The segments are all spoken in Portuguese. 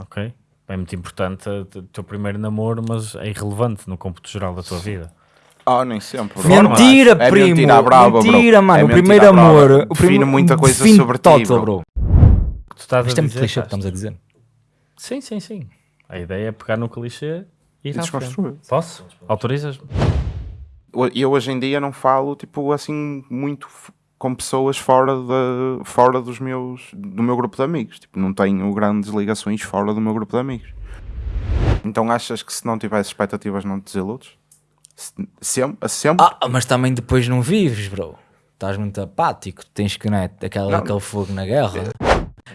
ok? É muito importante o teu primeiro namoro, mas é irrelevante no cômputo geral da tua vida. Oh, nem sempre. Mentira, É primo. mentira, brava, bro. mentira, mano. É o primeiro brava. amor. O Define primeiro, muita coisa define sobre ti, total, bro. O que tu estás Isto a é muito clichê o que estamos a dizer. Sim, sim, sim. A ideia é pegar no clichê e ir E à frente. desconstruir. Posso? Autorizas? E eu hoje em dia não falo, tipo, assim, muito com pessoas fora, de, fora dos meus, do meu grupo de amigos. Tipo, não tenho grandes ligações fora do meu grupo de amigos. Então achas que se não tivesse expectativas não te desiludes? Se- Sempre? sempre? Ah, mas também depois não vives, bro. Estás muito apático. Tens que, né, aquela, Não. aquele fogo na guerra.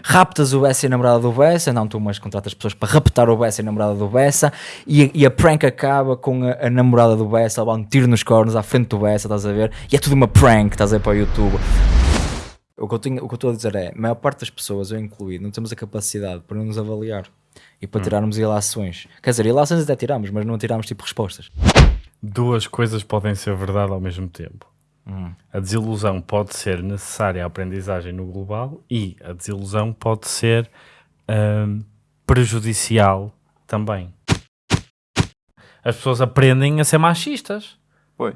Raptas o Bessa e a namorada do Bessa. Não, tu mas contratas pessoas para raptar o Bessa e a namorada do Bessa. E, e a prank acaba com a, a namorada do Bessa a levar um tiro nos cornos à frente do Bessa, estás a ver? E é tudo uma prank, estás a ver para o YouTube. O que, eu tenho, o que eu estou a dizer é, a maior parte das pessoas, eu incluído, não temos a capacidade para nos avaliar e para tirarmos ilações. Quer dizer, ilações até tiramos, mas não tiramos tipo respostas. Duas coisas podem ser verdade ao mesmo tempo. A desilusão pode ser necessária à aprendizagem no global e a desilusão pode ser hum, prejudicial também. As pessoas aprendem a ser machistas. Pois.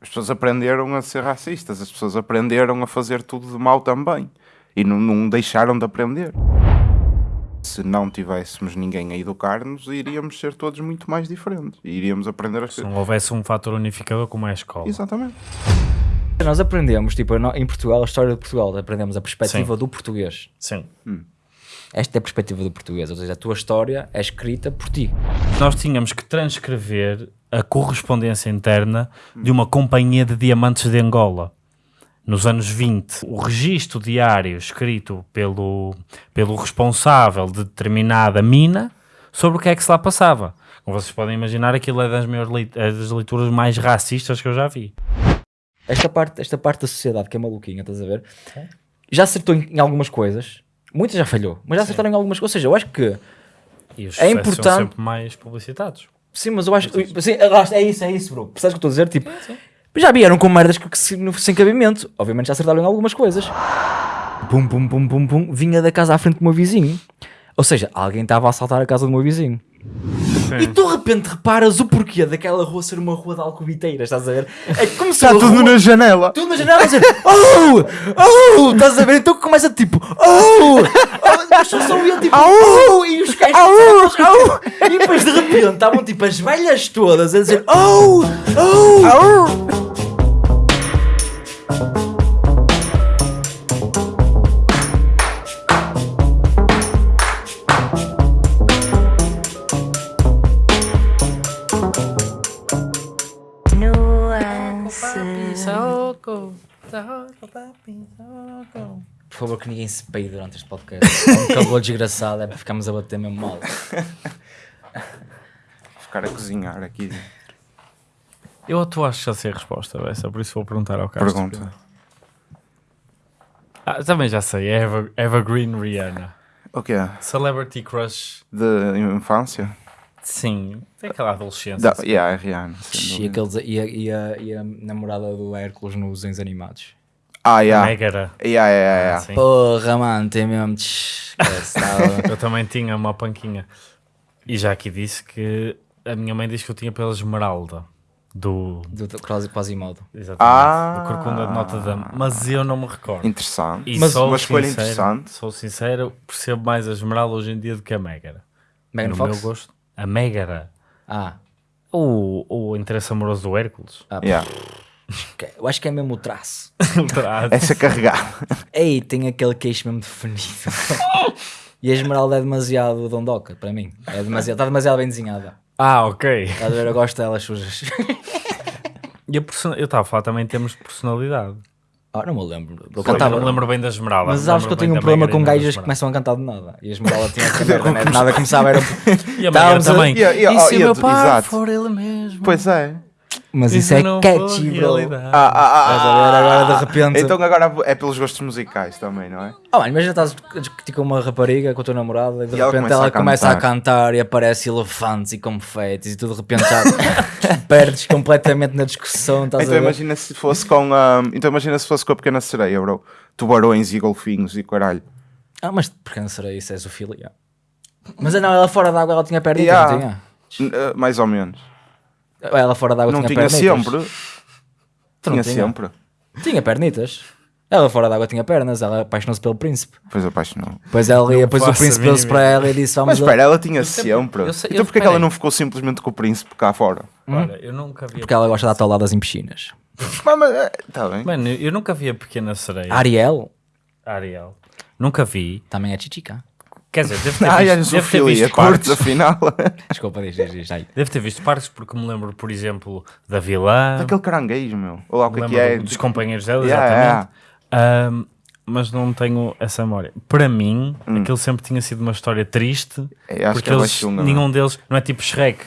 As pessoas aprenderam a ser racistas, as pessoas aprenderam a fazer tudo de mal também. E não, não deixaram de aprender. Se não tivéssemos ninguém a educar-nos, iríamos ser todos muito mais diferentes. E iríamos aprender as Se coisas. não houvesse um fator unificador como é a escola. Exatamente. Nós aprendemos, tipo, em Portugal, a história de Portugal, aprendemos a perspectiva do português. Sim. Esta é a perspectiva do português, ou seja, a tua história é escrita por ti. Nós tínhamos que transcrever a correspondência interna de uma companhia de diamantes de Angola. Nos anos 20, o registro diário escrito pelo, pelo responsável de determinada mina sobre o que é que se lá passava. Como vocês podem imaginar, aquilo é das, é das leituras mais racistas que eu já vi. Esta parte, esta parte da sociedade que é maluquinha, estás a ver? Já acertou em, em algumas coisas, muitas já falhou, mas já acertaram em algumas coisas. Ou seja, eu acho que, E os É importante- são sempre mais publicitados. sim, mas eu acho sim, está, é isso, é isso, bro. Percebes o que estou a dizer? Tipo, já vieram com merdas que, que sem cabimento. Obviamente já acertaram em algumas coisas. Pum, pum, pum, pum, pum, vinha da casa à frente do meu vizinho. Ou seja, alguém estava a assaltar a casa do meu vizinho. E tu de repente reparas o porquê daquela rua ser uma rua de alcobiteiras, estás a ver? É como se a rua- janela. tudo na janela a dizer Oh! Oh! Estás a ver? Então começa tipo Oh! oh as pessoas só iam tipo Oh! E os gajos oh! E depois de repente estavam tipo as velhas todas a dizer Oh! Oh! Por favor, que ninguém se peide durante este podcast. É um calor desgraçado, é para ficarmos a bater mesmo mal. Ficar a cozinhar aqui. Eu tu acho que já sei a resposta, essa, por isso vou perguntar ao Castro. Pergunta. Ah, também já sei, é Eva, Evergreen Rihanna. O que é? Celebrity Crush, De infância? Sim, tem aquela adolescência. Da, assim. yeah, é Rihanna. E, aqueles, e, a, e, a, e a namorada do Hércules nos desenhos animados. Ah, yeah. Megara. Yeah, yeah, yeah. Sim. Porra, mano, tem mesmo. Eu também tinha uma panquinha. E já aqui disse que a minha mãe disse que eu tinha pela Esmeralda. Do, do, do quase, Quasimodo. exatamente, Ah. do Corcunda de Notre Dame. Mas eu não me recordo. Interessante. E Mas sou uma escolha sincero- interessante. Sou sincero, percebo mais a Esmeralda hoje em dia do que a Megara. Megan no Fox? meu gosto. A Megara. Ah, O, o interesse amoroso do Hércules. ah Yeah. eu acho que é mesmo o traço. Essa carregada. Ei, tem aquele queixo mesmo definido. e a Esmeralda é demasiado dondoca para mim. É demasiado, está demasiado bem desenhada. ah, ok. Estás a ver? Eu gosto delas sujas. E a person- Eu estava a falar também em termos de personalidade. Ah, não me lembro. Eu cantava. me lembro bem da Esmeralda. Mas sabes que eu tenho um problema com gajas que começam a cantar de nada. E a Esmeralda tinha merda, né? Nada começava era. E a Megara Estávamos a- também. E se o meu pai exato. for ele mesmo? Pois é. Mas isso, é catchy, bro. Ah, ah, ah, Estás a ver? Agora, de ah, repente- Então agora é pelos gostos musicais também, não é? Ah, mano, imagina estás a discutir com uma rapariga, com a tua namorada, e de E ela repente começa ela a começa a cantar. e aparece elefantes e confetes e tu de repente já perdes completamente na discussão. Estás Então a ver? imagina se fosse com a. Então imagina se fosse com a pequena sereia, bro. Tubarões e golfinhos e caralho. Ah, mas não será isso? É zoofilia. Mas não, ela fora d'água ela tinha pernitas, Yeah. não tinha? Uh, mais ou menos. Ela fora d'água tinha, tinha pernitas. sempre. Tu não Tinha tinha? sempre. Tinha pernitas. Ela fora d'água tinha pernas, ela apaixonou-se pelo príncipe. Pois apaixonou. Depois, ela, Não depois o príncipe deu-se para ela e disse: Vamos Mas espera, ela tinha sempre- sempre. eu sei- então eu- porquê que ela não ficou simplesmente com o príncipe cá fora? Olha, eu nunca vi. Porque ela gosta de dar tauladas em piscinas. Mas, mas, é, tá bem. Mano, eu nunca vi a Pequena Sereia. Ariel Ariel. Nunca vi. também é chichica. Quer dizer, devo ter Ai, visto, devo ter zoofilia, visto parte partes. afinal. Desculpa, diz, diz, diz. Ai. Devo ter visto partes porque me lembro, por exemplo, da vilã. Daquele caranguejo, meu. Olha lá o que é que é. do- dos companheiros dela, Yeah, exatamente. Ahm, mas não tenho essa memória. Para mim, aquilo sempre tinha sido uma história triste. Hum. É, acho porque que ela eles, chunga, nenhum deles, não é tipo Shrek.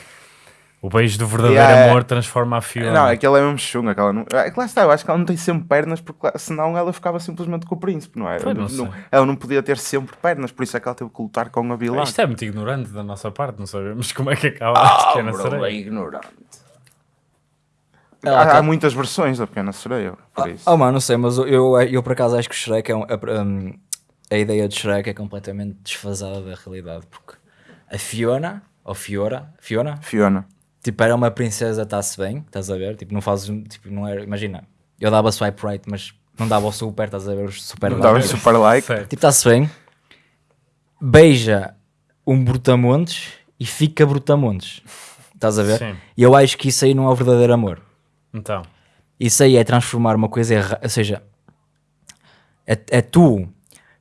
O beijo do verdadeiro Yeah, é. amor transforma a Fiona. Não, aquela é mesmo chunga. Aquela não... É que lá está, eu acho que ela não tem sempre pernas, porque lá- senão ela ficava simplesmente com o príncipe, não é? Pois, não Não- ela não podia ter sempre pernas, por isso é que ela teve que lutar com a vilã. Isto é muito ignorante da nossa parte, não sabemos como é que acaba Ah, a pequena bro, sereia. é ignorante. Ela Há, tá- há muitas versões da Pequena Sereia, por isso. Oh mano, não sei, mas eu, eu, eu por acaso acho que o Shrek é um, a, um, a ideia de Shrek é completamente desfasada da realidade, porque a Fiona, ou Fiora, Fiona, Fiona. Tipo, era uma princesa, está-se bem, estás a ver? Tipo, não fazes, tipo, não era, imagina, eu dava swipe right, mas não dava o super, estás a ver? Os super Não dava super like. Certo. Tipo, está-se bem, beija um brutamontes e fica brutamontes, estás a ver? Sim. E eu acho que isso aí não é o verdadeiro amor. Então, Isso aí é transformar uma coisa errada. Ou seja, é, é tu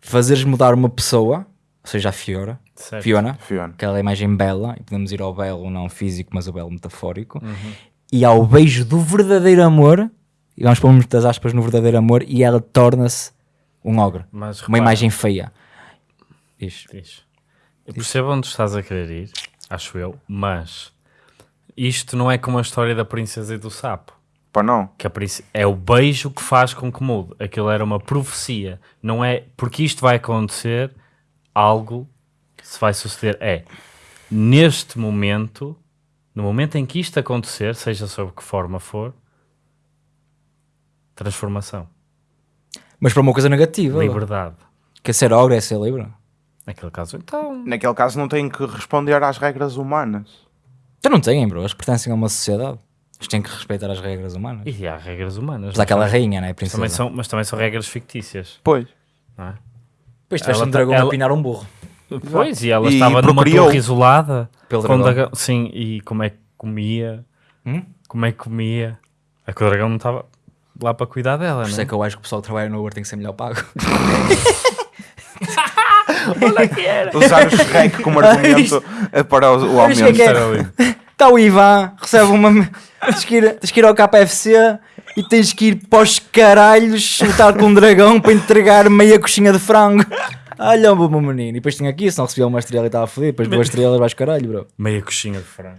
fazeres mudar uma pessoa, ou seja, a Fiora, certo. Fiona, Fiona. aquela imagem bela, e podemos ir ao belo não físico, mas ao belo metafórico, Uhum. e ao beijo do verdadeiro amor, e vamos pôr muitas aspas no verdadeiro amor, e ela torna-se um ogre. Mas uma repara, imagem feia. Diz. diz. Eu percebo onde estás a querer ir, acho eu, mas isto não é como a história da princesa e do sapo. Pá, não. que é o beijo que faz com que mude. Aquilo era uma profecia. Não é porque isto vai acontecer, algo se vai suceder. É neste momento, no momento em que isto acontecer, seja sob que forma for, transformação, Mas para uma coisa negativa. liberdade. Que ser ogre é ser livre. Naquele caso, então. Naquele caso não têm que responder às regras humanas. Então não têm, bro. Eles pertencem a uma sociedade. Eles têm que respeitar as regras humanas. E há regras humanas. Mas aquela não rainha, né? são? Princesa. também são, mas também são regras fictícias. Pois. Não é? Depois tiveste um tá- dragão ela- a pinar um burro. Pois, e ela E estava numa procriou. torre isolada. Pelo com dragão. Sim, e como é que comia? Hum? Como é que comia? É que o dragão não estava lá para cuidar dela, Por isso não é que eu acho que o pessoal que trabalha no Uber tem que ser melhor pago. Usar o Shrek como argumento para o, o aumento. que é? Era. Está o Ivan, recebe uma. Tens que, ir, tens que ir ao KFC e tens que ir para os caralhos lutar com um dragão para entregar meia coxinha de frango. Olha o meu menino. E depois tinha aqui, se não recebia uma estrela e estava fodido. Depois duas estrelas vais caralho, bro. Meia coxinha de frango.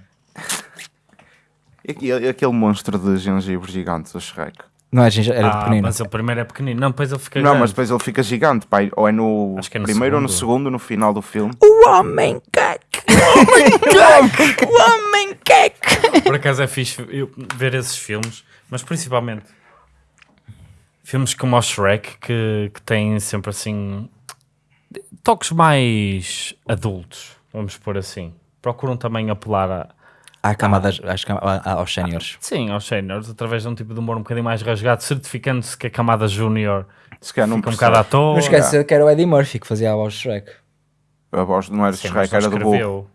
E, aquele monstro de gengibre gigante do Shrek. Não é, gente? Era de Ah, pequenino. mas o primeiro é pequenino. Não, depois ele fica Não, grande. mas depois ele fica gigante, pai. Ou é no, é no primeiro ou no segundo. segundo, no final do filme. O homem caque! O homem caque! O homem caque! Por acaso é fixe eu ver esses filmes, mas principalmente filmes como o Shrek que, que têm sempre assim toques mais adultos, vamos pôr assim. Procuram também apelar a, Há camadas, acho que há- há- aos séniores. sim, aos séniores através de um tipo de humor um bocadinho mais rasgado, certificando-se que a camada júnior Se calhar não fica um percebe. bocado à toa. Não esquece que era o Eddie Murphy que fazia a voz de Shrek. A voz não era do Sim, Shrek, era do burro. escreveu.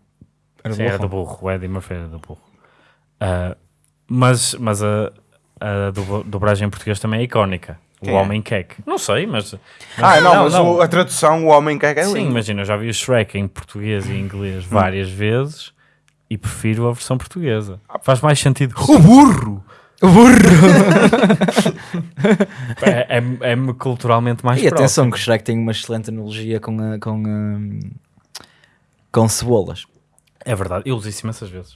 Era Sim, era do burro. O Eddie Murphy era do burro. Ah, mas mas a, a do- dobragem em português também é icónica. Quem o é? Homem Queque. Não sei, mas... Ah, mas- não, mas o- a tradução, o homem que é, é Sim, lindo. imagina, eu já vi o Shrek em português e em inglês várias vezes e prefiro a versão portuguesa. Faz mais sentido. O burro! O burro! É, é, é-me culturalmente mais E atenção que o Shrek tem uma excelente analogia com, a- com, a- com cebolas. É verdade, eu uso isso imensas vezes.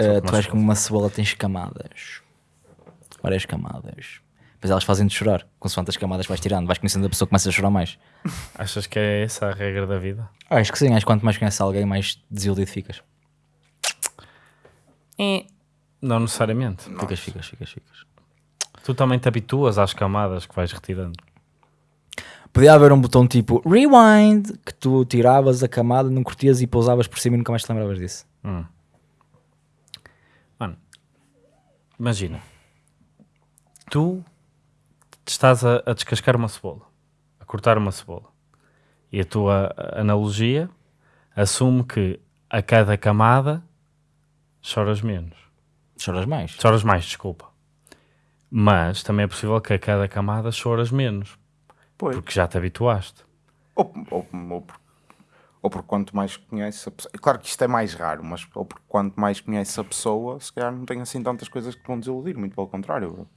Uh, tu és como uma cebola, tens camadas. Várias camadas. Depois elas fazem-te chorar. Consoante as camadas vais tirando, vais conhecendo a pessoa que começa a chorar mais. Achas que é essa a regra da vida? Acho que sim, acho que quanto mais conheces alguém, mais desiludido ficas. Não necessariamente. Ficas, ficas, ficas, ficas. Tu também te habituas às camadas que vais retirando. Podia haver um botão tipo rewind que tu tiravas a camada, não curtias e pousavas por cima e nunca mais te lembravas disso. Mano, imagina, tu estás a, a descascar uma cebola, a cortar uma cebola, e a tua analogia assume que a cada camada choras menos. Choras mais. Choras mais, desculpa. Mas também é possível que a cada camada choras menos, Pois. porque já te habituaste. Ou, ou, ou, por- ou porque quanto mais conheces a pessoa. Claro que isto é mais raro, mas ou porque quanto mais conheces a pessoa, se calhar não tem assim tantas coisas que te vão desiludir, muito pelo contrário. bro.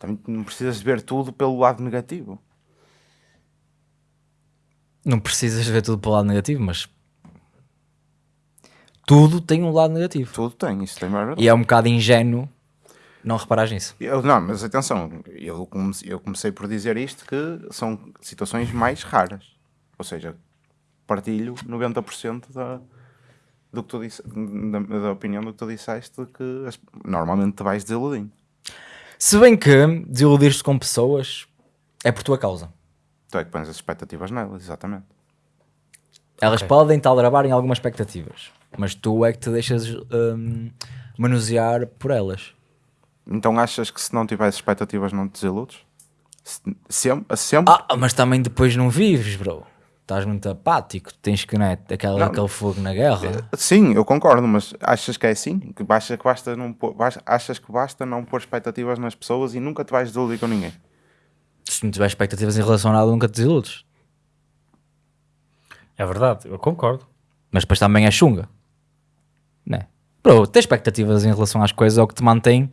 Também não precisas ver tudo pelo lado negativo. Não precisas ver tudo para o lado negativo, mas tudo tem um lado negativo. Tudo tem, isso tem verdade. E é um bocado ingênuo não reparares nisso. Eu, não, mas atenção, eu comecei, eu comecei por dizer isto que são situações mais raras. Ou seja, partilho 90% da, do que tu disse, da, da opinião do que tu disseste que normalmente te vais desiludindo. Se bem que desiludir-te com pessoas é por tua causa. Tu é que pões as expectativas nelas, exatamente. Elas podem te aldrabar em algumas expectativas, mas tu é que te deixas hum, manusear por elas. Então achas que se não tivesse expectativas não te desiludes? Se- Sempre? sempre? Ah, mas também depois não vives, bro. Estás muito apático, tens que, né, aquela, Não. aquele fogo na guerra. Sim, eu concordo, mas achas que é assim? Que basta, que basta não pôr, achas que basta não pôr expectativas nas pessoas e nunca te vais desiludir com ninguém? Se não tiver expectativas em relação a nada, nunca te desiludes. É verdade, eu concordo. Mas depois também é chunga. Né? Bro, ter expectativas em relação às coisas é o que te mantém.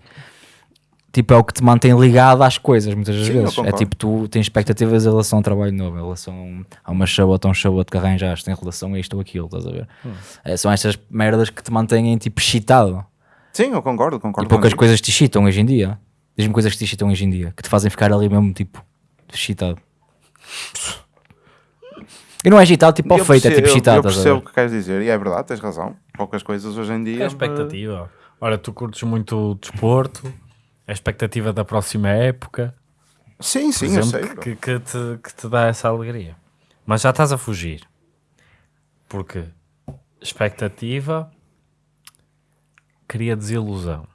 Tipo, é o que te mantém ligado às coisas, muitas das Sim, vezes. É tipo, tu tens expectativas em relação a um trabalho novo, em relação a uma chabota, a um chabota que arranjaste, em relação a isto ou aquilo, estás a ver? Hum. É, são estas merdas que te mantêm, tipo, excitado. Sim, eu concordo, E concordo. poucas contigo. coisas te excitam hoje em dia. Diz-me coisas que te excitam hoje em dia, que te fazem ficar ali mesmo, tipo, excitado. E não é excitado, tipo, ao feito, é tipo excitado, Eu percebo o que queres dizer e é verdade, tens razão. Poucas coisas hoje em dia. É a expectativa. Ora, tu curtes muito o desporto, a expectativa da próxima época, Sim, sim, eu exemplo, sei. bro. que, que te, que te dá essa alegria. Mas já estás a fugir. Porque expectativa cria desilusão.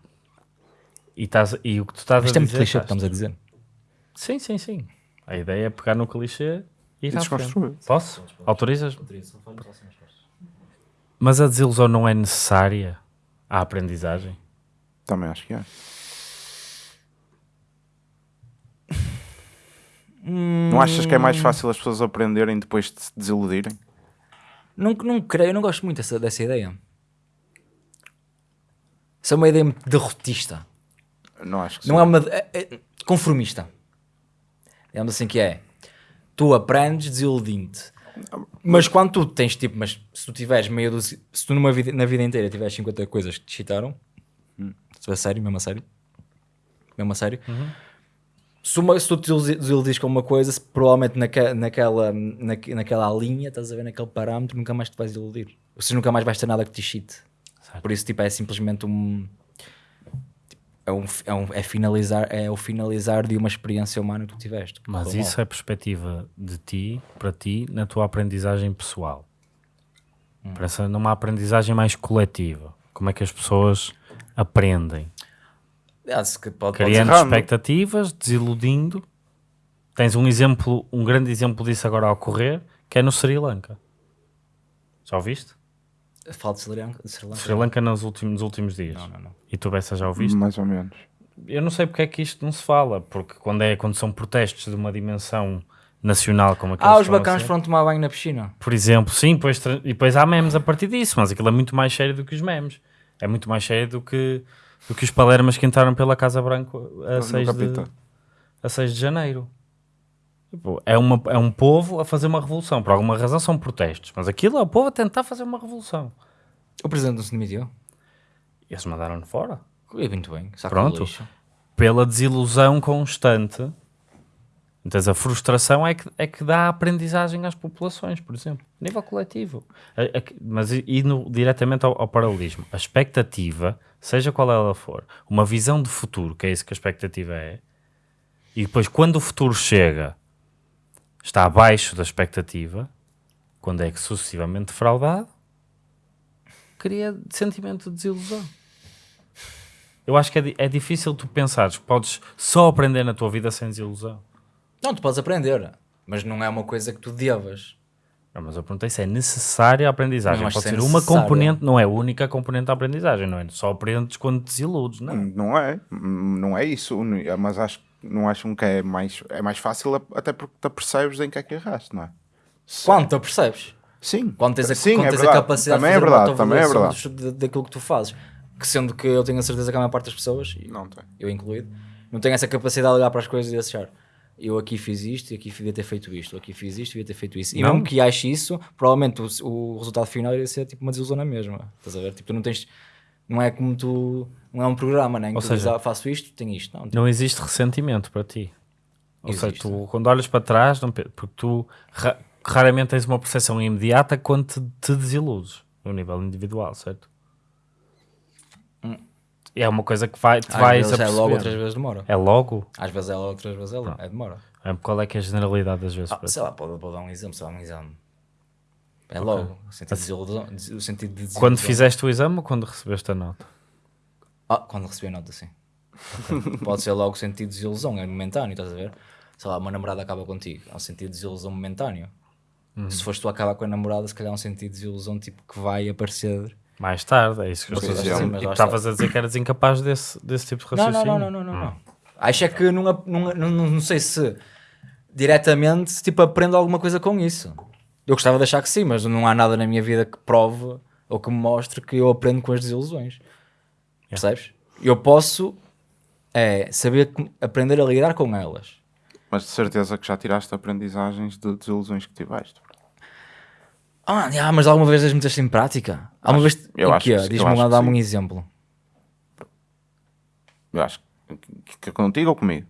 E, estás, e o que tu estás Isto a é muito dizer... clichê o que estamos a dizer. Sim, sim, sim. A ideia é pegar no clichê e ir. Posso? Autorizas? Mas a desilusão não é necessária à aprendizagem? Também acho que é. Não achas que é mais fácil as pessoas aprenderem depois de se desiludirem? Não, não creio, eu não gosto muito dessa, dessa ideia. Isso é uma ideia muito derrotista. Não acho que Não sim. é uma. É, é conformista. Digamos assim que é. Tu aprendes desiludindo-te. Mas quando tu tens tipo, mas se tu tiveres meio dos. Se tu numa vida, na vida inteira tiveres 50 coisas que te excitaram, se for sério, mesmo a sério, mesmo a sério, se, uma, se tu te desiludires com uma coisa, se provavelmente naque, naquela, naque- naquela linha, estás a ver naquele parâmetro, nunca mais te vais iludir. Ou seja, nunca mais vais ter nada que te excite. Por isso, tipo, é simplesmente um. É, um, é, um, é, finalizar, é o finalizar de uma experiência humana que tu tiveste. que Mas isso é perspectiva de ti, para ti, na tua aprendizagem pessoal. Pensa numa aprendizagem mais coletiva. Como é que as pessoas aprendem? Se que pode, pode Criando errando. expectativas, desiludindo. Tens um exemplo, um grande exemplo disso agora a ocorrer, que é no Sri Lanka. Já ouviste? Fala de Sri Lanka. de Sri Lanka. Sri Lanka nos últimos, nos últimos dias. Não, não, não. E tu, Bessa, já ouviste? Mais ou menos. Eu não sei porque é que isto não se fala, porque quando, é, quando são protestos de uma dimensão nacional como aqueles Ah, os ser, foram tomar banho na piscina. Por exemplo, sim, tra- e depois há memes a partir disso, mas aquilo é muito mais sério do que os memes. É muito mais sério do que, do que os palermas que entraram pela Casa Branca a No 6 de, a 6 de janeiro. Tipo, é, uma, é um povo a fazer uma revolução. Por alguma razão são protestos, mas aquilo é o povo a tentar fazer uma revolução. O presidente não se demitiu. E eles mandaram-no fora. E muito bem. saco Pronto. Pela desilusão constante. Então a frustração é que, é que dá aprendizagem às populações, por exemplo, a nível coletivo. A- a- mas i- indo diretamente ao, ao paralelismo, a expectativa, seja qual ela for, uma visão de futuro, que é isso que a expectativa é, e depois quando o futuro chega, está abaixo da expectativa, quando é que sucessivamente defraudado, cria sentimento de desilusão. Eu acho que é, é difícil tu pensares que podes só aprender na tua vida sem desilusão. Não, tu podes aprender, mas não é uma coisa que tu devas. Não, mas eu perguntei se é necessária a aprendizagem. Não acho Pode que ser é uma componente, não é a única componente da aprendizagem, não é? Só aprendes quando te desiludes, não é? Não é, não é isso, mas acho, não acham que é mais, é mais fácil até porque te percebes em que é que erraste, não é? Quando tu percebes? Sim, Quando tens a, Sim, quando é tens verdade. a capacidade também de é fazer uma verdade, também é verdade. dos- daquilo que tu fazes. Que sendo que eu tenho a certeza que a maior parte das pessoas, e Não tem. eu incluído, não tenho essa capacidade de olhar para as coisas e achar eu aqui fiz isto e aqui devia ter feito isto, aqui fiz isto e devia ter feito isso. E Não. mesmo que ache isso, provavelmente o, o resultado final iria ser tipo uma desilusão na mesma. Estás a ver? Tipo, tu não tens. Não é como tu. Não é um programa, né? em que Ou tu seja, dizes, ah, faço isto, tenho isto. Não, tipo, Não existe ressentimento para ti. Ou seja, Existe. tu quando olhas para trás, não porque tu ra- raramente tens uma percepção imediata quando te, te desiludes, no nível individual, certo? É uma coisa que vai, te às vais vezes é logo, outras vezes demora. É logo? Às vezes é logo, outras vezes é, logo. é demora. É, Qual é que é a generalidade das vezes? Ah, para ti? sei lá, pode, pode dar um exemplo, sei lá, um exame. É logo, o sentido de desilusão. O sentido de desilusão. Quando fizeste o exame ou quando recebeste a nota? Ah, quando recebi a nota, sim. Pode ser logo o sentido de desilusão, é momentâneo, estás a ver? Sei lá, uma namorada acaba contigo, é um sentido de desilusão momentâneo. Uhum. Se foste tu a acabar com a namorada, se calhar é um sentido de desilusão tipo que vai aparecer. Mais tarde, é isso que eu estou a dizer. mas estavas a dizer que eras incapaz desse, desse tipo de raciocínio. não, não, não, não, não, não. Acho é que não, não, não, não sei se diretamente tipo, aprendo alguma coisa com isso. Eu gostava de achar que sim, mas não há nada na minha vida que prove ou que me mostre que eu aprendo com as desilusões. Percebes? Eu posso é, saber aprender a lidar com elas. Mas de certeza que já tiraste aprendizagens de desilusões que tiveste. Ah, mas alguma vez as meteste em prática? Alguma vez. eu acho eu Diz-me lá, dá-me um exemplo. Eu acho que, que contigo ou comigo?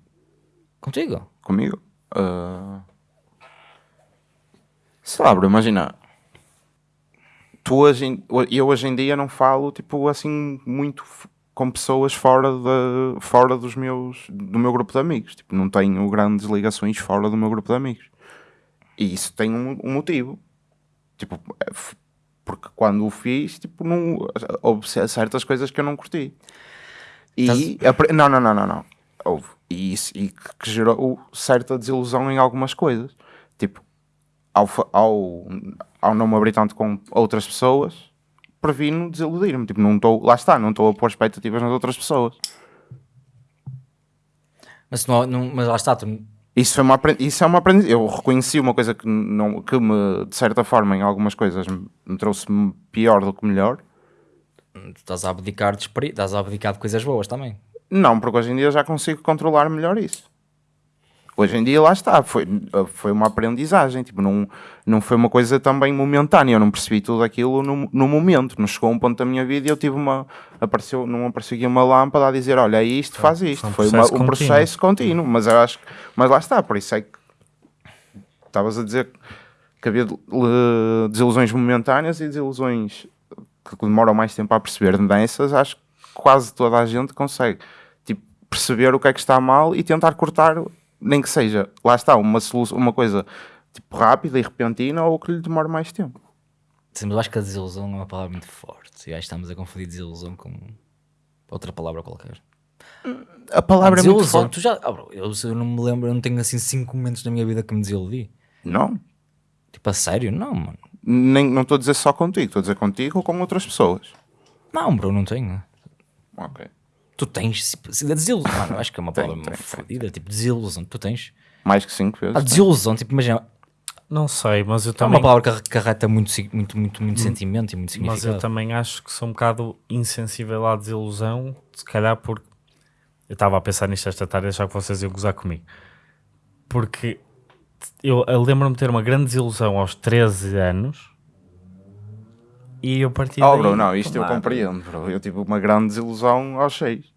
Contigo? Comigo? Ah, Sei lá, bro, imagina. Tu hoje, eu hoje em dia não falo, tipo, assim, muito com pessoas fora, de, fora dos meus, do meu grupo de amigos. Tipo, não tenho grandes ligações fora do meu grupo de amigos. E isso tem um, um motivo. Tipo, é porque quando o fiz, tipo, não, houve certas coisas que eu não curti. E, apre- não, não, não, não, não. Houve. E isso e que, que gerou certa desilusão em algumas coisas. Tipo, ao, ao, ao não me abrir tanto com outras pessoas, previno desiludir-me. Tipo, não estou, lá está, não estou a pôr expectativas nas outras pessoas. Mas, não, não- mas lá está, tu, Isso, foi uma, isso é uma aprendizagem. Eu reconheci uma coisa que, não, que me, de certa forma, em algumas coisas, me, me trouxe pior do que melhor. tu estás a abdicar de estás a abdicar de coisas boas também. Não, porque hoje em dia já consigo controlar melhor isso. Hoje em dia lá está, foi, foi uma aprendizagem, tipo, não, não foi uma coisa também momentânea, eu não percebi tudo aquilo no, no momento, não chegou a um ponto da minha vida e eu tive uma, apareceu, não apareceu aqui uma lâmpada a dizer, olha, é isto, faz isto, um foi uma- processo um contínuo. processo contínuo, mas eu acho, mas lá está, por isso é que estavas a dizer que havia desilusões momentâneas e desilusões que demoram mais tempo a perceber dessas, acho que quase toda a gente consegue tipo, perceber o que é que está mal e tentar cortar, nem que seja, lá está, uma, solução, uma coisa tipo, rápida e repentina ou que lhe demore mais tempo. Sim, mas eu acho que a desilusão é uma palavra muito forte. E acho que estamos a confundir desilusão com outra palavra qualquer. A palavra é muito forte. tu já. ah, bro, eu, eu não me lembro, eu não tenho assim cinco momentos na minha vida que me desiludi. Não, Tipo, a sério? Não, mano. nem, não estou a dizer só contigo, estou a dizer contigo ou com outras pessoas. Não, bro, não tenho. Ok. Tu tens. se- se- Desilusão. Mano, eu acho que é uma palavra fodida. Tipo, desilusão. Tu tens. Mais que cinco vezes. A desilusão, tipo, imagina. Não sei, mas eu É também, uma palavra que arre- carreta muito, muito, muito, muito sentimento e muito mas eu significado. também acho que sou um bocado insensível à desilusão, se calhar porque eu estava a pensar nisto esta tarde e achava que vocês iam gozar comigo. Porque eu, eu lembro-me de ter uma grande desilusão aos 13 anos e eu parti Oh, daí- bro, não, isto eu Claro. compreendo, bro. Eu tive uma grande desilusão aos seis.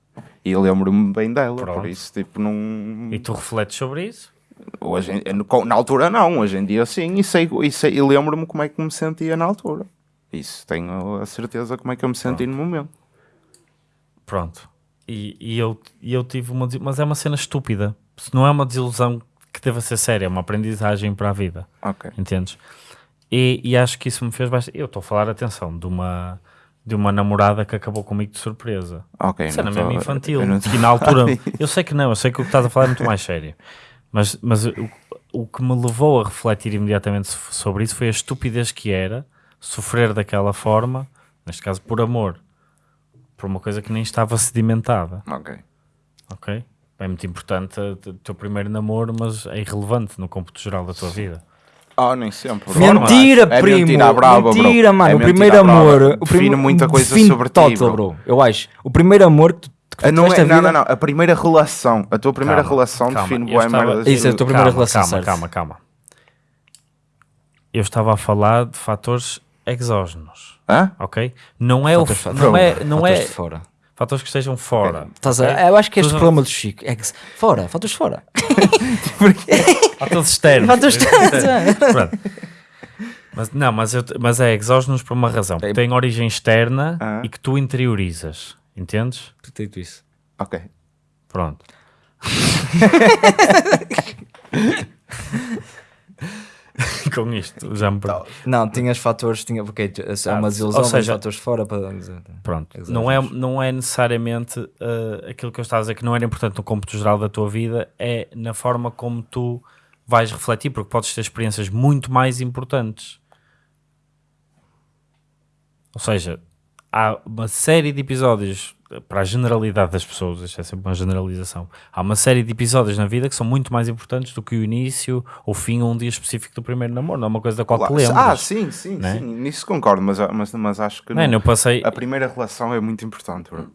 E lembro-me bem dela, Pronto. por isso, tipo, não. E tu refletes sobre isso? Hoje, em- na altura, não, hoje em dia, sim, e, sei, e, sei, e lembro-me como é que me sentia na altura. Isso, tenho a certeza como é que eu me senti no momento. Pronto. E, e eu, e eu tive uma mas é uma cena estúpida. Se não é uma desilusão que deva ser séria, é uma aprendizagem para a vida. Ok. Entendes? E, e acho que isso me fez bastante. Eu estou a falar, atenção, de uma, de uma namorada que acabou comigo de surpresa. Ok. Não mesmo tô- infantil. Que na altura, eu sei que não, eu sei que o que estás a falar é muito mais sério. Mas, mas o, o que me levou a refletir imediatamente so- sobre isso foi a estupidez que era sofrer daquela forma, neste caso por amor, por uma coisa que nem estava sedimentada. Ok. Ok? É muito importante o teu primeiro namoro, mas é irrelevante no cômputo geral da tua vida. Ah, nem sempre. Mentira, é primo! Mentira, brava, bro. mentira, mano. É o primeiro brava. amor. O Define muita coisa define sobre ti, total, bro. Eu acho. O primeiro amor que tu, que Ah, Não, é, não, não, não. A primeira relação. A tua primeira Calma, relação calma. define boa estava- merda. Isso é a tua primeira calma, relação, calma, certo? calma, calma. Eu estava a falar de fatores exógenos, Hã? ok? Não é o, Fatores- f- não é, não fatores é de fora. Fatores que estejam fora. Estás a- ok? Eu acho que este problema do Chico é que se- fora, fatores fora. Fatores externos. Fatores externos. Pronto. Mas, não, mas, eu, mas é exógenos por uma razão. Porque tem origem externa Ah. e que tu interiorizas. Entendes? Dito isso. Ok. Pronto. Com isto, já me perdi. Não, tinhas fatores, tinha, porque é uma desilusão, ou seja- fatores fora para dizer. Pronto, Exato. não é, não é necessariamente uh, aquilo que eu estava a dizer que não era importante no cômputo geral da tua vida, é na forma como tu vais refletir, porque podes ter experiências muito mais importantes. Ou seja, há uma série de episódios, para a generalidade das pessoas, isto é sempre uma generalização, há uma série de episódios na vida que são muito mais importantes do que o início ou o fim ou um dia específico do primeiro namoro, não é uma coisa da qual te Claro. lembras. Ah, sim, sim, né? sim. Nisso concordo, mas, mas, mas acho que Não é? não- Eu passei, a primeira relação é muito importante, bro.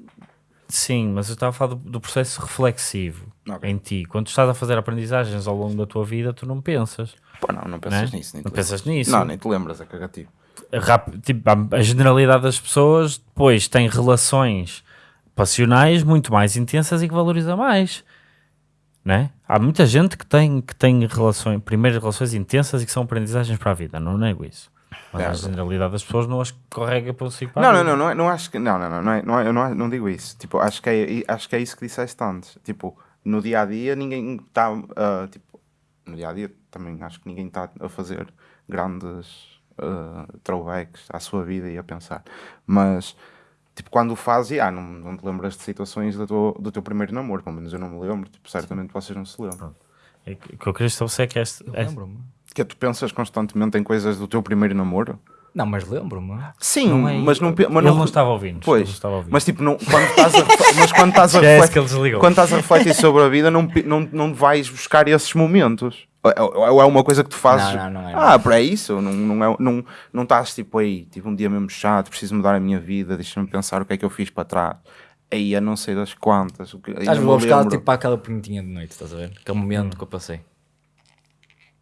Sim, mas eu estava a falar do, do processo reflexivo Ok. em ti. Quando tu estás a fazer aprendizagens ao longo da tua vida, tu não pensas. Pô, não, não pensas Né? nisso. Nem Não te pensas lembras. nisso. Não, nem te lembras, é cagativo. Rap- tipo, a, generalidade das pessoas depois tem relações passionais muito mais intensas e que valoriza mais. Né? Há muita gente que tem, que tem relações, primeiras relações intensas e que são aprendizagens para a vida, não nego isso. Mas É, a generalidade das pessoas não as correga para o ciclo. Não, não, não, não, não acho que. Não, não, não, não, é, não, é, não, não digo isso. Tipo, acho que, é, acho que é isso que disseste antes. Tipo, no dia a dia ninguém está. tipo, no dia a dia também acho que ninguém está a fazer grandes uh, throwbacks à sua vida e a pensar. Mas, tipo, quando o fazes, ah, não, não te lembras de situações do teu, do teu primeiro namoro, pelo menos eu não me lembro. Tipo, certamente vocês não se lembram. É que- O que eu queria estabelecer é que este, este- Lembro-me. Que é, tu pensas constantemente em coisas do teu primeiro namoro? Não, mas lembro-me. Sim, Não é- mas não. Mas ele não estava ouvindo. Pois, estava ouvindo. mas tipo, não, quando estás a, mas quando estás a Esquece refletir, que ele desligou. quando estás a refletir sobre a vida, não, não, não vais buscar esses momentos. Ou- Ou ou é uma coisa que tu fazes. Não, não, não é, ah, para isso, não, não, é, não, não estás tipo aí, tipo um dia mesmo chato, preciso mudar a minha vida, deixa-me pensar o que é que eu fiz para trás. Aí a não sei das quantas. Estás a buscar tipo para aquela pontinha de noite, estás a ver? Aquele momento que eu passei.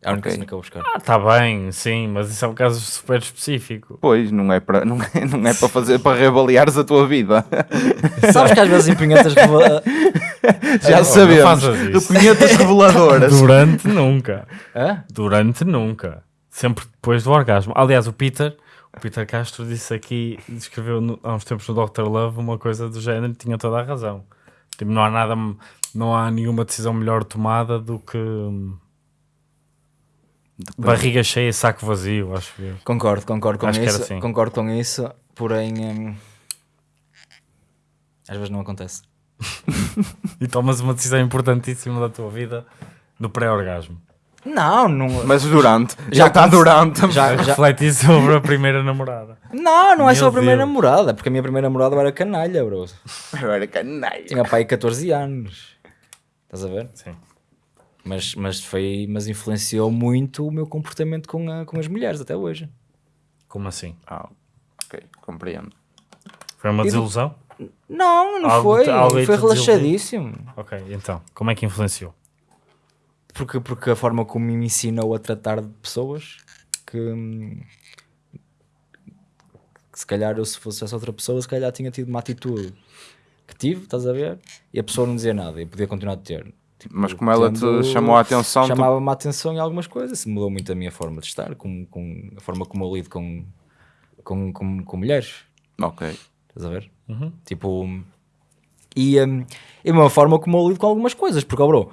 É a única Ok. cena que eu vou buscar. Ah, tá bem, sim, mas isso é um caso super específico. Pois, não é para não é, não é para fazer para reavaliares a tua vida. Sabes que às vezes em punhetas revela- Já não sabemos. punhetas reveladoras. Durante nunca. Hã? Durante nunca. Sempre depois do orgasmo. Aliás, o Peter, o Peter Castro disse aqui, escreveu no- há uns tempos no Dr. Love uma coisa do género e tinha toda a razão. Tipo, não há nada, não há nenhuma decisão melhor tomada do que hum, barriga cheia, saco vazio, acho eu. Concordo, concordo com Acho que era isso. assim. Concordo com isso, porém hum, às vezes não acontece. E tomas uma decisão importantíssima da tua vida no pré-orgasmo. Não, não. Mas durante. Já está durante. Já, já... Refletir sobre a primeira namorada. Não, não é só Meu a primeira Deus. namorada, porque a minha primeira namorada era canalha, bro. Eu era canalha. Tinha pai 14 anos. Estás a ver? Sim. Mas, mas, foi, mas influenciou muito o meu comportamento com, a- com as mulheres até hoje. Como assim? Ah, ok, compreendo. Foi uma E- desilusão? Não, não Algo foi. algo foi relaxadíssimo. Ok, então, como é que influenciou? Porque, porque a forma como me ensinou a tratar de pessoas que, que se calhar eu se fosse essa outra pessoa, se calhar tinha tido uma atitude que tive, estás a ver? E a pessoa não dizia nada e podia continuar a ter. Mas como ela te chamou a atenção, tu- chamava-me a atenção em algumas coisas, mudou muito a minha forma de estar, com, com a forma como eu lido com, com, com, com mulheres. Ok. Estás a ver? Uhum. Tipo, e, e a mesma forma como eu lido com algumas coisas, porque, oh, bro,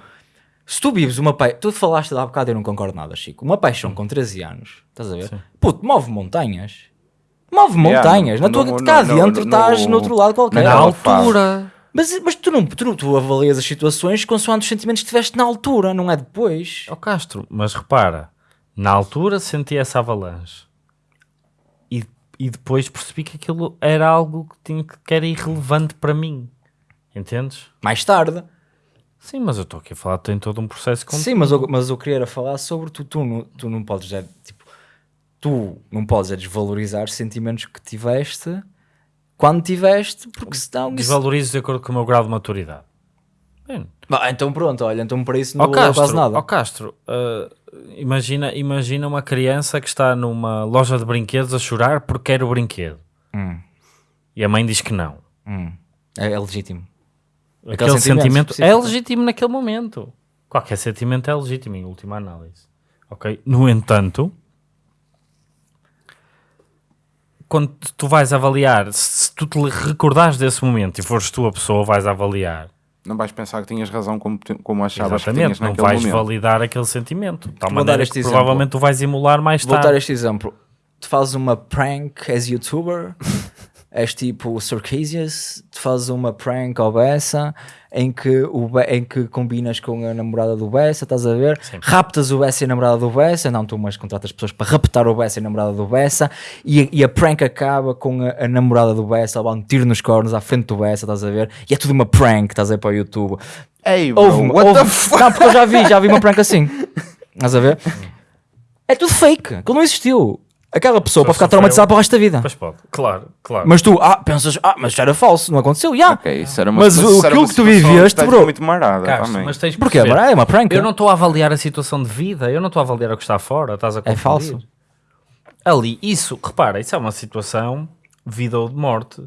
Se tu vives uma paixão, tu falaste há bocado, eu não concordo nada, Chico. Uma paixão com 13 anos, estás a ver? Puto, move montanhas. Move Yeah, montanhas. no- na tua, no- cá no- dentro no- estás no outro lado qualquer. na Na altura. Mas, mas tu não tu, tu avalias as situações consoante os sentimentos que tiveste na altura, não é depois. Ó Castro, mas repara, na altura senti essa avalanche e, e depois percebi que aquilo era algo que, tinha, que era irrelevante para mim. Entendes? Mais tarde. Sim, mas eu estou aqui a falar, tem todo um processo com Sim, mas eu, mas eu queria falar sobre tu, tu, não, tu não podes é, tipo, tu não podes é desvalorizar sentimentos que tiveste quando tiveste, porque senão isso... Desvalorizo de acordo com o meu grau de maturidade. Bem, Bah, então pronto, olha, então para isso não valeu Castro, quase nada. ó Castro ah, imagina, imagina uma criança que está numa loja de brinquedos a chorar porque quer o brinquedo. Hum, E a mãe diz que não. hum. É, é legítimo. Aquele, sentimento sentimento, é legítimo naquele momento. Qualquer sentimento é legítimo, em última análise. Ok? No entanto, quando tu vais avaliar, se tu te recordares desse momento e fores tu a pessoa, vais avaliar. Não vais pensar que tinhas razão como, como achavas que Exatamente, tinhas não vais momento. validar aquele sentimento. De tal Vou dar maneira este que exemplo. provavelmente tu vais emular mais Vou dar tarde. este exemplo. Tu fazes uma prank as youtuber, és tipo Circassius, tu fazes uma prank ao Bessa em que, o Be- em que combinas com a namorada do Bessa, estás a ver? Raptas o Bessa e a namorada do Bessa, não tu, mas contratas pessoas para raptar o Bessa e a namorada do Bessa e, a- e a prank acaba com a, a namorada do Bessa levar um tiro nos cornos à frente do Bessa, estás a ver? E é tudo uma prank, estás a ver para o YouTube. Ei, bro, Houve, what houve- the fuck? Não, porque eu já vi, já vi uma prank assim. Estás a ver? É tudo fake, aquilo não existiu. Aquela pessoa Só pode ficar sofreu. traumatizada para o resto da vida. Pois pode, claro, claro. Mas tu, ah, pensas, ah, mas já era falso, não aconteceu, já. Ok, isso era uma, Mas isso o- era aquilo uma que tu situação viveste, estás bro. muito marada também. mas tens de Porquê? perceber. Mas é uma prank. Eu não estou a avaliar a situação de vida, eu não estou a avaliar o que está fora, estás a confundir. É falso. Ali, isso, repara, isso é uma situação vida ou de morte.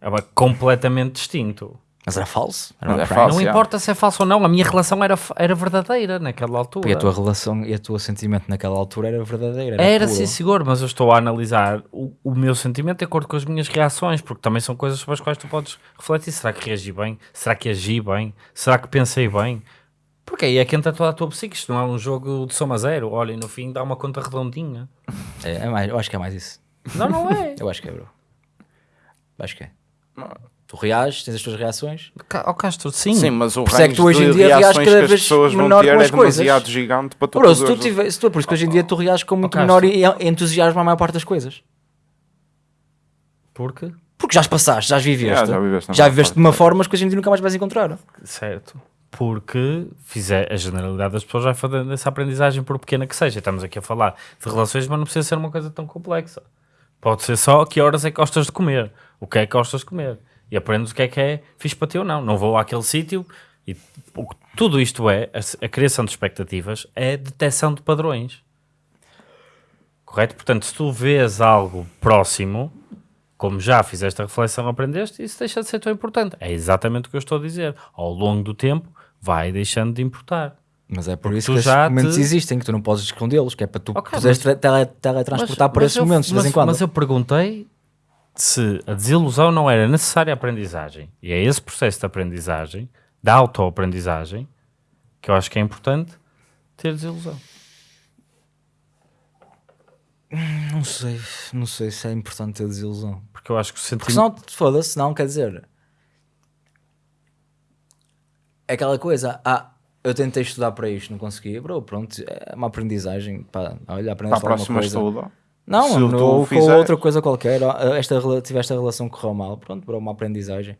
É uma completamente distinto. Mas era falso. Era é falso. não importa se é falso ou não, a minha relação era, era verdadeira naquela altura. E a tua relação e o teu sentimento naquela altura era verdadeira. Era, Era sim, senhor, mas eu estou a analisar o, o meu sentimento de acordo com as minhas reações, porque também são coisas sobre as quais tu podes refletir. Será que reagi bem? Será que agi bem? Será que pensei bem? Porque aí é que entra toda a tua psique. Isto não é um jogo de soma zero. Olha, e no fim dá uma conta redondinha. É, é mais, eu acho que é mais isso. Não, não é. Eu acho que é, bro. Acho que é. Tu reages, tens as tuas reações. Ó Castro, sim. Sim, mas o Por é que tu hoje em dia reages cada vez menor com é as coisas. demasiado gigante para tu Bro, se tu tiver, se tu, por isso que hoje em dia tu reages com muito menor entusiasmo a maior parte das coisas. Porque? Porque já as passaste, já as viveste. Já viveste Já viveste de uma forma que hoje em dia nunca mais vais encontrar. Certo. Porque fizer, a generalidade das pessoas vai fazendo essa aprendizagem, por pequena que seja. Estamos aqui a falar de relações, mas não precisa ser uma coisa tão complexa. Pode ser só que horas é que gostas de comer, o que é que gostas de comer. E aprendes o que é que é fixe para ti ou não. Não vou àquele sítio. E o tudo isto é, a, a criação de expectativas, é detecção de padrões. Correto? Portanto, se tu vês algo próximo, como já fizeste a reflexão, aprendeste, isso deixa de ser tão importante. É exatamente o que eu estou a dizer. Ao longo do tempo, vai deixando de importar. Mas é por isso tu que esses momentos te- existem, que tu não podes escondê-los, que é para tu Ok, poderes mas- tra- tele- teletransportar para esses eu- momentos de vez mas- em quando. Mas eu perguntei se a desilusão não era necessária aprendizagem. E é esse processo de aprendizagem, da autoaprendizagem, que eu acho que é importante ter desilusão. Não sei, não sei se é importante ter desilusão. Porque eu acho que o Porque sentimento... senão, foda-se, não, quer dizer... É aquela coisa, ah, eu tentei estudar para isto, não consegui, bro, pronto, é uma aprendizagem, pá, olha, Para aprendeste alguma próxima coisa. estuda. Não, Se não, tu ou com fizeres- outra coisa qualquer, ah, esta, rela- tiveste a relação que correu mal, pronto, bro, uma aprendizagem.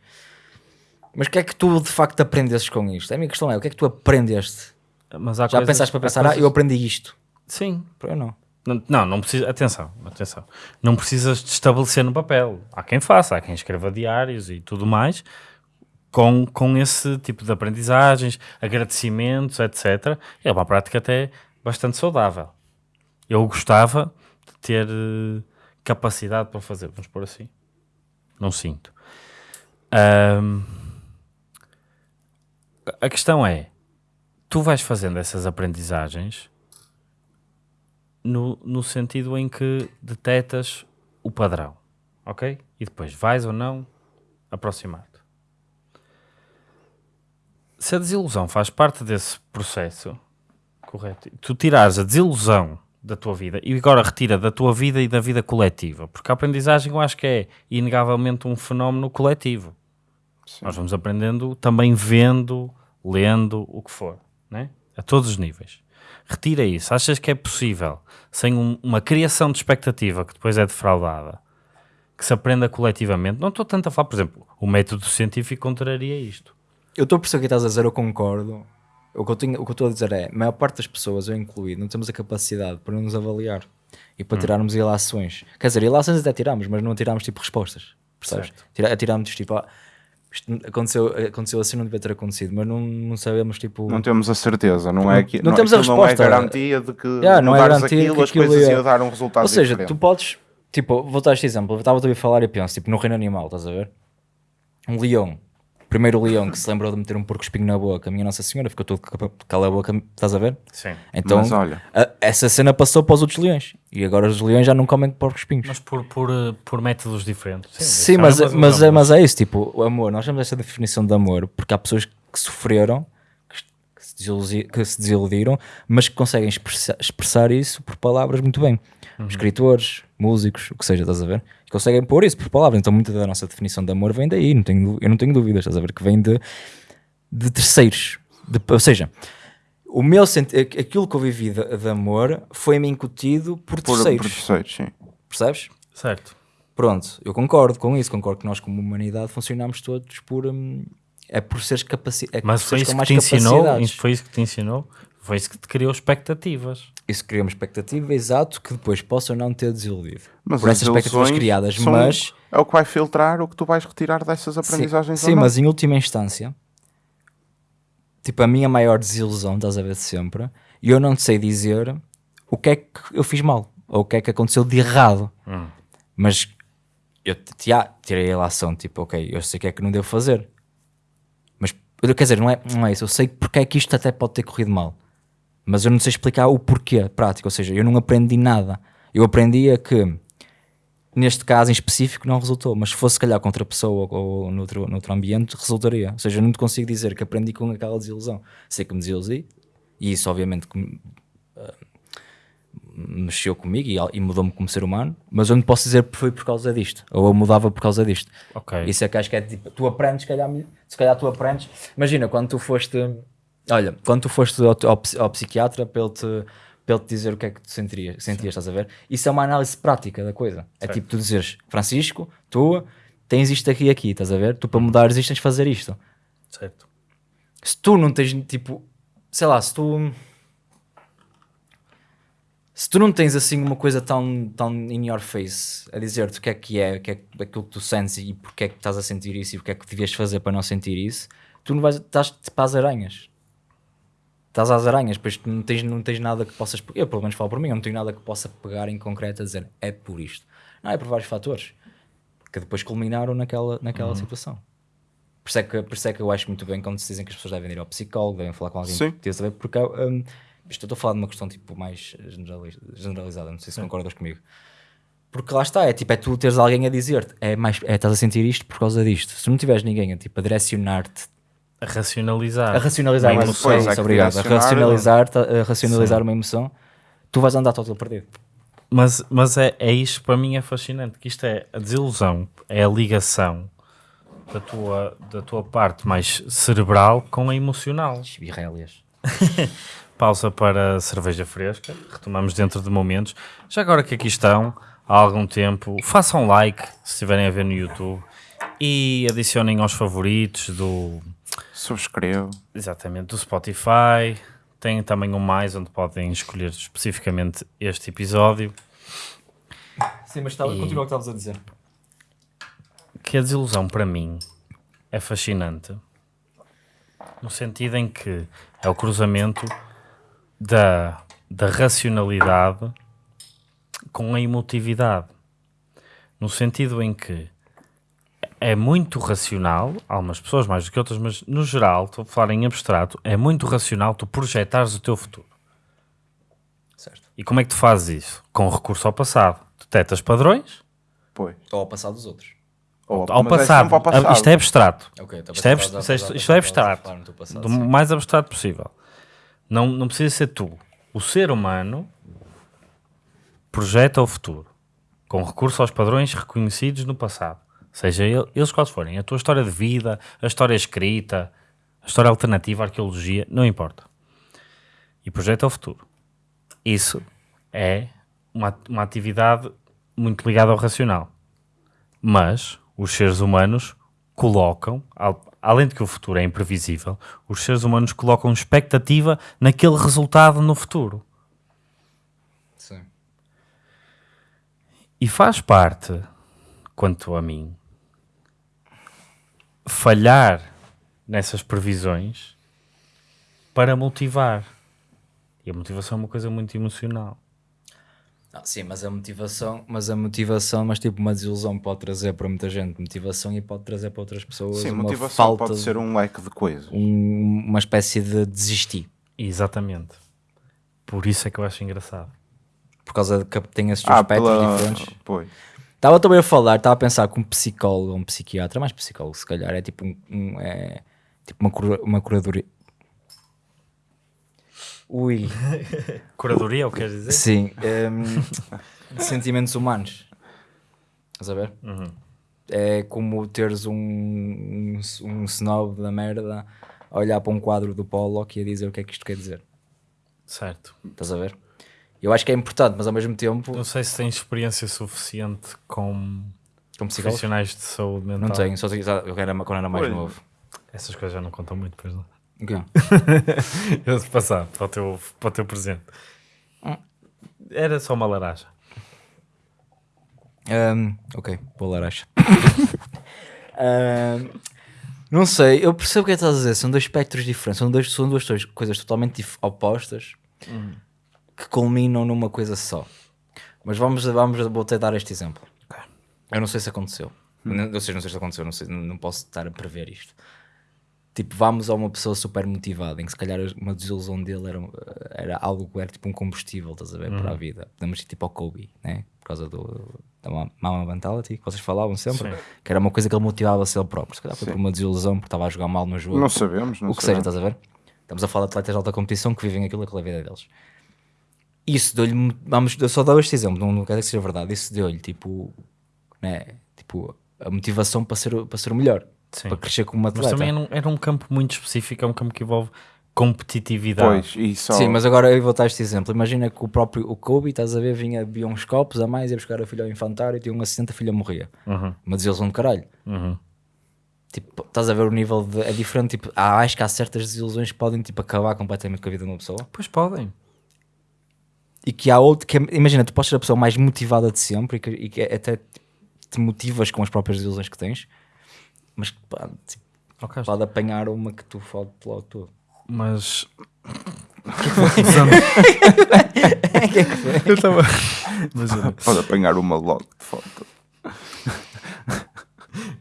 Mas o que é que tu de facto aprendestes com isto? A minha questão é, o que é que tu aprendeste? Mas há Já coisas- pensaste para pensar, coisas- ah, eu aprendi isto. Sim. Eu não. Não, não, não precisa... Atenção, atenção. Não precisas de estabelecer no papel. Há quem faça, há quem escreva diários e tudo mais, com, com esse tipo de aprendizagens, agradecimentos, etc. É uma prática até bastante saudável. Eu gostava ter eh, capacidade para fazer, vamos pôr assim. Não sinto. Ahm, a questão é, tu vais fazendo essas aprendizagens no, no sentido em que detetas o padrão, ok? E depois vais ou não aproximar-te. se a desilusão faz parte desse processo, correto, tu tirares a desilusão da tua vida e agora retira da tua vida e da vida coletiva, porque a aprendizagem eu acho que é inegavelmente um fenómeno coletivo. Sim. Nós vamos aprendendo também vendo, lendo, o que for, né? a todos os níveis. Retira isso. Achas que é possível, sem um- uma criação de expectativa que depois é defraudada, que se aprenda coletivamente? Não estou tanto a falar, por exemplo, o método científico contraria isto. Eu estou a perceber o que estás a dizer, eu concordo. O que eu, tenho- o que eu estou a dizer é, a maior parte das pessoas, eu incluído, não temos a capacidade para nos avaliar e para tirarmos ilações. Quer dizer, ilações até tiramos, mas não tiramos tipo respostas. Percebes? Tira, tiramos tipo, ah, isto não- aconteceu, aconteceu assim, não devia ter acontecido, mas não, não sabemos tipo. Não temos a certeza, não é que não temos a aquilo não é resposta. garantia de que Yeah, não é garantia aquilo, que as aquilo coisas ia- iam dar um resultado Ou seja, diferente. tu podes, tipo, vou dar este exemplo, estava a ouvir falar e penso, tipo, no reino animal, estás a ver? Um leão, primeiro leão que se lembrou de meter um porco espinho na boca, a minha Nossa Senhora ficou todo capa- cala a boca, estás a ver? Sim. Então, Mas olha- a- essa cena passou para os outros leões e agora os leões já não comem porcos espinhos. Mas por, por, eh, por métodos diferentes. Sim, mas, é mas, é, mas é isso, tipo, o amor, nós temos essa definição de amor porque há pessoas que sofreram, que, que se, que se desiludiram, mas que conseguem expressa- expressar isso por palavras muito bem. Escritores, músicos, o que seja, estás a ver? E conseguem pôr isso por palavras. Então, muita da nossa definição de amor vem daí, não tenho, eu não tenho dúvidas, estás a ver? Que vem de, de terceiros. De- ou seja, o meu aquilo que eu vivi de, de amor foi-me incutido por por, terceiros, por terceiros, sim. percebes? Certo. Pronto, eu concordo com isso, concordo que nós como humanidade funcionamos todos por hum, é por seres capaci é Mas por foi seres isso com que mais te ensinou? Foi isso que te ensinou? Foi isso que te criou expectativas. Isso cria uma expectativa exato que depois possa ou não ter desiludido. Mas por as essas expectativas criadas, são- mas É o que vai filtrar o que tu vais retirar dessas sim, aprendizagens sim não. mas em última instância, tipo a minha maior desilusão, estás a ver de sempre, e eu não te sei dizer o que é que eu fiz mal ou o que é que aconteceu de errado. Mas eu te- já tirei a ação, tipo, ok, eu sei o que é que não devo fazer. Mas, quer dizer, não é, não é isso. Eu sei porque é que isto até pode ter corrido mal. Mas eu não sei explicar o porquê prático. Ou seja, eu não aprendi nada. Eu aprendia que, neste caso em específico, não resultou. Mas se fosse, se calhar, com outra pessoa ou, ou noutro, noutro ambiente, resultaria. Ou seja, eu não te consigo dizer que aprendi com aquela desilusão. Sei que me desiludi. E isso, obviamente, que me- mexeu comigo e, e mudou-me como ser humano, mas eu não posso dizer que foi por causa disto, ou eu mudava por causa disto. Ok. Isso é que acho que é tipo, tu aprendes, se calhar, se calhar tu aprendes. Imagina, quando tu foste, olha, quando tu foste ao, ao, ao psiquiatra para ele, te, para ele te dizer o que é que tu sentirias, sentias, estás a ver? Isso é uma análise prática da coisa. É tipo tu dizeres, Francisco, tu tens isto aqui e aqui, estás a ver? Tu para mudares isto tens de fazer isto. Certo. Se tu não tens, tipo, sei lá, se tu se tu não tens assim uma coisa tão, tão in your face a dizer-te o que é que é, o que é que- aquilo que tu sentes e porque é que estás a sentir isso e porque é que devias fazer para não sentir isso, tu não vais, estás tipo às aranhas. Estás às aranhas, pois não tens, não tens nada que possas. Eu, pelo menos, falo por mim, eu não tenho nada que possa pegar em concreto a dizer é por isto. Não, é por vários fatores que depois culminaram naquela, naquela situação. Por isso, é que, por isso é que eu acho muito bem quando se dizem que as pessoas devem ir ao psicólogo, devem falar com alguém Sim. que tenha saber, porque isto eu estou a falar de uma questão tipo mais generaliz- generalizada, não sei se concordas comigo. Porque lá está, é tipo, é tu teres alguém a dizer-te, é mais, é, estás a sentir isto por causa disto. Se não tiveres ninguém a, tipo, a direcionar-te, A racionalizar. a racionalizar Uma emoção. Pois, é isso, obrigado, a direcionar, racionalizar, a racionalizar uma emoção, tu vais andar todo perdido. Mas, mas é, é isto para mim é fascinante, que isto é a desilusão, é a ligação da tua, da tua parte mais cerebral com a emocional. Birrélias. Pausa para cerveja fresca, retomamos dentro de momentos. Já agora que aqui estão, há algum tempo, façam like se estiverem a ver no YouTube e adicionem aos favoritos do, Subscrevo. exatamente, do Spotify. Tem também um mais onde podem escolher especificamente este episódio. Sim, mas estava, E- continua o que estavas a dizer. que a desilusão para mim é fascinante no sentido em que é o cruzamento da, da racionalidade com a emotividade no sentido em que é muito racional, algumas pessoas mais do que outras, mas no geral, estou a falar em abstrato, é muito racional tu projetares o teu futuro. Certo. E como é que tu fazes isso? Com recurso ao passado. Detectas padrões, Pois. Ou ao passar dos outros. Ou- ao é passado. sempre ao passado. Isto é abstrato. Ok, então Isto é, estás a- isto é- isto é abstrato. passado, Do sim. mais abstrato possível. Não, não precisa ser tu. O ser humano projeta o futuro com recurso aos padrões reconhecidos no passado. Seja ele- eles quais forem. A tua história de vida, a história escrita, a história alternativa, a arqueologia, não importa. E projeta o futuro. Isso é uma, uma atividade muito ligada ao racional. Mas os seres humanos colocam, al- além de que o futuro é imprevisível, os seres humanos colocam expectativa naquele resultado no futuro. Sim. E faz parte, quanto a mim, falhar nessas previsões para motivar. E a motivação é uma coisa muito emocional. Ah, sim, mas a motivação, mas a motivação, mas tipo uma desilusão pode trazer para muita gente motivação e pode trazer para outras pessoas Sim, uma motivação falta pode de- ser um leque de coisas. um- uma espécie de desistir Exatamente. Por isso é que eu acho engraçado. por causa de que tem esses Ah, aspectos pela... diferentes. Pois. Estava também a falar, estava a pensar que um psicólogo, um psiquiatra, mais psicólogo se calhar, é tipo um, um- é, tipo uma, cura, uma curadoria. Ui, Curadoria, é o que queres dizer? sim, hum, de sentimentos humanos. Estás a ver? É como teres um, um, um snob da merda a olhar para um quadro do Pollock e a dizer o que é que isto quer dizer. Certo. Estás a ver? Eu acho que é importante, mas ao mesmo tempo, Não sei se tens experiência suficiente com psicólogo, profissionais de saúde mental. não tenho, só tenho, eu era, quando era mais novo. Essas coisas já não contam muito, pois não. O quê? Eu passar para o teu, para o teu presente. Era só uma laranja. Um, ok, boa laranja. Um, não sei, eu percebo o que é que estás a dizer. São dois espectros diferentes, são, dois, são duas coisas- totalmente opostas que culminam numa coisa só. Mas vamos, vamos vou até dar este exemplo. Eu não sei se aconteceu. Não, ou seja, não sei se aconteceu, não, sei, não, posso estar a prever isto. Tipo, vamos a uma pessoa super motivada, em que se calhar uma desilusão dele era, era algo que era tipo um combustível, estás a ver, para a vida. Podemos ir tipo ao Kobe, né? Por causa do, da ma- mama mentality que vocês falavam sempre, Sim. que era uma coisa que ele motivava-se ele próprio. Se calhar foi por uma desilusão porque estava a jogar mal no jogo. Não sabemos, não o que seja, sabemos. estás a ver? Estamos a falar de atletas de alta competição que vivem aquilo aquela vida deles. Isso deu-lhe, vamos, eu só dou este exemplo, não, não quero que seja verdade. Isso deu-lhe tipo, né? Tipo, a motivação para ser, o- para ser o melhor, Sim. para crescer como um Mas atleta. também era um, era um campo muito específico, é um campo que envolve competitividade. Pois, e só... Sim, mas agora eu vou dar este exemplo. Imagina que o próprio o Kobe, estás a ver, vinha, bebia uns copos a mais, ia buscar a filha ao infantário, tinha um acidente, a filha morria. Uhum, Uma desilusão de caralho. uhum. Tipo, estás a ver o nível de. É diferente. Tipo, há, acho que há certas desilusões que podem tipo, acabar completamente com a vida de uma pessoa. Pois podem. E que há outro. Que é- imagina, tu podes ser a pessoa mais motivada de sempre e que, e que até te motivas com as próprias desilusões que tens, mas que pá, tipo, Ok. pode apanhar uma que tu fode logo tudo. Mas. é Eu estava. Imagina. Pode apanhar uma logo de foto.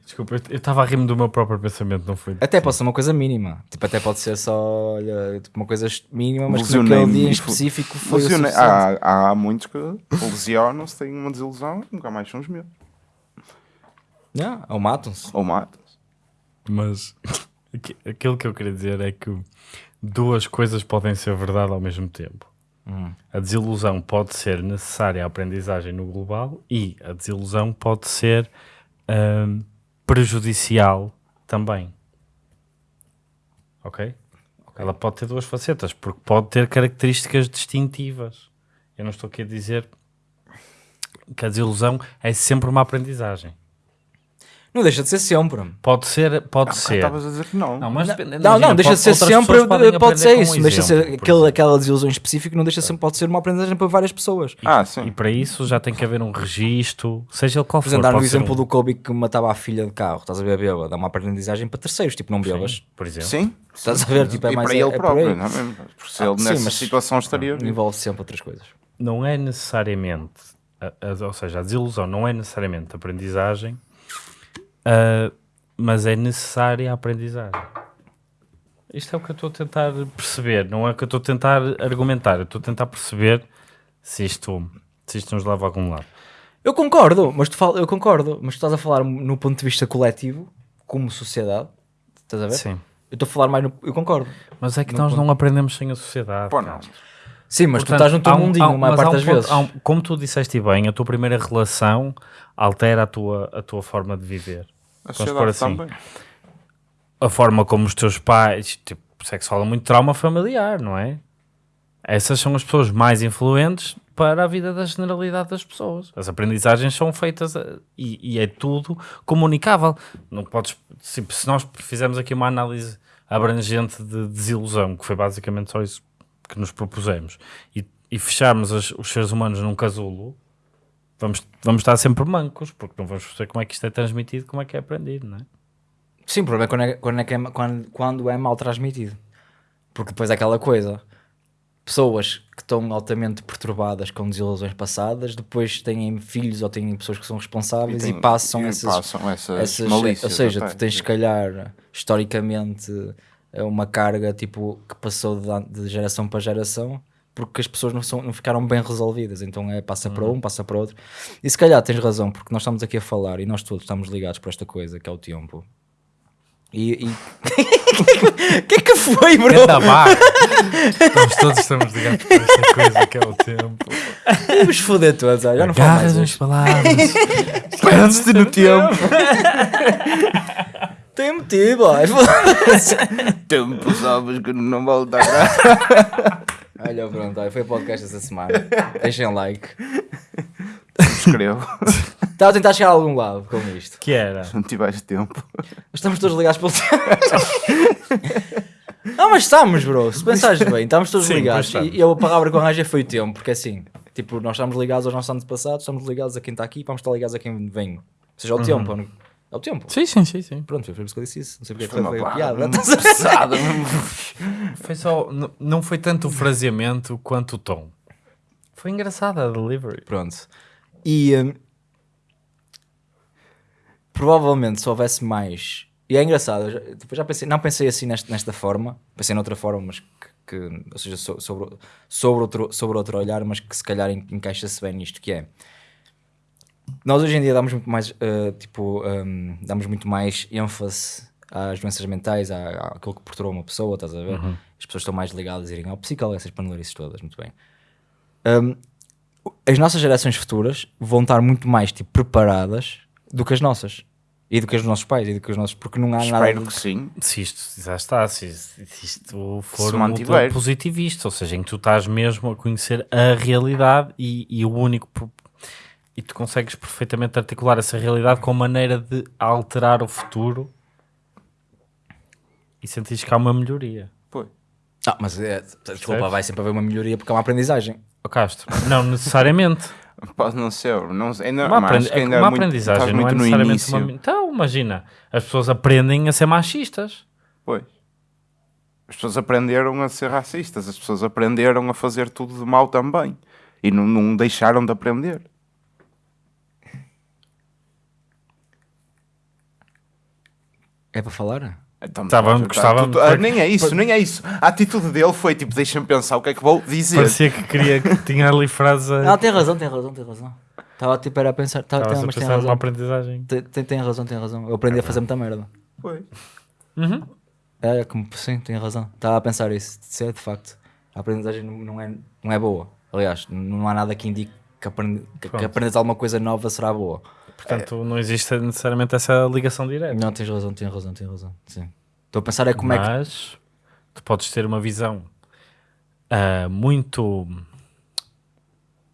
Desculpa, eu- estava a rir-me do meu próprio pensamento, não foi? Até pode ser uma coisa mínima. Tipo, até pode ser só olha, tipo, uma coisa mínima, mas que naquele dia em específico foi Lesionei- suficiente. há, há muitos que lesionam-se, têm uma desilusão e nunca mais são os meus. Não, ou matam-se. Ou matam-se. Mas aqui- aquilo que eu queria dizer é que duas coisas podem ser verdade ao mesmo tempo. A desilusão pode ser necessária à aprendizagem no global e a desilusão pode ser hum, prejudicial também. Ok? Ela pode ter duas facetas, porque pode ter características distintivas. Eu não estou aqui a dizer que a desilusão é sempre uma aprendizagem. Não deixa de ser sempre. Pode ser, pode Ah, ser. Estavas a dizer que não. Não, mas Não, não, imagina, deixa de pode- ser outras sempre, pode ser isso. deixa de ser por aquele, aquela desilusão específica, não deixa de ser, pode ser uma aprendizagem para várias pessoas. Ah, E sim. para isso já tem que haver um registro, seja ele qual Por for. exemplo, dar ser exemplo um- do Kobe que matava a filha de carro, estás a ver a bêbada, dá uma aprendizagem para terceiros, tipo, não bebas. Sim, por exemplo. Sim. Estás a ver, tipo, é e mais para é, ele é por próprio, aí. não é mesmo? Porque se Ah, ele sim, nessa mas- situação estaria... Envolve sempre outras coisas. Não é necessariamente, ou seja, a desilusão não é necessariamente aprendizagem, ah, mas é necessária a aprendizagem. Isto é o que eu estou a tentar perceber, não é o que eu estou a tentar argumentar, eu estou a tentar perceber se isto, se isto nos leva a algum lado. Eu concordo, mas tu fala, eu concordo, mas tu estás a falar no ponto de vista coletivo, como sociedade, estás a ver? Sim. Eu estou a falar mais no. Eu concordo. Mas é que nós não aprendemos sem a sociedade. Pô, não. Sim, mas Portanto, tu estás no teu um- mundinho, a um- parte um das ponto- vezes. um- como tu disseste bem, a tua primeira relação altera a tua, a tua forma de viver. A sociedade assim. também. A forma como os teus pais, tipo, sexo fala muito trauma familiar, não é? Essas são as pessoas mais influentes para a vida da generalidade das pessoas. As aprendizagens são feitas a- e, e é tudo comunicável. Não podes, se, se nós fizermos aqui uma análise abrangente de desilusão, que foi basicamente só isso que nos propusemos, e, e fecharmos as- os seres humanos num casulo, vamos, vamos estar sempre mancos, porque não vamos perceber como é que isto é transmitido, como é que é aprendido, não é? Sim, o problema é quando é, quando é, que é- quando, quando é mal transmitido. Porque depois é aquela coisa. Pessoas que estão altamente perturbadas com desilusões passadas, depois têm filhos ou têm pessoas que são responsáveis e, tem- passam e essas, passam essas, essas- malícias ou seja, até. tu tens se calhar historicamente é uma carga tipo que passou de, de geração para geração porque as pessoas não, são, não ficaram bem resolvidas, então é passa para um, passa para outro. E se calhar tens razão, porque nós estamos aqui a falar e nós todos estamos ligados por esta coisa que é o tempo. E. O que é que foi, bro? Barra. Estamos todos estamos ligados por esta coisa que é o tempo. Vamos foder todos, olha, já não falo mais as palavras. Antes no tempo. Tem motivo, ó. Tempo, sabes que não volta Olha, pronto, olha, foi o podcast essa semana. Deixem like. Escrevo. Estava a tentar chegar a algum lado com isto. Que era? Se não tiveste tempo. Estamos todos ligados pelo tempo. Não, mas estamos, bro. Se pensares bem, estamos todos Sim, ligados. pois estamos. E, e a palavra que eu arranjei foi o tempo, porque assim, tipo, nós estamos ligados aos nossos anos passados, estamos ligados a quem está aqui e vamos estar ligados a quem vem. Ou seja, é o tempo. É o- É o tempo. Sim, sim, sim, sim. Pronto, foi por isso que eu disse isso. Não sei porque Foi uma foi a palavra piada. mesmo pesada. Foi só, não foi tanto o fraseamento quanto o tom. Foi engraçada a delivery. Pronto. E hum, provavelmente se houvesse mais. E é engraçado, já, depois já pensei, não pensei assim nesta, nesta forma, pensei noutra forma, mas que, que- ou seja, so- sobre, sobre, outro, sobre outro olhar, mas que se calhar en- encaixa-se bem nisto, que é nós hoje em dia damos muito mais eh, tipo hum, damos muito mais ênfase às doenças mentais, à, àquilo que perturba uma pessoa, estás a ver? As pessoas estão mais ligadas a irem ao psicólogo, essas panelarices todas, muito bem. Hum, as nossas gerações futuras vão estar muito mais tipo, preparadas do que as nossas. E do que os nossos pais, e do que os nossos. Porque não há nada. Espero que sim. Se isto já está, se, se isto for Se um positivista, ou seja, em que tu estás mesmo a conhecer a realidade e, e o único. E tu consegues perfeitamente articular essa realidade com a maneira de alterar o futuro e sentires que há uma melhoria. Pois. Ah, mas é, desculpa, vai sempre haver uma melhoria porque é uma aprendizagem. Ó Castro, não necessariamente. Pode não ser. Não, ainda, Uma, que ainda uma é muito- aprendizagem não é muito no necessariamente início. uma. Então, imagina, as pessoas aprendem a ser machistas. Pois. As pessoas aprenderam a ser racistas, as pessoas aprenderam a fazer tudo de mal também. E não, não deixaram de aprender. É para falar? Então, Tá, tá, gostava- tudo- ah, nem é isso, nem é isso. A atitude dele foi tipo, deixa-me pensar o que é que vou dizer. Parecia que queria que tinha ali frase. a- Não, tem razão, tem razão, tem razão. Estava tipo era a pensar. Tá, Estavas tem, a mas tem pensar numa razão. aprendizagem. Tem, tem, tem razão, tem razão. Eu aprendi a fazer muita merda. Foi. Uhum. É, como, sim, tem razão. Estava a pensar isso. Isso é de facto. A aprendizagem não, não é, não é boa. Aliás, não há nada que indique que, aprende, que, que Pronto. aprendes alguma coisa nova será boa. Portanto, não existe necessariamente essa ligação direta. Não, tens razão, tens razão, tens razão. Sim. Estou a pensar é como é que. Mas tu podes ter uma visão ah, muito.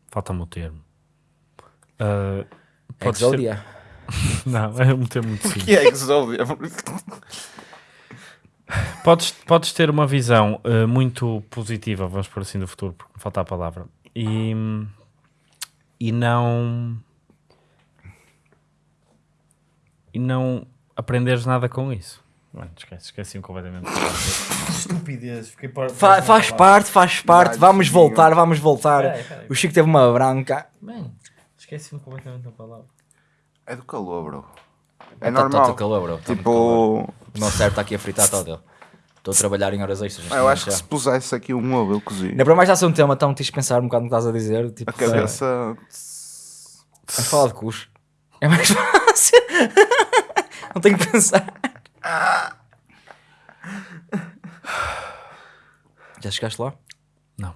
Falta-me o termo. Ah, podes ter... Não, é um termo muito O simples. que é Exodia? Podes, podes ter uma visão ah, muito positiva, vamos por assim, do futuro, porque me falta a palavra. E, e não. E não aprenderes nada com isso. Mano, esquece, esqueci-me completamente. Estupidez, fiquei para. Fa- faz parte, faz parte. Vai, Vamos voltar, vamos voltar. Peraí, peraí. O Chico teve uma branca. Mano, esqueci-me completamente da palavra. É do calor, bro. É Tá- tá- normal. tá calor, bro. Tá calor. tipo, O meu cérebro está aqui a fritar todo. Estou a trabalhar em horas extras. neste eu acho que se pusesse aqui um ovo, eu cozia. Ainda para mais já ser um tema tão tens de pensar um bocado no que estás a dizer. Tipo, A cabeça. Vamos falar de cus. É mais fácil. Não tenho que pensar. Já chegaste lá? Não.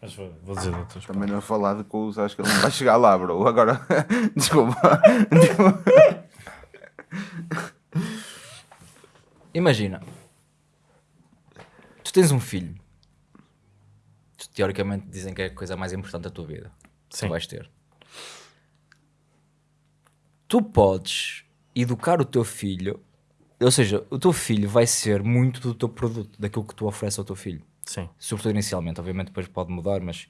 Mas vou, vou dizer de outras Também não falar de cus, acho que ele não vai chegar lá, bro. Agora, desculpa. Imagina. Tu tens um filho. Tu, teoricamente dizem que é a coisa mais importante da tua vida. Sim. Tu vais ter. Tu podes educar o teu filho. Ou seja, o teu filho vai ser muito do teu produto, daquilo que tu ofereces ao teu filho. Sim. Sobretudo inicialmente, obviamente depois pode mudar, mas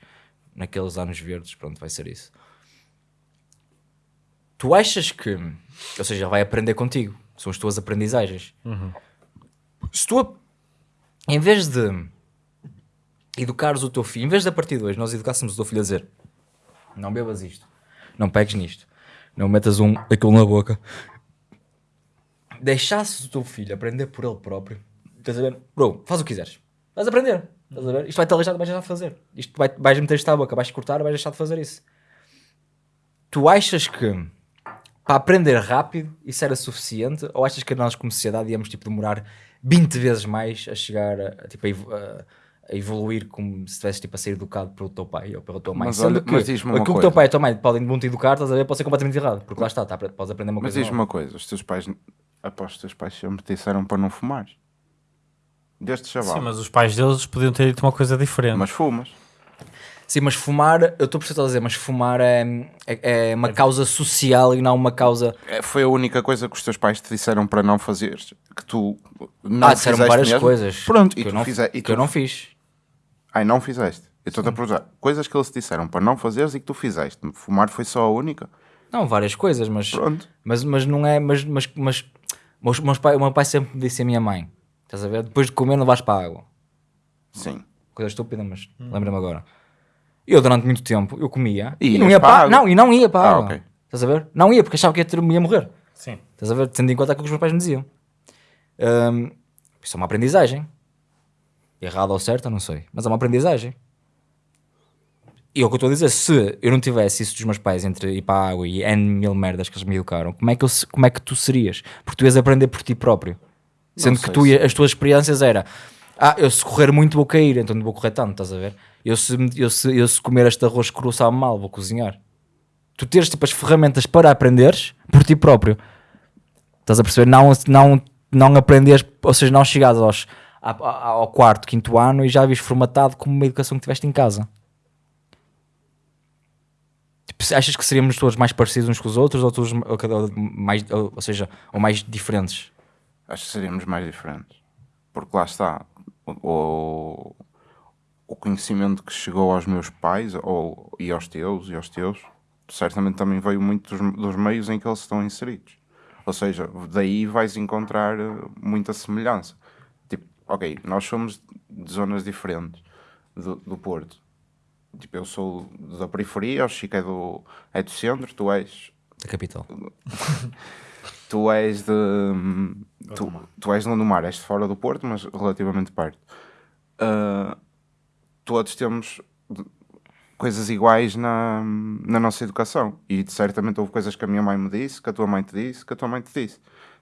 naqueles anos verdes, pronto, vai ser isso. Tu achas que, ou seja, vai aprender contigo, são as tuas aprendizagens. Se tu, em vez de educares o teu filho, em vez de a partir de hoje nós educássemos o teu filho a dizer não bebas isto, não pegues nisto, não metas um, aquilo na boca, deixasses o teu filho aprender por ele próprio, estás a ver? Bro, faz o que quiseres. Vais aprender. Estás a ver? Isto vai-te aleijar, vais deixar de fazer. Isto vai, vais meter isto à boca, vais cortar, vais deixar de fazer isso. Tu achas que para aprender rápido isso era suficiente? Ou achas que nós, como sociedade, íamos tipo, demorar 20 vezes mais a chegar a, tipo, a, a- evoluir como se estivesse tipo, a ser educado pelo teu pai ou pela tua mãe? Mas olha- mas diz-me uma aquilo que o coisa. teu pai e a tua mãe podem muito educar, estás a ver, pode ser completamente errado. Porque lá está, tá, podes aprender uma Mas coisa diz-me nova. uma coisa: os teus pais, após os teus pais sempre te disseram para não fumar. Deste chaval. Sim, mas os pais deles podiam ter dito uma coisa diferente. Mas fumas. Sim, mas fumar, eu estou a perceber o que estás a dizer, mas fumar é, é, é uma causa social e não uma causa. É, Foi a única coisa que os teus pais te disseram para não fazeres. Que tu não ah, disseram fizeste várias mesmo. coisas. Pronto, que e eu tu não, fize- e que tu- eu não fiz. Ai, não fizeste. Eu estou-te a perguntar. Coisas que eles te disseram para não fazeres e que tu fizeste. Fumar foi só a única. Não, várias coisas, mas, Pronto. mas, mas não é. Mas, mas, mas meus, meus pai, o meu pai sempre me disse a minha mãe: estás a ver? Depois de comer, não vais para a água. Sim. Coisa estúpida, mas lembra-me agora. Eu, durante muito tempo, eu comia E e, não ia para a para, água? não, e não ia para a Ah, água. ok. Estás a ver? Não ia, porque achava que ia, ter, ia morrer. Sim. Estás a ver? Tendo em conta aquilo que os meus pais me diziam. Hum, isso é uma aprendizagem. Errado ou certo, eu não sei. Mas é uma aprendizagem. E é o que eu estou a dizer, se eu não tivesse isso dos meus pais entre ir para a água e N mil merdas que eles me educaram, como é que, eu como é que tu serias? Porque tu ias aprender por ti próprio. Sendo que tu, as tuas experiências era ah, eu se correr muito vou cair, então não vou correr tanto, estás a ver? Eu se, eu se, eu se comer este arroz cru sabe mal, vou cozinhar. Tu teres tipo as ferramentas para aprenderes por ti próprio. Estás a perceber? Não, não, não aprenderes, ou seja, não chegares aos, ao quarto, quinto ano e já vis formatado como uma educação que tiveste em casa. Achas que seríamos todos mais parecidos uns com os outros ou todos ou mais, ou, ou seja, ou mais diferentes? Acho que seríamos mais diferentes. Porque lá está. O, o conhecimento que chegou aos meus pais ou, e aos teus e aos teus certamente também veio muito dos, dos meios em que eles estão inseridos. Ou seja, daí vais encontrar eh, muita semelhança. Tipo, ok, nós somos de zonas diferentes do, do Porto. Tipo, eu sou da periferia, o Chico é do, é do centro, tu és Da capital. tu és de. Tu, tu és de Gondomar, és de fora do Porto, mas relativamente perto. Ah, todos temos coisas iguais na, na nossa educação. E certamente houve coisas que a minha mãe me disse, que a tua mãe te disse, que a tua mãe te disse.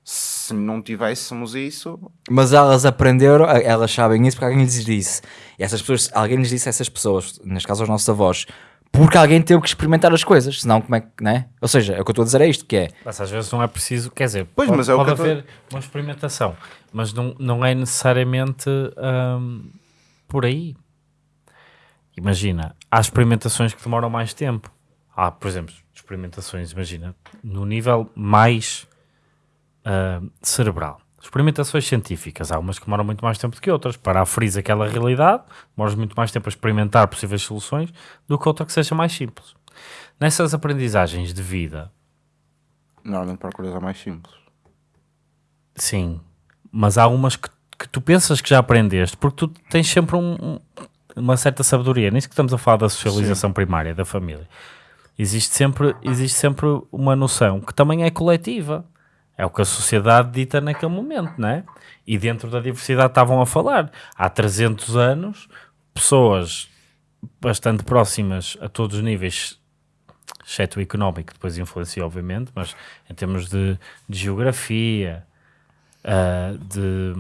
Se não tivéssemos isso, Mas elas aprenderam, elas sabem isso porque alguém lhes disse. E essas pessoas, alguém lhes disse a essas pessoas, neste caso aos nossos avós, porque alguém teve que experimentar as coisas, senão como é que, né? Ou seja, é o que eu estou a dizer é isto, que é, Mas às vezes não é preciso, quer dizer, Pois, pode, mas é o pode que eu tô- haver uma experimentação, mas não, não é necessariamente hum, por aí. Imagina, há experimentações que demoram mais tempo. Há, por exemplo, experimentações, imagina, no nível mais hum, cerebral. Experimentações científicas, há umas que demoram muito mais tempo do que outras. Para aferir aquela realidade, demoras muito mais tempo a experimentar possíveis soluções do que outra que seja mais simples. Nessas aprendizagens de vida, normalmente procuras a mais simples. Sim, mas há umas que, que tu pensas que já aprendeste, porque tu tens sempre um- um- uma certa sabedoria. Nisso que estamos a falar da socialização primária, da família. Existe sempre, existe sempre uma noção que também é coletiva. É o que a sociedade dita naquele momento, não é? E dentro da diversidade estavam a falar. Há 300 anos, pessoas bastante próximas a todos os níveis exceto o económico, que depois influencia, obviamente, mas em termos de, de geografia, ah, de,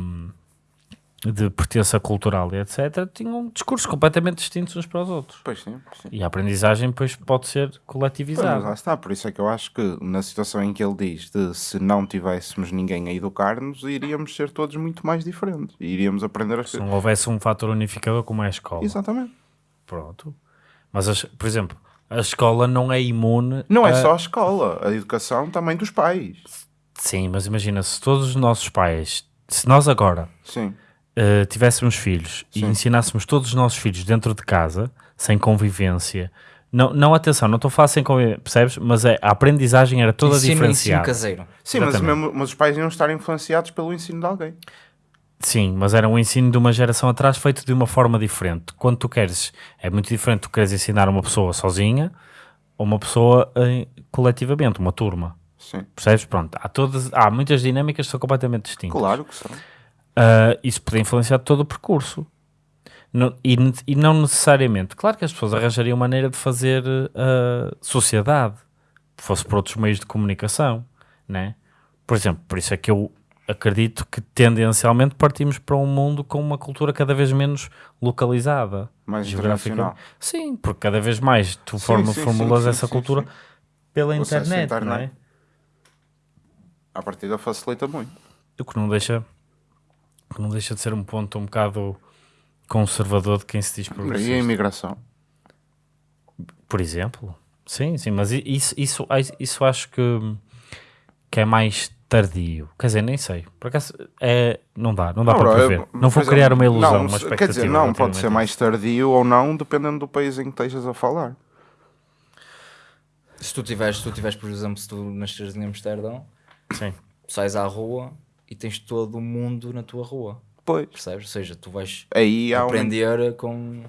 de pertença cultural e etc., tinham discursos completamente distintos uns para os outros. Pois sim, sim. E a aprendizagem depois pode ser Pois, coletivizada. lá está, por isso é que eu acho que na situação em que ele diz de se não tivéssemos ninguém a educar-nos, iríamos ser todos muito mais diferentes. E iríamos aprender as Se não houvesse um fator unificador como é a escola. Exatamente. Pronto. Mas, as- por exemplo, a escola não é imune. Não é a- só a escola, a educação também dos pais. Sim, mas imagina, se todos os nossos pais, se nós agora Sim. Eh, tivéssemos filhos e Sim. ensinássemos todos os nossos filhos dentro de casa, sem convivência, não, não atenção, não estou a falar sem convivência, percebes? Mas é, a aprendizagem era toda Ensino, ensino diferenciada. caseiro. Sim, mas, mesmo- mas os pais iam estar influenciados pelo ensino de alguém. Sim, mas era um ensino de uma geração atrás feito de uma forma diferente. Quando tu queres, é muito diferente tu queres ensinar uma pessoa sozinha ou uma pessoa eh, coletivamente, uma turma. Sim. Percebes? Pronto, há, todas, há muitas dinâmicas que são completamente distintas. Claro que são. Uh, isso podia influenciar todo o percurso. Não- e, e não necessariamente. Claro que as pessoas arranjariam maneira de fazer uh, sociedade, fosse por outros meios de comunicação, né? Por exemplo, por isso é que eu acredito que tendencialmente partimos para um mundo com uma cultura cada vez menos localizada. Mais internacional. Sim, porque cada vez mais tu Sim, forma, sim, formulas sim, essa cultura pela à internet, não é? internet. A partida facilita muito. O que não deixa que não deixa de ser um ponto um bocado conservador de quem se diz E a progressista. imigração? Por exemplo. Sim, sim, mas isso, isso, isso acho que, que é mais tardio. Quer dizer, nem sei. Por acaso, é, não dá, não dá Não, para prever. eu- Não vou criar uma ilusão, não, uma expectativa. Quer dizer, não, pode ser mais tardio ou não, dependendo do país em que estejas a falar. Se tu tiveres, se tu tiveres, por exemplo, se tu nasceres em Amsterdão, Sim. sais à rua e tens todo o mundo na tua rua, Pois. percebes? Ou seja, tu vais Aí há um... aprender com.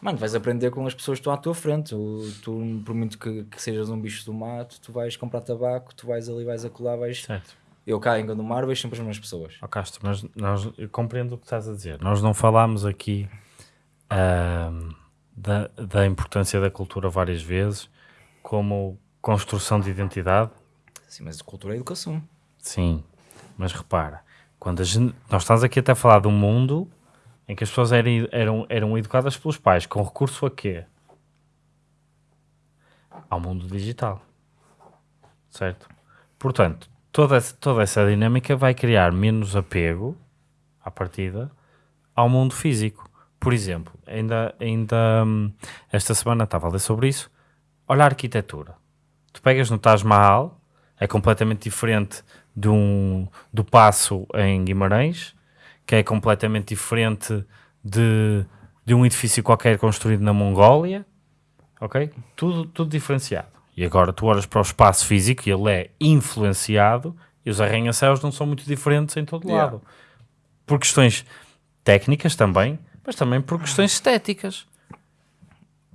Mano, vais aprender com as pessoas que estão à tua frente. O- Tu, por muito que, que sejas um bicho do mato, tu vais comprar tabaco, tu vais ali, vais acolá, vais. Certo. Eu cá em Gondomar vejo sempre as mesmas pessoas. Ó Castro, mas nós, eu compreendo o que estás a dizer. Nós não falámos aqui ahm, da, da importância da cultura várias vezes como construção de identidade. Sim, mas cultura é educação. Sim, mas repara, quando gente, nós estamos aqui até a falar de um mundo em que as pessoas eram, eram, eram educadas pelos pais, com recurso a quê? Ao mundo digital. Certo? Portanto, toda, essa- toda essa dinâmica vai criar menos apego, à partida, ao mundo físico. Por exemplo, ainda, ainda hum, esta semana estava a ler sobre isso. Olha a arquitetura. Tu pegas no Taj Mahal, é completamente diferente de um, do Passo em Guimarães, que é completamente diferente de, de um edifício qualquer construído na Mongólia, ok? Tudo, tudo diferenciado. E agora tu olhas para o espaço físico e ele é influenciado e os arranha-céus não são muito diferentes em todo Yeah. lado. Por questões técnicas também, mas também por questões estéticas.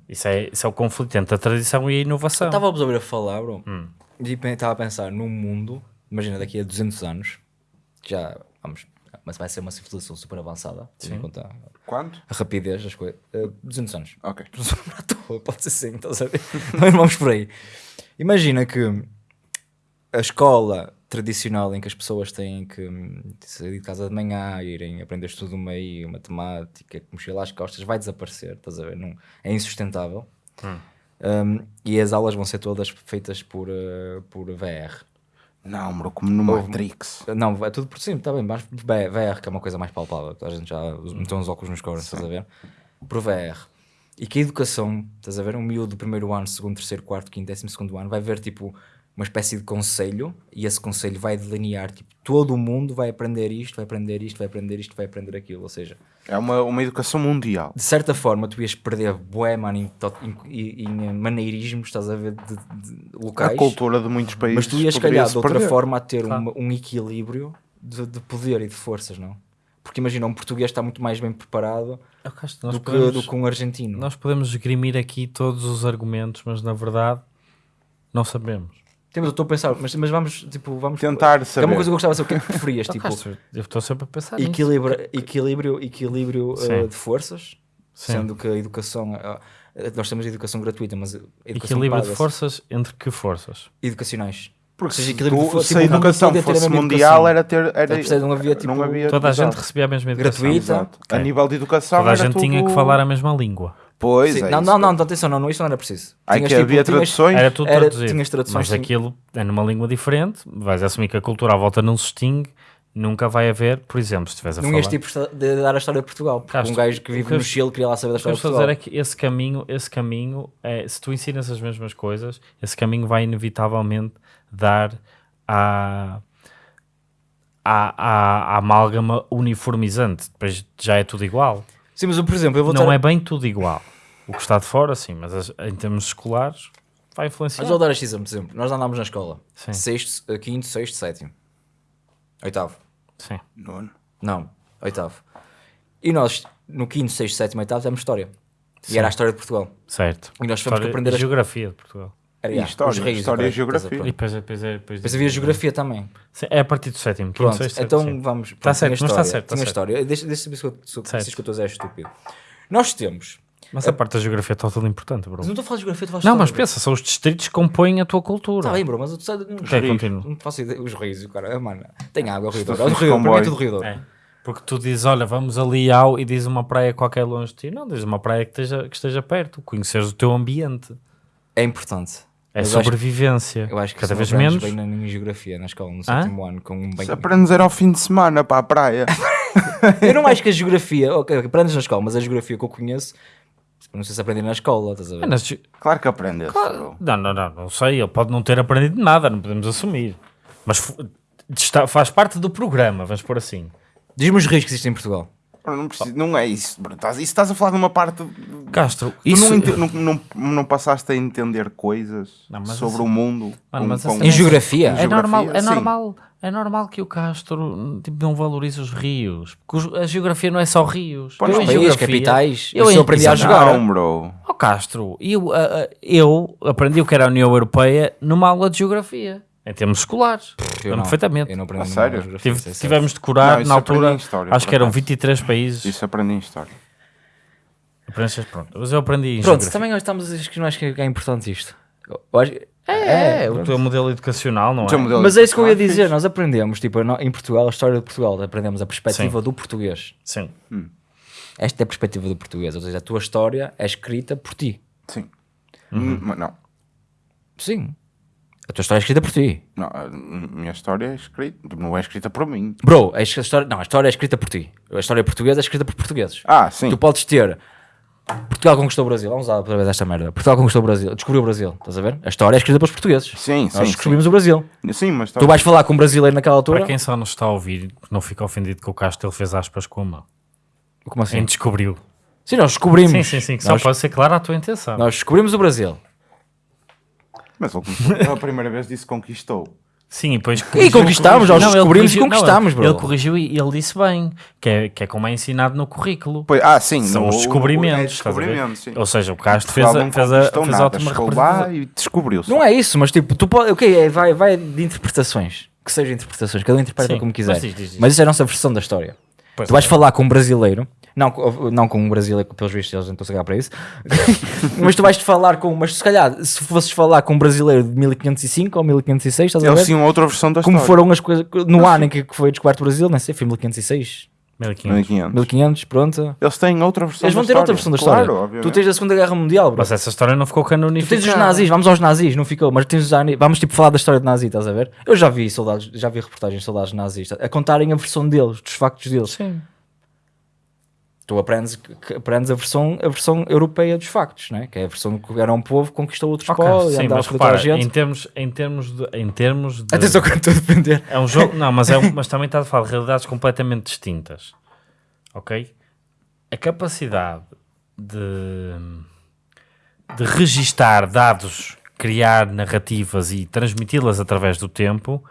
Isso é, isso é o conflito entre a tradição e a inovação. Estava a ouvir a falar, bro, Hum. e estava a pensar num mundo, imagina daqui a 200 anos, já vamos, mas vai ser uma civilização super avançada, tendo em conta Quanto? a rapidez das coisas. Eh, 200 anos. Ok. À toa, pode ser sim, estás a ver? Nós vamos por aí. Imagina que a escola tradicional em que as pessoas têm que hum, sair de casa de manhã, irem aprender estudo do meio, matemática, mochila às costas, vai desaparecer, estás a ver? Não, é insustentável. Um, e as aulas vão ser todas feitas por, eh, por VR. Não, bro, como no Matrix. Não, é tudo por cima, está bem, mas VR, que é uma coisa mais palpável, a gente já meteu uns óculos nos cornos, estás a ver? Por VR. E que a educação, estás a ver? Um miúdo do primeiro ano, segundo, terceiro, quarto, quinto, décimo segundo ano, vai ver tipo uma espécie de conselho e esse conselho vai delinear, tipo, todo o mundo vai aprender isto, vai aprender isto, vai aprender isto, vai aprender aquilo. Ou seja, É uma, uma educação mundial. de certa forma, tu ias perder bué, mano, em, to- em, em- maneirismos, estás a ver, de, de locais. A cultura de muitos países. Mas tu ias, calhar, de outra perder. forma, a ter um, um equilíbrio de, de poder e de forças, não? Porque imagina, um português está muito mais bem preparado nós do, que, podemos- do que um argentino. Nós podemos esgrimir aqui todos os argumentos, mas na verdade não sabemos. Temos, eu estou a pensar, mas, mas vamos, tipo, vamos... Tentar Que é saber. uma coisa que eu gostava de saber, o que é que preferias, tipo, eu estou sempre a pensar nisso. equilíbrio, equilíbrio, equilíbrio Sim. eh, de forças, Sim. sendo que a educação... Eh, Nós temos educação gratuita, mas educação Equilíbrio de forças entre que forças? educacionais. Porque seja, se, equilíbrio de tu- força, se a tipo, educação fosse mundial, educação. era ter. Era? Não havia, tipo, havia Toda a gente recebia a mesma educação. Gratuita. exato. A nível de educação, Toda a gente tinha tudo- que falar a mesma língua. Pois Sim, é. não, isso. não, não, não, atenção, não, não, isto não era preciso. Ai, Tinhas, que tipo, havia tinhas- traduções. Era tudo Era- traduzido. tinhas traduções, Mas sim. aquilo é numa língua diferente, vais assumir que a cultura à volta não se extingue, nunca vai haver, por exemplo, se estiveres a Não falar... ias tipo de dar a história de Portugal. Porque Castro, um gajo que vive que no Chile queria lá saber da O que eu história de estou a dizer Portugal. é que esse caminho, esse caminho é, se tu ensinas as mesmas coisas, esse caminho vai inevitavelmente dar à, à, à, à amálgama uniformizante. Depois já é tudo igual. Sim, mas eu, por exemplo, eu vou Não ter... é bem tudo igual. O que está de fora, sim, mas as- em termos escolares vai influenciar. Mas vou dar este exemplo, por exemplo. Nós andámos na escola. Sim. Sexto, eh, quinto, sexto, sétimo. Oitavo. Sim. Nono. Não, oitavo. E nós, no quinto, sexto, sétimo, oitavo, temos história. E era a história de Portugal. Certo. E nós que História- aprender a... geografia de Portugal. Era, E yeah, história, os reis, história e geografia. E depois, depois, depois, depois Depois havia geografia também. Sim, É a partir do sétimo, Pronto, sexto, então sétimo, sim. vamos. Tá pronto, certo, tinha mas tá história, certo, tá tinha certo. história. Deixa, deixa saber se eu, se eu, estou a dizer é estúpido. Nós temos. Mas a parte da geografia é total importante, bro. Mas não estou a falar de geografia, estou a falar de Não, mas bro. pensa, são os distritos que compõem a tua cultura. Está bem, bro, mas eu sei. Não, Ok, continua. não faço ideia. Os rios, o cara. Mano, tem água, é o Rio Douro. É o Rio Douro, é tudo Rio Douro. É. Porque tu dizes, olha, vamos ali ao e diz uma praia qualquer longe de ti. Não, diz uma praia que esteja, que esteja perto, conheceres o teu ambiente. É importante. É Mas eu acho- sobrevivência. Eu acho que Cada vez menos. bem na minha geografia na escola, no Hã? sétimo ano, com um bem... Se aprendes era ao fim de semana para a praia. Eu não acho que a geografia, ok, aprendes na escola, mas a geografia que eu conheço, não sei se aprendi na escola, estás a ver? É, nas Claro que aprendes. Claro. Não, não, não, não sei. Ele pode não ter aprendido nada, não podemos assumir. Mas fu- está- faz parte do programa, vamos por assim. Diz-me os rios que existem em Portugal. Não, preciso- não é isso. bro. Estás, isso estás a falar de uma parte. Castro, Tu isso. não, ente- não, não, não passaste a entender coisas Não, sobre assim- o mundo. Mano, com- mas com- Em geografia? É geografia, normal, é sim. normal, é normal que o Castro tipo, não valorize os rios. Porque a geografia não é só rios. Pois eu não. geografia, capitais, eu aprendi a jogar. Não, bro. Ó Castro, eu, eu aprendi o que era a União Europeia numa aula de geografia, em termos escolares. Eu não, perfeitamente. Eu não aprendi A nada sério? Tive- tivemos de curar Não, isso na altura, história, acho que eram acaso. 23 países. Isso aprendi em história. Aprendeste, pronto. Mas eu aprendi em Pronto, geografia. também nós estamos, acho que não acho que é importante isto. Eu acho que- É, é, o teu modelo educacional, não é? Mas é isso que eu ia é dizer, nós aprendemos, tipo, em Portugal, a história de Portugal, aprendemos a perspectiva Sim. do português. Sim. Esta é a perspectiva do português, ou seja, a tua história é escrita por ti. Sim. Uhum. Hum, mas Não. Sim. A tua história é escrita por ti. Não, a minha história é escrita, não é escrita por mim. Bro, a história, não, a história é escrita por ti. A história portuguesa é escrita por portugueses. Ah, sim. Tu podes ter Portugal conquistou o Brasil. Vamos lá para ver esta merda. Portugal conquistou o Brasil. Descobriu o Brasil. Estás a ver? A história é escrita pelos portugueses. Sim, Nós sim, descobrimos sim. o Brasil. Sim, mas tá- Tu vais falar com um brasileiro naquela altura. Para quem só nos está a ouvir, não fica ofendido que o Castro ele fez aspas com a mão. Como assim? Quem descobriu. Sim, nós descobrimos. Sim, sim, sim. que Só Nós, pode ser clara a tua intenção. nós descobrimos o Brasil. Mas ele a primeira vez disse conquistou. Sim, e depois E conquistámos, nós Não, ele descobrimos e corrigiu- não, conquistámos, ele- bro. Ele corrigiu e ele disse bem, que é, que é como é ensinado no currículo. Pois, ah, sim. São no- os é descobrimentos. a ver? descobrimento, sim. Ou seja, o Castro fez, a, não fez, a, fez a nada, ótima chegou lá e descobriu-se. Não é isso, mas tipo, tu pode, ok, é, vai, vai de interpretações. Que sejam interpretações, cada um interpreta Sim, como quiser. mas diz, diz, diz. Mas isso é a nossa versão da história. Pois tu vais é. falar com um brasileiro, não, com- não com um brasileiro, que pelos vistos eles não estão a cagar para isso, mas tu vais falar com, mas se calhar, se fosses falar com um brasileiro de 1505 ou 1506, estás a Eles ver? tinham outra versão da Como história. foram as coisas, no ano em que foi descoberto o Brasil, não sei, foi 1506, 1500. 1500. 1500, pronto. Eles têm outra versão Eles vão da ter história. outra versão da Claro, história. obviamente. tu tens a Segunda Guerra Mundial, bro. Mas essa história não ficou Tu canonificada. tens os nazis, vamos aos nazis, não ficou, mas tens os nazis, vamos tipo falar da história de nazi, estás a ver? Eu já vi soldados, já vi reportagens de soldados nazis a contarem a versão deles, dos factos deles. Sim. Tu aprendes, aprendes a, versão, a versão europeia dos factos, né? que é a versão que era um povo que conquistou outros Ok, povos e andava a repara, gente. em termos, em termos de... Em termos de Atenção que eu estou a defender. É um jogo, não, mas, é um- mas também está a falar de realidades completamente distintas. Ok? A capacidade de, de registar dados, criar narrativas e transmiti-las através do tempo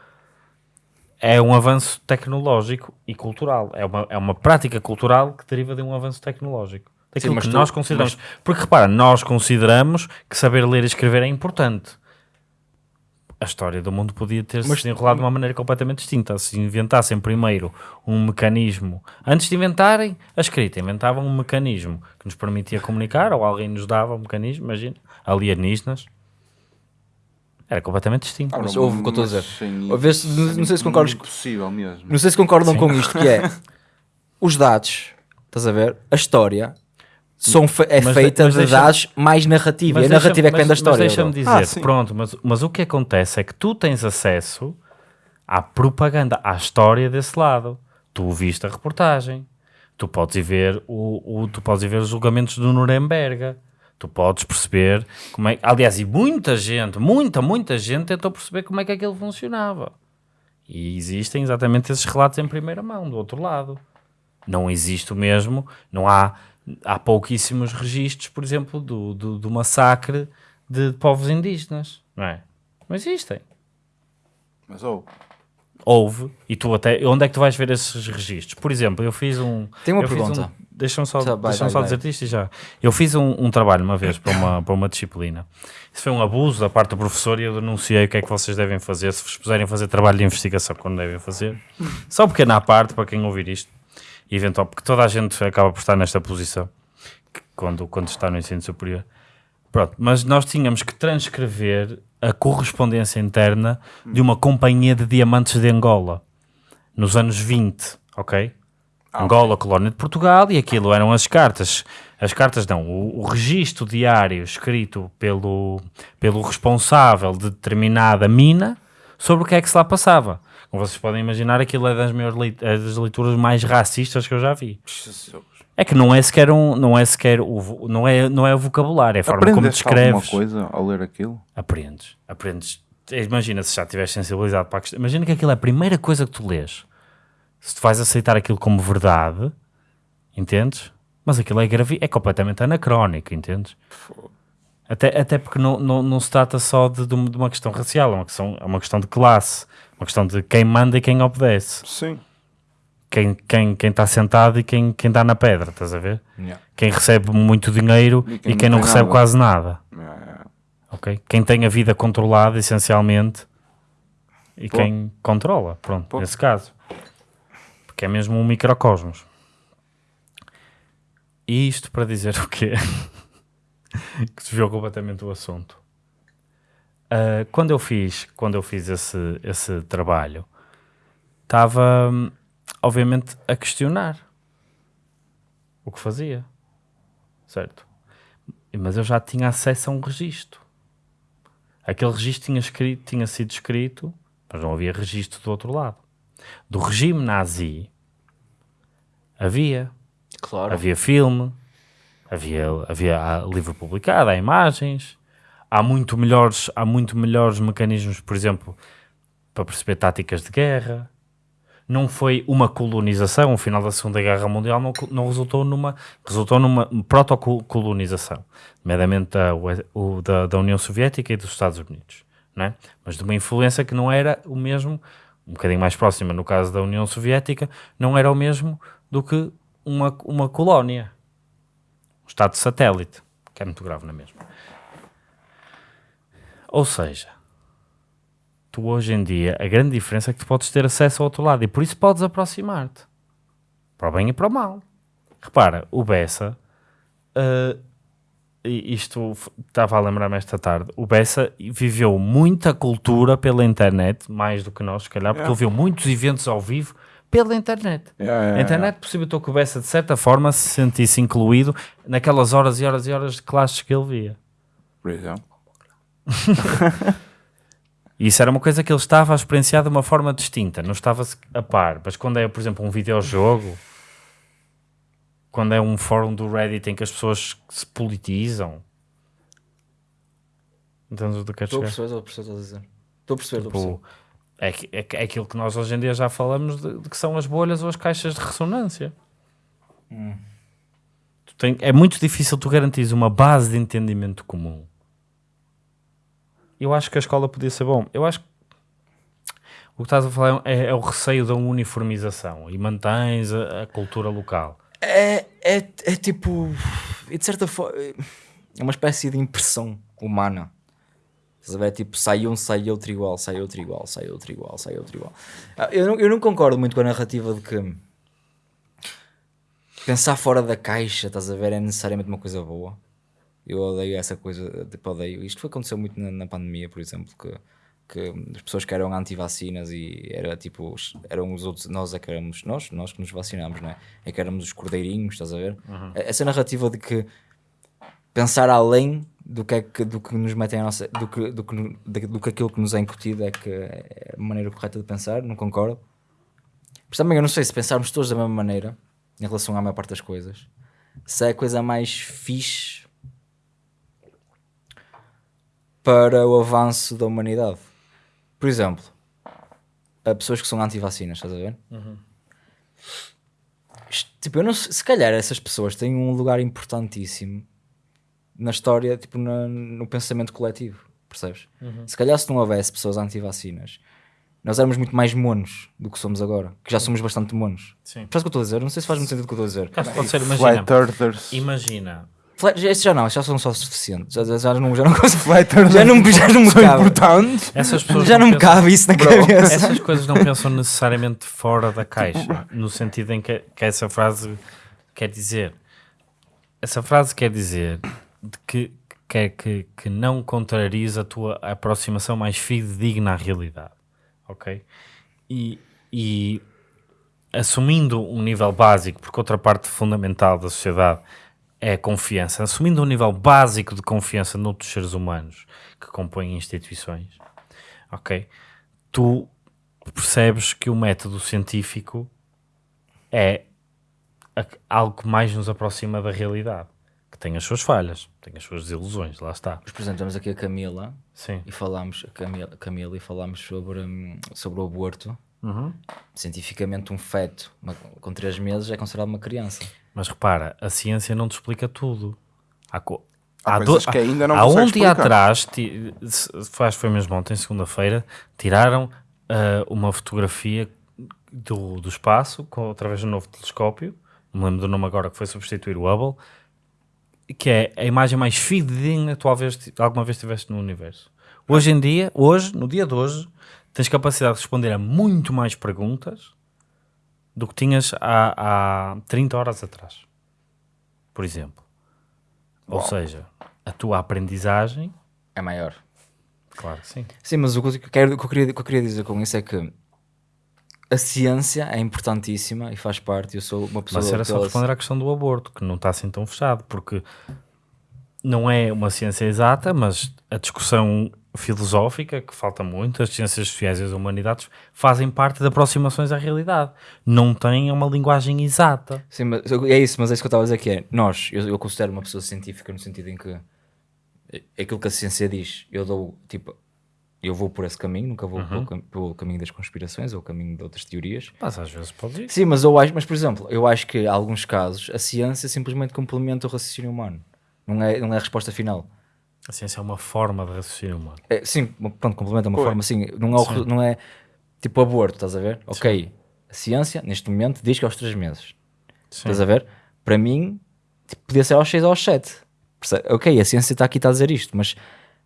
é um avanço tecnológico e cultural. É uma, é uma prática cultural que deriva de um avanço tecnológico. Daquilo mas que tu- nós consideramos. Porque repara, nós consideramos que saber ler e escrever é importante. a história do mundo podia ter Mas- se enrolado de uma maneira completamente distinta. Se inventassem primeiro um mecanismo, antes de inventarem a escrita, inventavam um mecanismo que nos permitia comunicar, ou alguém nos dava um mecanismo, imagina, alienígenas. Era completamente distinto. Ah, Mas não, ouve o que eu estou a dizer. sim, A ver se- não- não sei se concordas com- Impossível mesmo. Não sei se concordam com isto, que é os dados, estás a ver? A história são fe- é Mas- feita mas de deixa- dados mais narrativa. E a narrativa é que vem da história. Mas deixa-me dizer, Ah, sim. pronto, mas, mas o que acontece é que tu tens acesso à propaganda, à história desse lado. Tu viste a reportagem, tu podes ir ver, o, o- tu podes ir ver os julgamentos do Nuremberg, tu podes perceber como é. Aliás, e muita gente, muita, muita gente tentou perceber como é que aquilo funcionava. E existem exatamente esses relatos em primeira mão, do outro lado. Não existe o mesmo, não há, há pouquíssimos registros, por exemplo, do, do, do massacre de povos indígenas, não é? Não existem. Mas oh, Houve, e tu até, onde é que tu vais ver esses registros? Por exemplo, eu fiz um... Tenho uma eu fiz pergunta. Um, deixa-me só, Tá, vai, só dizer isto e já. Eu fiz um, um trabalho uma vez para uma, para uma disciplina. Isso foi um abuso da parte do professor e eu denunciei o que é que vocês devem fazer, se vos puserem fazer trabalho de investigação quando devem fazer. Só um pequeno à parte, para quem ouvir isto, eventual, porque toda a gente acaba por estar nesta posição quando, quando está no ensino superior. Pronto, mas nós tínhamos que transcrever a correspondência interna de uma companhia de diamantes de Angola nos anos 20, ok? Angola, colónia de Portugal, e aquilo eram as cartas. As cartas não, o, o registro diário escrito pelo, pelo responsável de determinada mina sobre o que é que se lá passava. Como vocês podem imaginar, aquilo é das, maiores leit- é das leituras mais racistas que eu já vi. Jesus. É que não é sequer um, não é sequer o, não é, não é o vocabulário, é a forma como Aprendeste alguma descreves. coisa ao ler aquilo? Aprendes, aprendes. Imagina se já estiveres sensibilizado para a questão. Imagina que aquilo é a primeira coisa que tu lês. Se tu vais aceitar aquilo como verdade, entendes? Mas aquilo é, gravi é completamente anacrónico, entendes? Até, até porque não, não, não se trata só de, de uma questão racial, é uma questão, é uma questão de classe, uma questão de quem manda e quem obedece, Sim. quem está quem, quem está sentado e quem, quem dá na pedra, estás a ver? Yeah. Quem recebe muito dinheiro E e quem quem, não não recebe nada. quase nada. É, ok? Quem tem a vida controlada, essencialmente, e Pô. quem controla, pronto, Pô. nesse caso. Porque é mesmo um microcosmos. E isto para dizer o quê? que desviou completamente o assunto. Ah, quando eu fiz, quando eu fiz esse, esse trabalho, estava, hum, obviamente, a questionar o que fazia, certo? Mas eu já tinha acesso a um registro. Aquele registro tinha, escrito, tinha sido escrito, mas não havia registro do outro lado. Do regime nazi havia. Claro. Havia filme, havia, havia livro publicado, há imagens, há muito melhores, há muito melhores mecanismos, por exemplo, para perceber táticas de guerra. Não foi uma colonização, o final da Segunda Guerra Mundial não, não resultou numa, resultou numa protocolonização, nomeadamente da, o- da, da União Soviética e dos Estados Unidos, não é? mas de uma influência que não era o mesmo, um bocadinho mais próxima no caso da União Soviética, não era o mesmo do que uma, uma colónia, um Estado satélite, que é muito grave na mesma. Ou seja, tu hoje em dia, a grande diferença é que tu podes ter acesso ao outro lado e por isso podes aproximar-te, para o bem e para o mal. Repara, o Bessa, e isto estava a lembrar-me esta tarde, o Bessa viveu muita cultura pela internet, mais do que nós, se calhar, porque É. ele viu muitos eventos ao vivo pela internet. É, é, A internet possibilitou que o Bessa, de certa forma, se sentisse incluído naquelas horas e horas e horas de classes que ele via. Por exemplo. Isso era uma coisa que ele estava a experienciar de uma forma distinta, não estava a par. Mas quando é, por exemplo, um videojogo, quando é um fórum do Reddit em que as pessoas se politizam, entendes o que eu quero Estou a perceber, estou a perceber, estou a dizer. Estou a perceber, estou a perceber. Tipo, é, é, é aquilo que nós hoje em dia já falamos de, de que são as bolhas ou as caixas de ressonância. Tu tem- é muito difícil tu garantires uma base de entendimento comum. Eu acho que a escola podia ser bom. Eu acho que o que estás a falar é, é o receio da uniformização e mantens a, a cultura local. É, é, é tipo. De certa forma. É uma espécie de impressão humana. Estás a ver? Tipo, sai um, sai outro igual, sai outro igual, sai outro igual, sai outro igual. Ah, Eu não, eu não concordo muito com a narrativa de que pensar fora da caixa, estás a ver, é necessariamente uma coisa boa. Eu odeio essa coisa, tipo, odeio. Isto foi aconteceu muito na, na pandemia, por exemplo, que, que as pessoas que eram anti-vacinas e era tipo, eram os outros, nós é que éramos, nós, nós que nos vacinámos, não é? É que éramos os cordeirinhos, estás a ver? Essa narrativa de que pensar além do que, é que, do que nos metem a nossa, do que, do, que, do, do que aquilo que nos é incutido é que é a maneira correta de pensar, não concordo. Mas também eu não sei se pensarmos todos da mesma maneira em relação à maior parte das coisas, se é a coisa mais fixe para o avanço da humanidade. Por exemplo, há pessoas que são anti-vacinas, estás a ver? Isto, Tipo, eu não se calhar essas pessoas têm um lugar importantíssimo na história, tipo, na- no pensamento coletivo, percebes? Se calhar se não houvesse pessoas anti-vacinas, nós éramos muito mais monos do que somos agora, que já somos bastante monos. Sim. Percebes o que eu estou a dizer? Não sei se faz muito sentido o que eu estou a dizer. Pode ser, imagina. Imagina. Este já não, já são só suficientes. Já, já, já não, já não consigo. Já não, já não me são cabe. importantes. Essas pessoas Já não me pensam- cabe isso na Bro, cabeça. Essas coisas não pensam necessariamente fora da caixa, no sentido em que, que essa frase quer dizer. Essa frase quer dizer de que, quer que, que não contrarias a tua aproximação mais fidedigna à realidade. Ok? E, e assumindo um nível básico, porque outra parte fundamental da sociedade é a confiança, assumindo um nível básico de confiança noutros seres humanos que compõem instituições, ok? Tu percebes que o método científico é algo que mais nos aproxima da realidade, que tem as suas falhas, tem as suas desilusões, lá está. Exemplo, temos aqui a Camila Sim. e falámos, a Camila, Camila e falámos sobre, hum, sobre o aborto. Uhum. Cientificamente, um feto uma- com 3 meses é considerado uma criança. Mas repara, a ciência não te explica tudo. Há, co- Há há coisas que ainda não há um dia atrás, faz foi mesmo ontem, segunda-feira, tiraram ah, uma fotografia do, do espaço com, através do novo telescópio, não me lembro do nome agora, que foi substituir o Hubble, que é a imagem mais fidedigna que tu alguma vez, alguma vez tiveste no universo. Hoje em dia, hoje, no dia de hoje, tens capacidade de responder a muito mais perguntas do que tinhas há, há 30 horas atrás, por exemplo. Ou seja, a tua aprendizagem, É maior. claro que sim. Sim, mas o que eu, quero, o que eu queria, o que eu queria dizer com isso é que a ciência é importantíssima e faz parte. Eu sou uma pessoa. Mas era só responder à questão do aborto, que não está assim tão fechado, porque não é uma ciência exata, mas a discussão filosófica, que falta muito, as ciências sociais e as humanidades, fazem parte de aproximações à realidade. Não têm uma linguagem exata. Sim, mas é isso, mas é isso que eu estava a dizer que é. Nós, eu, eu considero uma pessoa científica no sentido em que é aquilo que a ciência diz, eu dou tipo. Eu vou por esse caminho, nunca vou pelo, cam- pelo caminho das conspirações ou o caminho de outras teorias. Mas às vezes pode ir. Sim, mas eu acho, mas por exemplo, eu acho que em alguns casos a ciência simplesmente complementa o raciocínio humano. Não é, não é a resposta final. A ciência é uma forma de raciocínio humano. É, sim, pronto, complementa uma Pois. forma assim. Não é, o re- não é tipo aborto, estás a ver? Ok, a ciência neste momento diz que é aos 3 meses. Sim. Estás a ver? Para mim, tipo, podia ser aos 6 ou aos 7. Perce- Ok, a ciência está aqui está a dizer isto, mas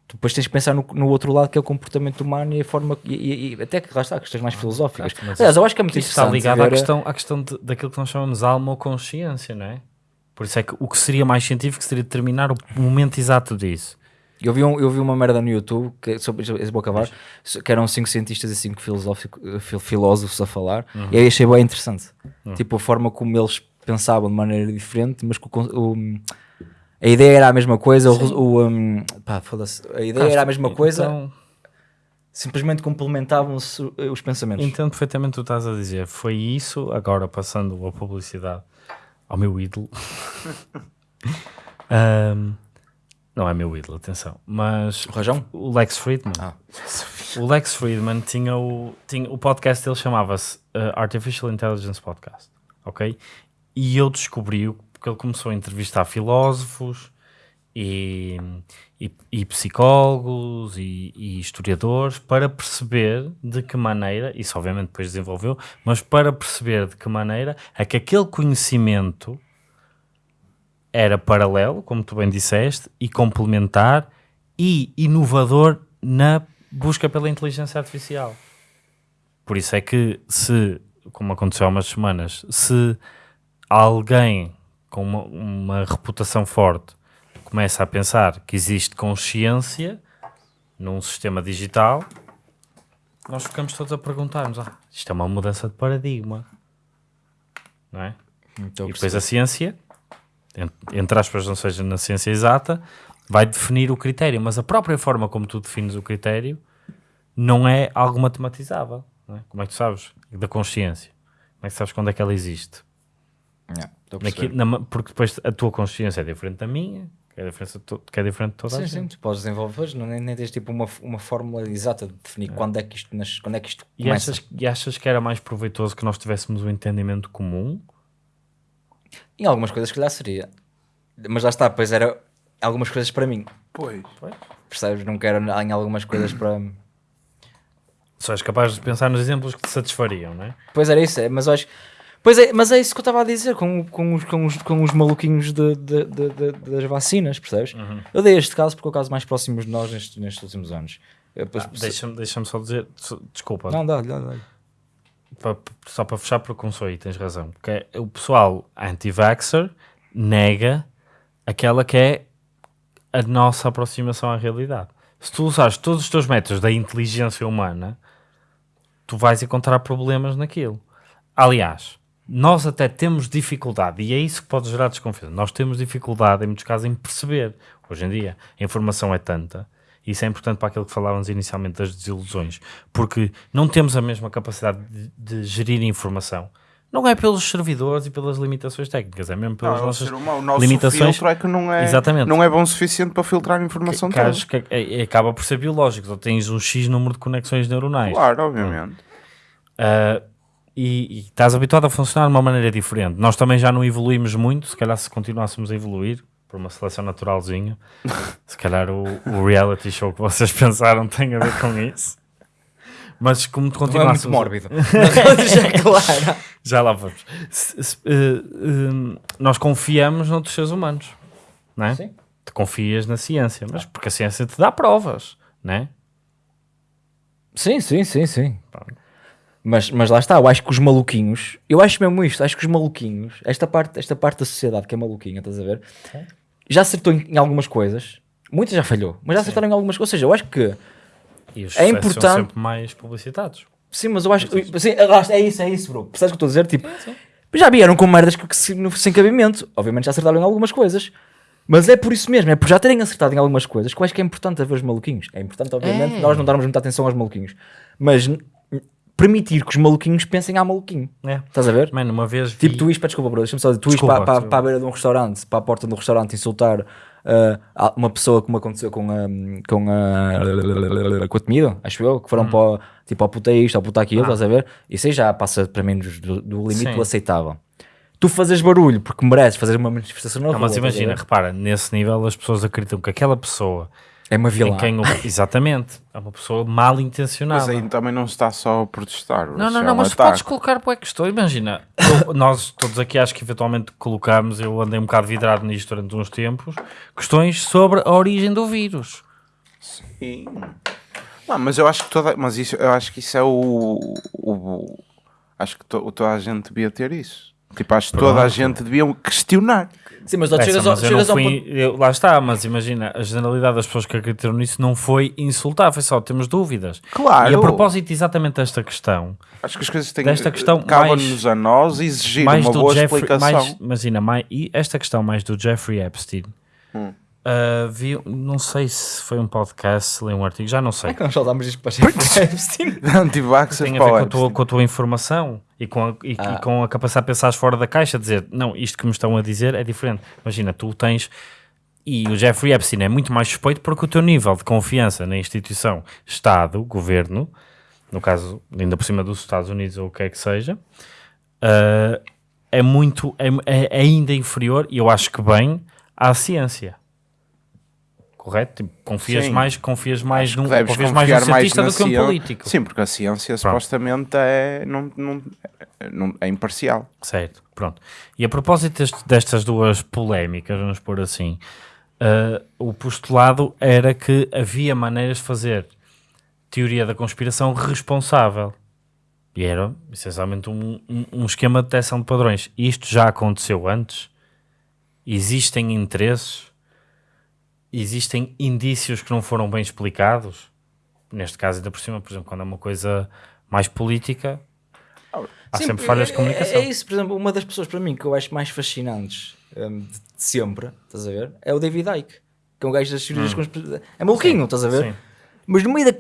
tu depois tens de pensar no, no outro lado que é o comportamento humano e a forma. E, e- e até que lá está, questões mais filosóficas. certo, mas Aliás, eu acho que é muito Isso está interessante. ligado à questão, à questão de- daquilo que nós chamamos alma ou consciência, não é? Por isso é que o que seria mais científico seria determinar o momento exato disso. Eu vi, um, eu vi uma merda no YouTube que, sobre, esse acabar, que eram cinco cientistas e cinco fil- filósofos a falar, e aí achei bem interessante. Tipo, a forma como eles pensavam de maneira diferente, mas que o o- a ideia era a mesma coisa, o, o, um, pá, foda-se, a ideia era a mesma coisa, Então, simplesmente complementavam-se os pensamentos. entendo perfeitamente o que tu estás a dizer. Foi isso, agora passando a publicidade ao meu ídolo. Ahm, não é meu ídolo, atenção. Mas O Rajão? o Lex Friedman. Ah. O Lex Friedman tinha o, tinha, o podcast dele chamava-se uh, Artificial Intelligence Podcast, ok? E eu descobri porque ele começou a entrevistar filósofos e, e, e psicólogos e, e historiadores para perceber de que maneira, isso obviamente depois desenvolveu, mas para perceber de que maneira é que aquele conhecimento era paralelo, como tu bem disseste, e complementar e inovador na busca pela inteligência artificial. Por isso é que se, como aconteceu há umas semanas, se alguém com uma, uma reputação forte começa a pensar que existe consciência num sistema digital, nós ficamos todos a perguntar-nos, ah, isto é uma mudança de paradigma, não é? Então, E depois a ciência, entre aspas, não seja na ciência exata, vai definir o critério, mas a própria forma como tu defines o critério não é algo matematizável. é? Como é que tu sabes da consciência? Como é que sabes quando é que ela existe? Yeah, estou a Naqui- perceber. na porque depois a tua consciência é diferente da minha, que é diferente que é diferente de toda a Sim, gente. sim, tu podes desenvolver, não, nem, nem tens tipo uma, uma fórmula exata de definir quando é que isto, nas, quando é que isto E começa. achas, e achas que era mais proveitoso que nós tivéssemos um entendimento comum? Em algumas coisas, se calhar seria. Mas lá está, pois era algumas coisas para mim. Pois. Percebes? Não quero em algumas coisas para. Só és capaz de pensar nos exemplos que te satisfariam, não é? Pois era isso, é, mas eu acho. Pois é, mas é isso que eu estava a dizer com, com, os, com, os, com os maluquinhos de, de- de- de- das vacinas, percebes? Eu dei este caso porque é o caso mais próximo de nós nestes, nestes últimos anos. Depois- Ah, Deixa-me deixa só dizer, desculpa, Não, dá, dá, dá. Só para fechar, aí, tens razão. Porque o pessoal anti-vaxxer nega aquela que é a nossa aproximação à realidade. Se tu usares todos os teus métodos da inteligência humana, tu vais encontrar problemas naquilo. Aliás, nós até temos dificuldade, e é isso que pode gerar desconfiança. Nós temos dificuldade, em muitos casos, em perceber. Hoje em dia, a informação é tanta, isso é importante para aquilo que falávamos inicialmente das desilusões, porque não temos a mesma capacidade de, de gerir informação. Não é pelos servidores e pelas limitações técnicas, é mesmo pelas Não, é nossas humano, o nosso limitações. filtro é que não é, Exatamente. não é bom o suficiente para filtrar a informação que, toda. acho que é- é- acaba por ser biológico. Tu tens um X número de conexões neuronais. Claro, obviamente. Uh, e, e estás habituado a funcionar de uma maneira diferente. Nós também já não evoluímos muito, se calhar se continuássemos a evoluir por uma seleção naturalzinha, se calhar o, o reality show que vocês pensaram tem a ver com isso. Mas como Não é muito mórbido. Já é claro. já lá vamos. Se- se- uh, um, nós confiamos noutros seres humanos, não é? Sim. Tu confias na ciência, mas porque a ciência te dá provas, não é? Sim, sim, sim, sim. Mas, mas lá está, eu acho que os maluquinhos, eu acho mesmo isto, acho que os maluquinhos, esta parte, esta parte da sociedade que é maluquinha, estás a ver? Já acertou em, em algumas coisas, muitas já falhou, mas já acertaram em algumas coisas. Ou seja, eu acho que E os É importante- são sempre mais publicitados. Sim, mas eu acho que. Sim, é isso, é isso, bro. Percebes o que eu estou a dizer? Tipo, já vieram com merdas que, que se- sem cabimento. Obviamente já acertaram em algumas coisas. Mas é por isso mesmo, é por já terem acertado em algumas coisas que eu acho que é importante haver os maluquinhos. É importante, obviamente, É. nós não darmos muita atenção aos maluquinhos. Mas permitir que os maluquinhos pensem a maluquinho. É. Estás a ver? Mano, uma vez vi... Tipo, tu ires para, desculpa, bro, deixa-me só dizer, tu ires para, para, a beira de um restaurante, para a porta de um restaurante, insultar ah, uma pessoa como aconteceu com a, com a, com a comida, acho eu, que foram Hum. para, o- tipo, ao puta isto, ao puta aquilo, estás a ver? Isso aí já passa para mim do, do limite Sim. do aceitável. Tu fazes barulho porque mereces fazer uma manifestação na Não, rua, mas imagina, repara, nesse nível as pessoas acreditam que aquela pessoa é uma vilã. quem o... Exatamente, é uma pessoa mal intencionada. Mas aí também não se está só a protestar. Não, não, é não, mas tu ataque. podes colocar para que estou. Imagina, eu- nós todos aqui acho que eventualmente colocámos, eu andei um bocado vidrado nisto durante uns tempos, questões sobre a origem do vírus. Sim. Não, mas eu acho que toda, mas isso, eu acho que isso é o, o- acho que to- toda a gente devia ter isso. Tipo, acho que toda a gente devia questionar. Sim, mas Essa, chegas, ao, mas eu não chegas ao fui- ponto... eu- lá está, mas imagina, a generalidade das pessoas que acreditaram nisso não foi insultar, foi só temos dúvidas. Claro. E a propósito exatamente desta questão, Acho que as coisas têm Desta questão cabem-nos a nós exigir mais uma do boa Jeffrey, explicação. mais, imagina, mais, e esta questão mais do Jeffrey Epstein, Hum. Ah, vi, não sei se foi um podcast, se li um artigo, já não sei. É que nós soltámos isto para Epstein. Anti-vaxxers tem a ver com a, tua, com a tua informação e com a, e, e com a capacidade de pensar fora da caixa, dizer, não, isto que me estão a dizer é diferente. Imagina, tu tens, e o Jeffrey Epstein é muito mais suspeito porque o teu nível de confiança na instituição, Estado, Governo, no caso, ainda por cima dos Estados Unidos ou o que é que seja, ah, é muito, é, é ainda inferior, e eu acho que bem, à ciência. Correto? Tipo, confias Sim. mais, confias mais num, confias mais num mais cientista do que um político. Sim, porque a ciência supostamente é, não, não, não- é imparcial. Certo, pronto. E a propósito deste- destas duas polémicas, vamos pôr assim, uh, o postulado era que havia maneiras de fazer teoria da conspiração responsável. E era essencialmente um, um, um esquema de detecção de padrões. Isto já aconteceu antes. Existem interesses, existem indícios que não foram bem explicados. Neste caso, ainda por cima, por exemplo, quando é uma coisa mais política, há Sim, sempre falhas é- de comunicação. É, é isso, por exemplo, uma das pessoas para mim que eu acho mais fascinantes hum, de, de sempre, estás a ver? É o David Icke, que é um gajo das teorias conspiratórias. É maluquinho, estás a ver? Sim. Mas no meio da.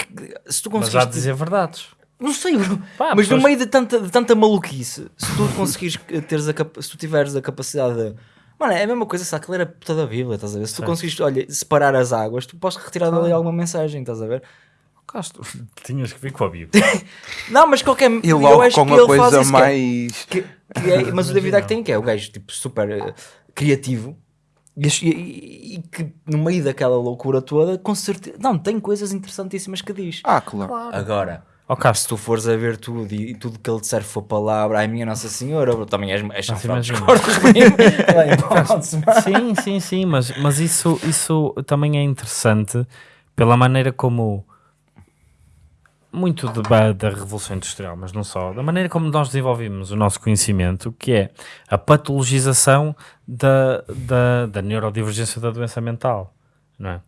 Se tu Mas conseguires. há de dizer verdades. Não sei, bro. Pá, mas pessoas- no meio de tanta, de tanta maluquice, se tu conseguires teres a se tu tiveres a capacidade de. Mano, é a mesma coisa se aquilo era toda a Bíblia, estás a ver? Se tu conseguires, olha, separar as águas, tu podes retirar dali alguma mensagem, estás a ver? Casto, tinhas que vir com a Bíblia. Não, mas qualquer. E eu logo acho com que a ele faz coisa que é- mais. que- que é- mas o David que é o gajo tipo super eh, criativo e, e- e- e que no meio daquela loucura toda, com certeza, não, tem coisas interessantíssimas que diz. Ah, claro. Agora, Ó se tu fores a ver tudo e, tudo que ele disser for palavra, ai minha Nossa Senhora, bro, também és, és chanfrado, de mano. sim, sim, sim, mas, mas isso, isso também é interessante pela maneira como muito da, da Revolução Industrial, mas não só, da maneira como nós desenvolvemos o nosso conhecimento, que é a patologização da, da, da neurodivergência da doença mental, não é?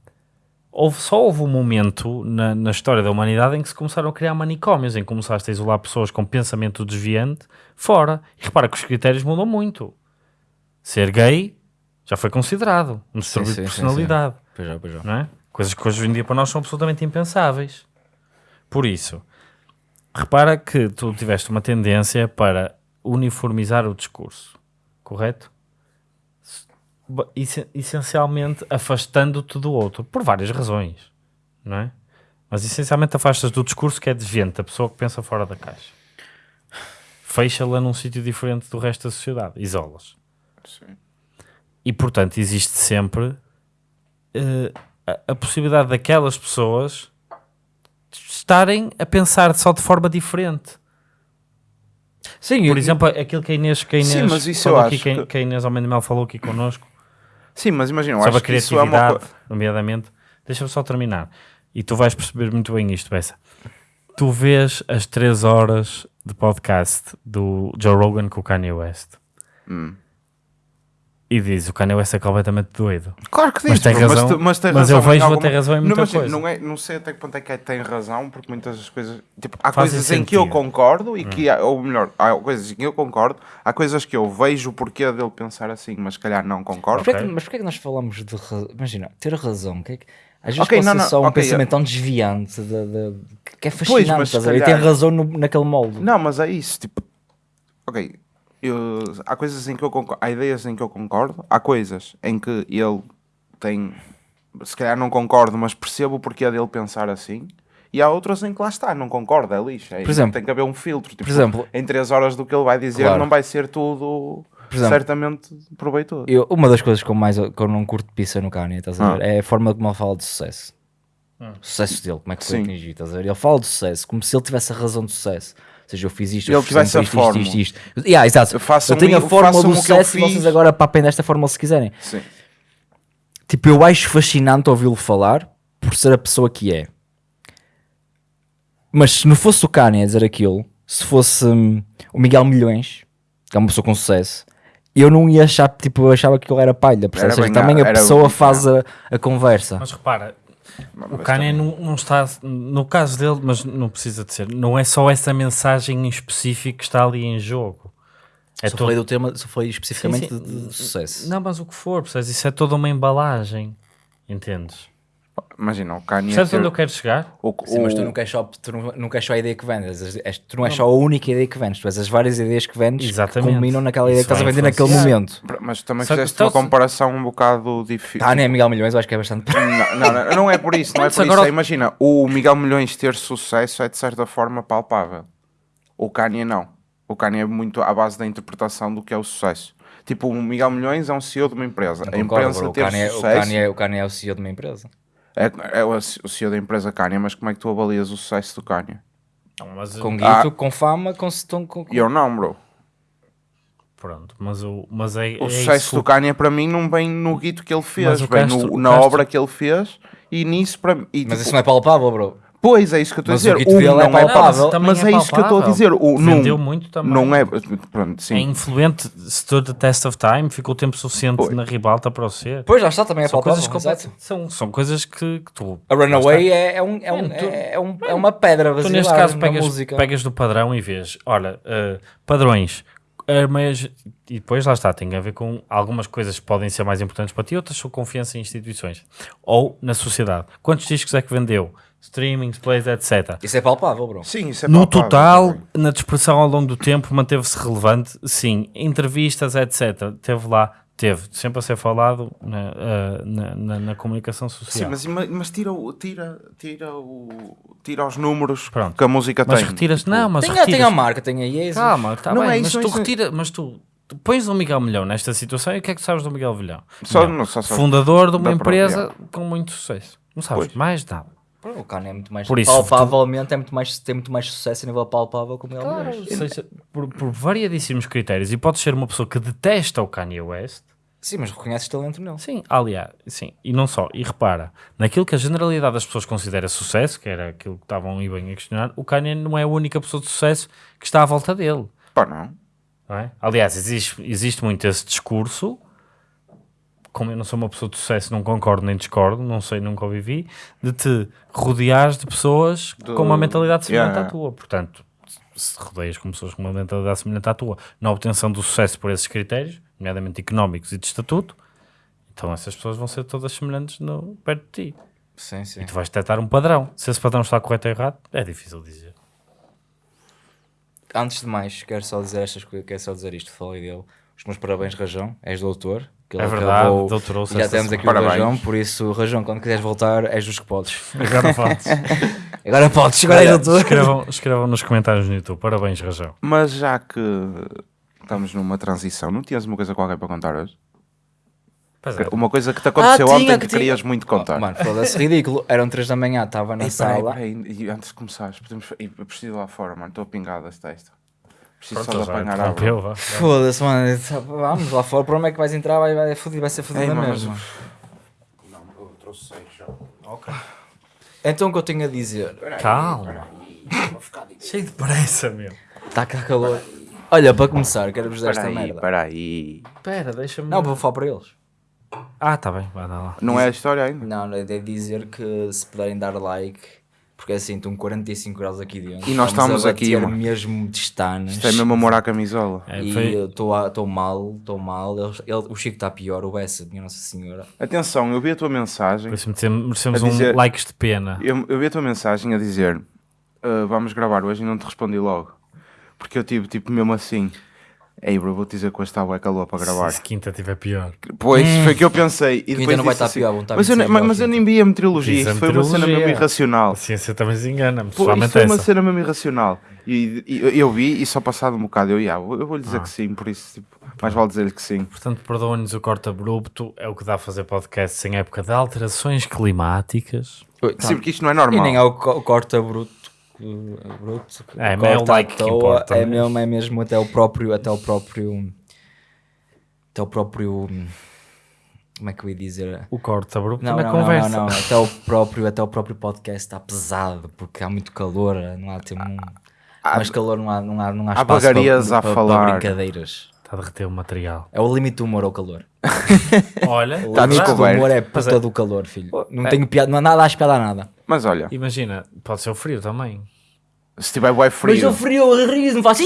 Houve, só houve um momento na, na história da humanidade em que se começaram a criar manicômios, em que começaste a isolar pessoas com pensamento desviante fora. E repara que os critérios mudam muito. Ser gay já foi considerado um distúrbio sim, de sim, personalidade, Pois já, pois já. não é? Coisas que hoje em dia para nós são absolutamente impensáveis. Por isso, repara que tu tiveste uma tendência para uniformizar o discurso, correto? Essencialmente afastando-te do outro, por várias razões, não é? Mas essencialmente afastas do discurso que é desviante, da pessoa que pensa fora da caixa. Fecha-la num sítio diferente do resto da sociedade, isolas. Sim. E portanto existe sempre eh, a, a possibilidade daquelas pessoas estarem a pensar só de forma diferente. Sim, Por eu- exemplo, aquilo que a Inês, que a Inês Sim, mas isso falou aqui, que, que- que a Inês Almeida falou aqui connosco, Sim, mas imagina, eu sobre a acho que isso é uma criatividade, nomeadamente. Deixa-me só terminar. E tu vais perceber muito bem isto, Bessa. Tu vês as 3 horas de podcast do Joe Rogan com o Kanye West Hum. E diz o Kanye West é completamente doido. Claro que diz, Mas tem bro, razão- tu- mas, tem mas razão eu vejo em até razão em muita não, mas, coisa. Não, é, não sei até que ponto é que é- tem razão, porque muitas das coisas. Tipo, há Fazem coisas em que eu sentido. Hum. concordo e que. há- Ou melhor, há coisas em que eu concordo, há coisas que eu vejo o porquê dele pensar assim, mas se calhar não Mas concordo. porquê, é que, Ok. mas porquê é que nós falamos de. ra- Imagina, ter razão. Que é que, às vezes Ok, pode não, ser não, só um pensamento tão desviante de, de- que é fascinante. mas estás a ver? E calhar- tem razão no- naquele molde. Não, mas é isso, tipo. Ok. Eu- há coisas em que eu concordo, há ideias em que eu concordo, há coisas em que ele tem. Se calhar não concordo, mas percebo o porquê dele pensar assim. E há outras em que lá está, não concordo, é lixo. É, Por exemplo- tem que haver um filtro. Tipo, exemplo- em 3 horas do que ele vai dizer, Claro. não vai ser tudo Por exemplo, certamente proveitoso. Eu- uma das coisas que eu, mais, que eu não curto pizza no Kanye, estás a Ah. ver? É a forma como ele fala de sucesso. O sucesso dele, como é que foi Sim. atingido, estás a ver? Ele fala de sucesso, como se ele tivesse a razão de sucesso. Ou seja, eu fiz isto, eu fiz sempre tivesse a isto, fórmula. isto, isto, isto. Yeah, exato. Façam eu tenho a o- fórmula do eu sucesso e vocês agora papem desta fórmula se quiserem. Sim. Tipo, eu acho fascinante ouvi-lo falar por ser a pessoa que é. Mas se não fosse o Kanye a dizer aquilo, se fosse hum, o Miguel Milhões, que é uma pessoa com sucesso, eu não ia achar, tipo, eu achava que ele era palha. percebes? Era Ou seja, bem também a pessoa bem faz a, a conversa. Mas repara, o Kanye não, não está, no caso dele, mas não precisa de ser, não é só essa mensagem em específico que está ali em jogo. É só todo- falei do tema, só falei especificamente Sim, sim. De, de sucesso. Não, mas o que for, percebes? Isso é toda uma embalagem, entendes? Imagina, o Kanye. Percebes ter- onde eu quero chegar? o- Sim, mas tu não queres só, tu não, não queres só a ideia que vendes, és- és- tu não és só a única ideia que vendes, tu és as várias ideias que vendes Exatamente. que culminam naquela ideia Isso que estás a vai vender naquele momento. Mas também Só que- fizeste uma comparação um bocado difícil. Kanye é Miguel Milhões, eu acho que é bastante. Não, não, não, não é por isso, não é Mas por agora- isso. É, imagina, o Miguel Milhões ter sucesso é de certa forma palpável. O Kanye não. O Kanye é muito à base da interpretação do que é o sucesso. Tipo, o Miguel Milhões é um CEO de uma empresa. a Concordo, empresa bro, o ter Kanye, é- o, sucesso Kanye, é- o Kanye é o CEO de uma empresa. É, é o o CEO da empresa Kanye, mas como é que tu avalias o sucesso do Kanye? Não, mas, Com Ah. guito, com fama, com, com, com, E eu não, bro. Pronto, mas, o, mas é, O é sucesso isso. do Kanye para mim não vem no guito que ele fez, vem Castro- no- na Castro- obra que ele fez e nisso para mim. Mas tipo, isso não é palpável, bro. Pois é isso que eu estou a Mas dizer. o dele é não é palpável. Também mas é é isso que eu estou a dizer. O, Vendeu não, muito também. Não é. Pronto, sim. É influente, stood the test of time, ficou tempo suficiente Pois. na ribalta para o ser. Pois, já está, também é São palpável. coisas, são, são coisas que, que tu. A Runaway é, é, um, é, um, é, é um- é uma pedra Tu neste caso pegas, música. pegas do padrão e vês, olha, eh, padrões, mas, e depois lá está, tem a ver com algumas coisas que podem ser mais importantes para ti, outras são confiança em instituições ou na sociedade. Quantos discos é que vendeu? Streamings, plays, etc. Isso é palpável, bro. Sim, isso é No palpável total, também. na dispersão ao longo do tempo, manteve-se relevante, sim. Entrevistas, etc. Teve lá, teve, sempre a ser falado na, eh, na, na- na comunicação Sim, social. mas, mas tira, o, tira, tira, o, tira os números Pronto. que a música mas tem. retiras, Tipo, não, mas Tem, retiras, tem a marca, tem a Yeezy. Calma, está Não bem, é mas isso, tu não é retira, mas tu, tu pões o Miguel Milhão nesta situação e o que é que tu sabes do Miguel Milhão? Só- não, só sabes fundador de uma empresa própria. com muito sucesso. Não sabes Pois. mais nada. O Kanye é muito mais Por isso, palpavelmente é muito mais, tem muito mais sucesso a nível palpável como ele Claro, seja, por, por variadíssimos critérios, e podes ser uma pessoa que detesta o Kanye West, Sim, mas reconheces talento nele. Sim, aliás, sim, e não só, e repara, naquilo que a generalidade das pessoas considera sucesso, que era aquilo que estavam aí bem a questionar, o Kanye não é a única pessoa de sucesso que está à volta dele. Pá, não. não é? Aliás, existe, existe muito esse discurso, como eu não sou uma pessoa de sucesso, não concordo nem discordo, não sei, nunca o vivi, de te rodeares de pessoas Do- com uma mentalidade semelhante Yeah. à tua. Portanto, se rodeias com pessoas com uma mentalidade semelhante à tua, na obtenção do sucesso por esses critérios, nomeadamente económicos e de estatuto, então essas pessoas vão ser todas semelhantes no, perto de ti. Sim, sim. E tu vais detectar um padrão. Se esse padrão está correto ou errado, é difícil dizer. Antes de mais, quero só dizer estas coisas, quero só dizer isto, falei dele. Os meus parabéns, Rajão, és doutor. Que É verdade, acabou- doutorou-se e Já temos aqui semana. o Parabéns. Rajão, por isso, Rajão, quando quiseres voltar, és dos que podes. Agora falas. Agora podes, agora és doutor. escrevam, escrevam nos comentários no YouTube. Parabéns, Rajão. Mas já que estamos numa transição, não tinhas uma coisa qualquer para contar hoje? É. Uma coisa que te aconteceu Ah, ontem tinha, que, tinha. querias muito contar. Oh, mano, foda-se, ridículo. Eram 3 da manhã, estava na peraí, sala. peraí, e antes de começares, podemos... Eu preciso ir lá fora, mano. Estou pingado desse texto. Preciso Pronto, só de apanhar água. interrompeu, vá. Foda-se, mano. Vamos lá fora. Por onde é que vais entrar? Vai, vai, fudido, vai ser fudido mano, mesma. Não, eu trouxe seis já. Então o que eu tenho a dizer? Calma. Cheio de pressa, meu. Está cá calor. Olha, para começar, quero-vos dar esta Peraí, merda. peraí. Espera, deixa-me... Não, vou falar para eles. Ah, tá bem, vai dar lá. Não é a história ainda? Não, é de dizer que se puderem dar like, porque assim estão 45 graus aqui dentro. E nós estamos aqui, mano. mesmo de estanas. Isto é mesmo amor à camisola. É, E estou mal, estou mal. Eles- ele- o Chico está pior, o Bessa, minha Nossa Senhora. Atenção, eu vi a tua mensagem. Por isso merecemos- dizer- um likes de pena. Eu, eu vi a tua mensagem a dizer "Ah, vamos gravar hoje e não te respondi logo. Porque eu tive tipo mesmo assim. Ei bro, vou-te dizer que hoje está bué calor para gravar. Se quinta tiver pior. Pois, foi o que eu pensei. E depois não vai estar assim, pior, estar mas, eu, 26 mas, mas eu nem vi a meteorologia. A Isso foi uma cena mesmo irracional. A ciência também se engana, Pô, isso pessoalmente foi uma essa. cena mesmo irracional. E, e eu- vi e só passado um bocado eu, ia, eu vou lhe Ah. dizer que sim, por isso tipo, mais vale dizer-lhe que sim. Portanto, perdoem-nos o corte abrupto, é o que dá a fazer podcast em época de alterações climáticas. Sim, porque isto não é E normal. nem é o co- corta bruto. que É, mas é o like que toa, importa, É né? mesmo, é mesmo até o próprio, até o próprio, até o próprio, como é que eu ia dizer? O corte abrupto Não, na não, conversa. não, não, não, até o próprio, até o próprio podcast está pesado porque há muito calor, não há tempo, Há- mais calor, não há, não há, não há há espaço bagarias para, a para- falar. para brincadeiras. Está a derreter o material. É o limite do humor ao calor. Olha, O Tá limite do descoberto. humor é puta é- do calor, filho. Não é- tenho piada, não há nada a espiar a nada. Mas olha, imagina, pode ser o frio também. Se tiver bué frio, frio, eu rio, não faço.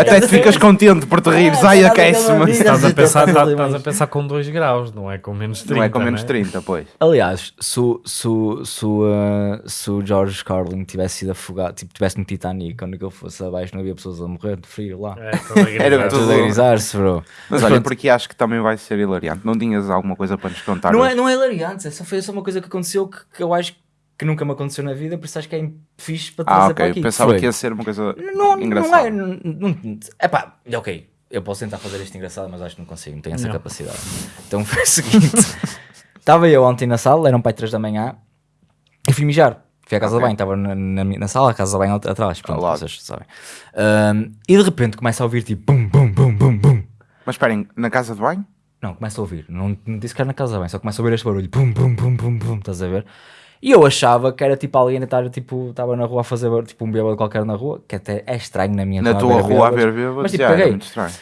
até te ficas contente por te rires. Ai, aquece-me. Estás a, pensar, Estás a estás, a pensar com 2 graus, não é com menos 30. Não é com menos né? 30, pois. Aliás, se, o- se, se, uh, se o George Carlin tivesse sido afogado, tipo, tivesse no Titanic, quando ele fosse abaixo, não havia pessoas a morrer de frio lá. É, Era tudo- a grisar-se, bro. Mas olha, porque acho que também vai ser hilariante. Não tinhas alguma coisa para nos contar? Não é, não é hilariante, é só, foi só uma coisa que aconteceu que, que eu acho que nunca me aconteceu na vida, por isso acho que é fixe para trazer Ah, para ok. aqui. Pensava Foi. que ia ser uma coisa Não, não engraçada. é. Não, não, epá, ok. Eu posso tentar fazer isto engraçado, mas acho que não consigo, não tenho essa Não. capacidade. Então foi o seguinte: estava eu ontem na sala, eram para 3 da manhã, e fui mijar. Fui à casa Ok. de banho, estava na, na, na sala, a casa de banho at- atrás, pronto, vocês sabem. Ahm, e de repente começa a ouvir tipo bum, bum, bum, bum, bum, Mas esperem, na casa de banho? Não, começa a ouvir. Não, não disse que era na casa bem, só começa a ouvir este barulho. Pum, pum, pum, pum, pum. Estás a ver? E eu achava que era tipo alguém a estar, tipo, estava na rua a fazer tipo um bêbado qualquer na rua, que até é estranho na minha Na tua rua a ver bêbados? Mas tipo, Já, era peguei. muito estranho.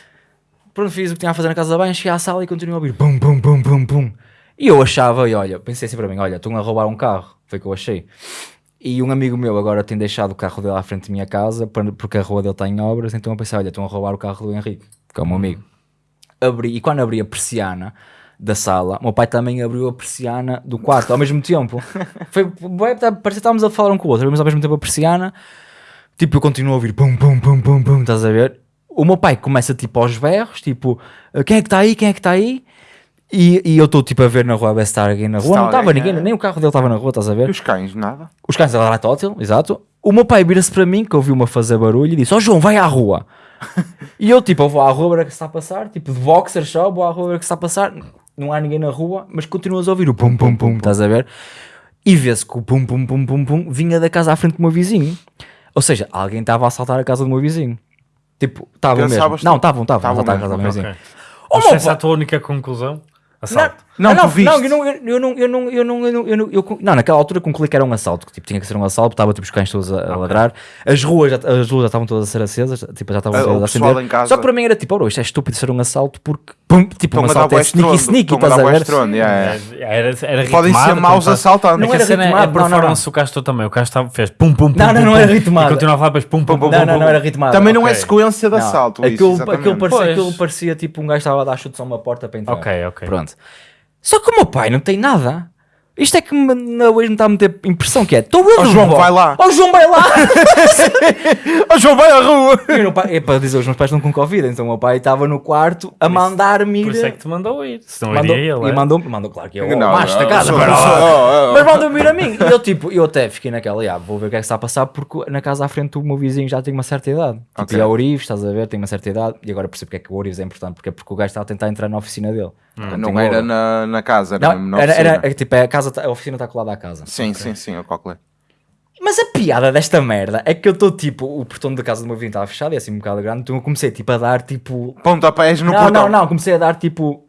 Pronto, fiz o que tinha a fazer na casa da banho, cheguei à sala e continuei a ouvir pum, pum, pum, pum, pum. E eu achava, e olha, pensei assim para mim, olha, estão a roubar um carro, foi o que eu achei. E um amigo meu agora tem deixado o carro dele à frente da minha casa, porque a rua dele está em obras, então eu pensei, olha, estão a roubar o carro do Henrique, que é o meu amigo. Abri, e quando abri a persiana da sala, o meu pai também abriu a persiana do quarto ao mesmo tempo. Foi, tá- parecia que estávamos a falar um com o outro, abrimos ao mesmo tempo a persiana, tipo, eu continuo a ouvir pum, pum, pum, pum, pum, estás a ver? O meu pai começa tipo aos berros, tipo, quem é que está aí, quem é que está aí? E, e eu estou tipo a ver na rua, a está alguém na rua, não estava ninguém, é. nem o carro dele estava na rua, estás a E ver? os cães, nada? Os cães a ladrar tótil, exato. O meu pai vira-se para mim, que ouviu-me a fazer barulho, e disse: Ó João, vai à rua. e eu, tipo, eu vou à rua ver o que se está a passar, tipo, de boxer só, vou à rua ver o que se está a passar. Não há ninguém na rua, mas continuas a ouvir o pum pum pum, estás a ver? E vê-se que o pum pum pum pum pum vinha da casa à frente do meu vizinho. Ou seja, alguém estava a assaltar a casa do meu vizinho. Tipo, estavam mesmo. Não, tu? estavam, estavam a assaltar a casa do meu vizinho. Ok. Oh, Mas essa é a tua única conclusão? Assalto. Não, ah, tu não, viste. não, eu não, eu não, eu não, eu não, eu não, eu não, eu não, naquela altura concluí que era um assalto, que tipo, tinha que ser um assalto, estava tipo os cães todos a, a ladrar, as ruas, já, as luzes já estavam todas a ser acesas, tipo, já estavam Ah, a acender. em casa- Só que para mim era tipo, oh, isto é estúpido ser um assalto porque, pum, tipo, um a assalto é sneaky sneaky, a estás a ver? yeah, yeah. Podem ser maus como assaltantes. Não É era a cena é a ritmado, não, não, performance não. do Castro também. O Castro fez pum pum pum. Não, não, não era ritmado. E continuava a fazer pum pum pum. Não, não, pum, não era ritmado. Também não é sequência de assalto. aquilo parecia tipo um gajo estava a dar chutes a uma porta para entrar. Ok, ok. Pronto. Só que o meu pai não tem nada. Isto é que me, na hoje me está a meter impressão que é. Estou eu Ó, de João, vai lá. Ó João, vai lá! Ó João, vai à rua! E meu pai, é para dizer, os meus pais estão com Covid, então o meu pai estava no quarto a mandar-me ir. Por isso é que te mandou ir. Senão mandou, iria ele. e é? mandou, mandou, claro que eu, Não, macho da não, casa, não, para não, não, não. mas mandou-me ir a mim. E eu, tipo, eu até fiquei naquela, "Ah, vou ver o que é que está a passar, porque na casa à frente o meu vizinho já tem uma certa idade. Tipo, Ok. e a Orives, estás a ver, tem uma certa idade, e agora percebo porque é que o Orives é importante, porque é porque o gajo está a tentar entrar na oficina dele. Então, Não era na, na casa, era Não, na era, oficina. era, é, tipo, é a, casa, a oficina está colada à casa. Sim, sim, sim, eu calculei. Mas a piada desta merda é que eu estou tipo, o portão da casa do meu vizinho estava fechado e é assim um bocado grande, então eu comecei tipo a dar tipo. Pontapés no não, portão. não, não, comecei a dar tipo.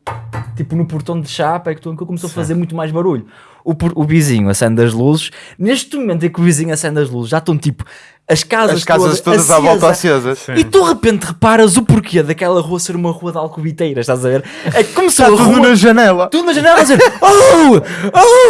Tipo no portão de chapa, é que que começou a fazer muito mais barulho. O, o vizinho acende as luzes. Neste momento em que o vizinho acende as luzes, já estão tipo as casas, As casas todas à volta acesas. Sim. E tu de repente reparas o porquê daquela rua ser uma rua de alcobiteiras, estás a ver? É que começou Está a tudo rua na janela. tudo na janela a dizer Oh!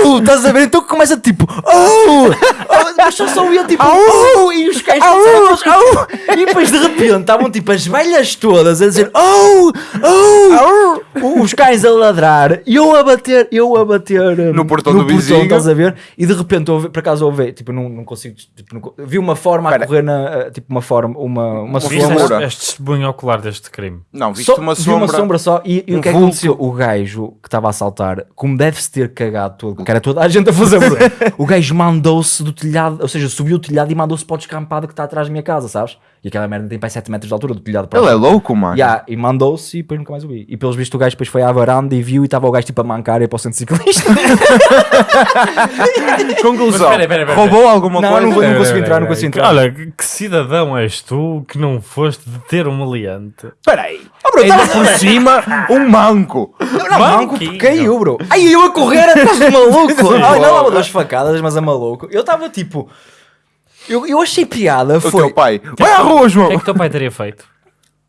Oh! Estás a ver? Então começa tipo Oh! oh mas só só ia tipo Oh! E os cães todos Oh! E depois de repente estavam tipo as velhas todas a dizer Oh! Oh! O- Os cães a ladrar e eu a bater, eu a bater hum, No portão do vizinho. estás a ver? E de repente, por acaso ouvi, tipo, não, não consigo, tipo, não vi uma forma a Espera. correr na, eh, tipo, uma forma, uma, uma Viste sombra. sombra. este, este testemunho ocular deste crime? Não, viste Só- uma vi sombra. uma sombra só e, e um o que é que aconteceu? O gajo que estava a assaltar, como deve-se ter cagado todo, que era toda a gente a fazer o gajo mandou-se do telhado, ou seja, subiu o telhado e mandou-se para o descampado que está atrás da minha casa, sabes? E aquela merda tem para 7 metros de altura do telhado para Ele é louco, mano. Yeah, e mandou-se e depois nunca mais o vi. E pelos vistos o gajo depois foi à varanda e viu e estava o gajo tipo a mancar e para o centro ciclista. Conclusão. Mas espera, espera, espera. Roubou alguma Não, coisa? não Pera, consegui pera, entrar, não pera, consegui pera. entrar. Olha, que cidadão és tu que não foste deter um meliante? Peraí. Oh, bro, Ainda tava- por cima, um manco. Não, manco, caiu, bro. Ai, eu a correr atrás do maluco. Ai, não duas facadas, mas é maluco. Eu estava tipo. Eu, eu achei piada. O Foi. teu pai. Vai à rua, O João. que é que o teu pai teria feito?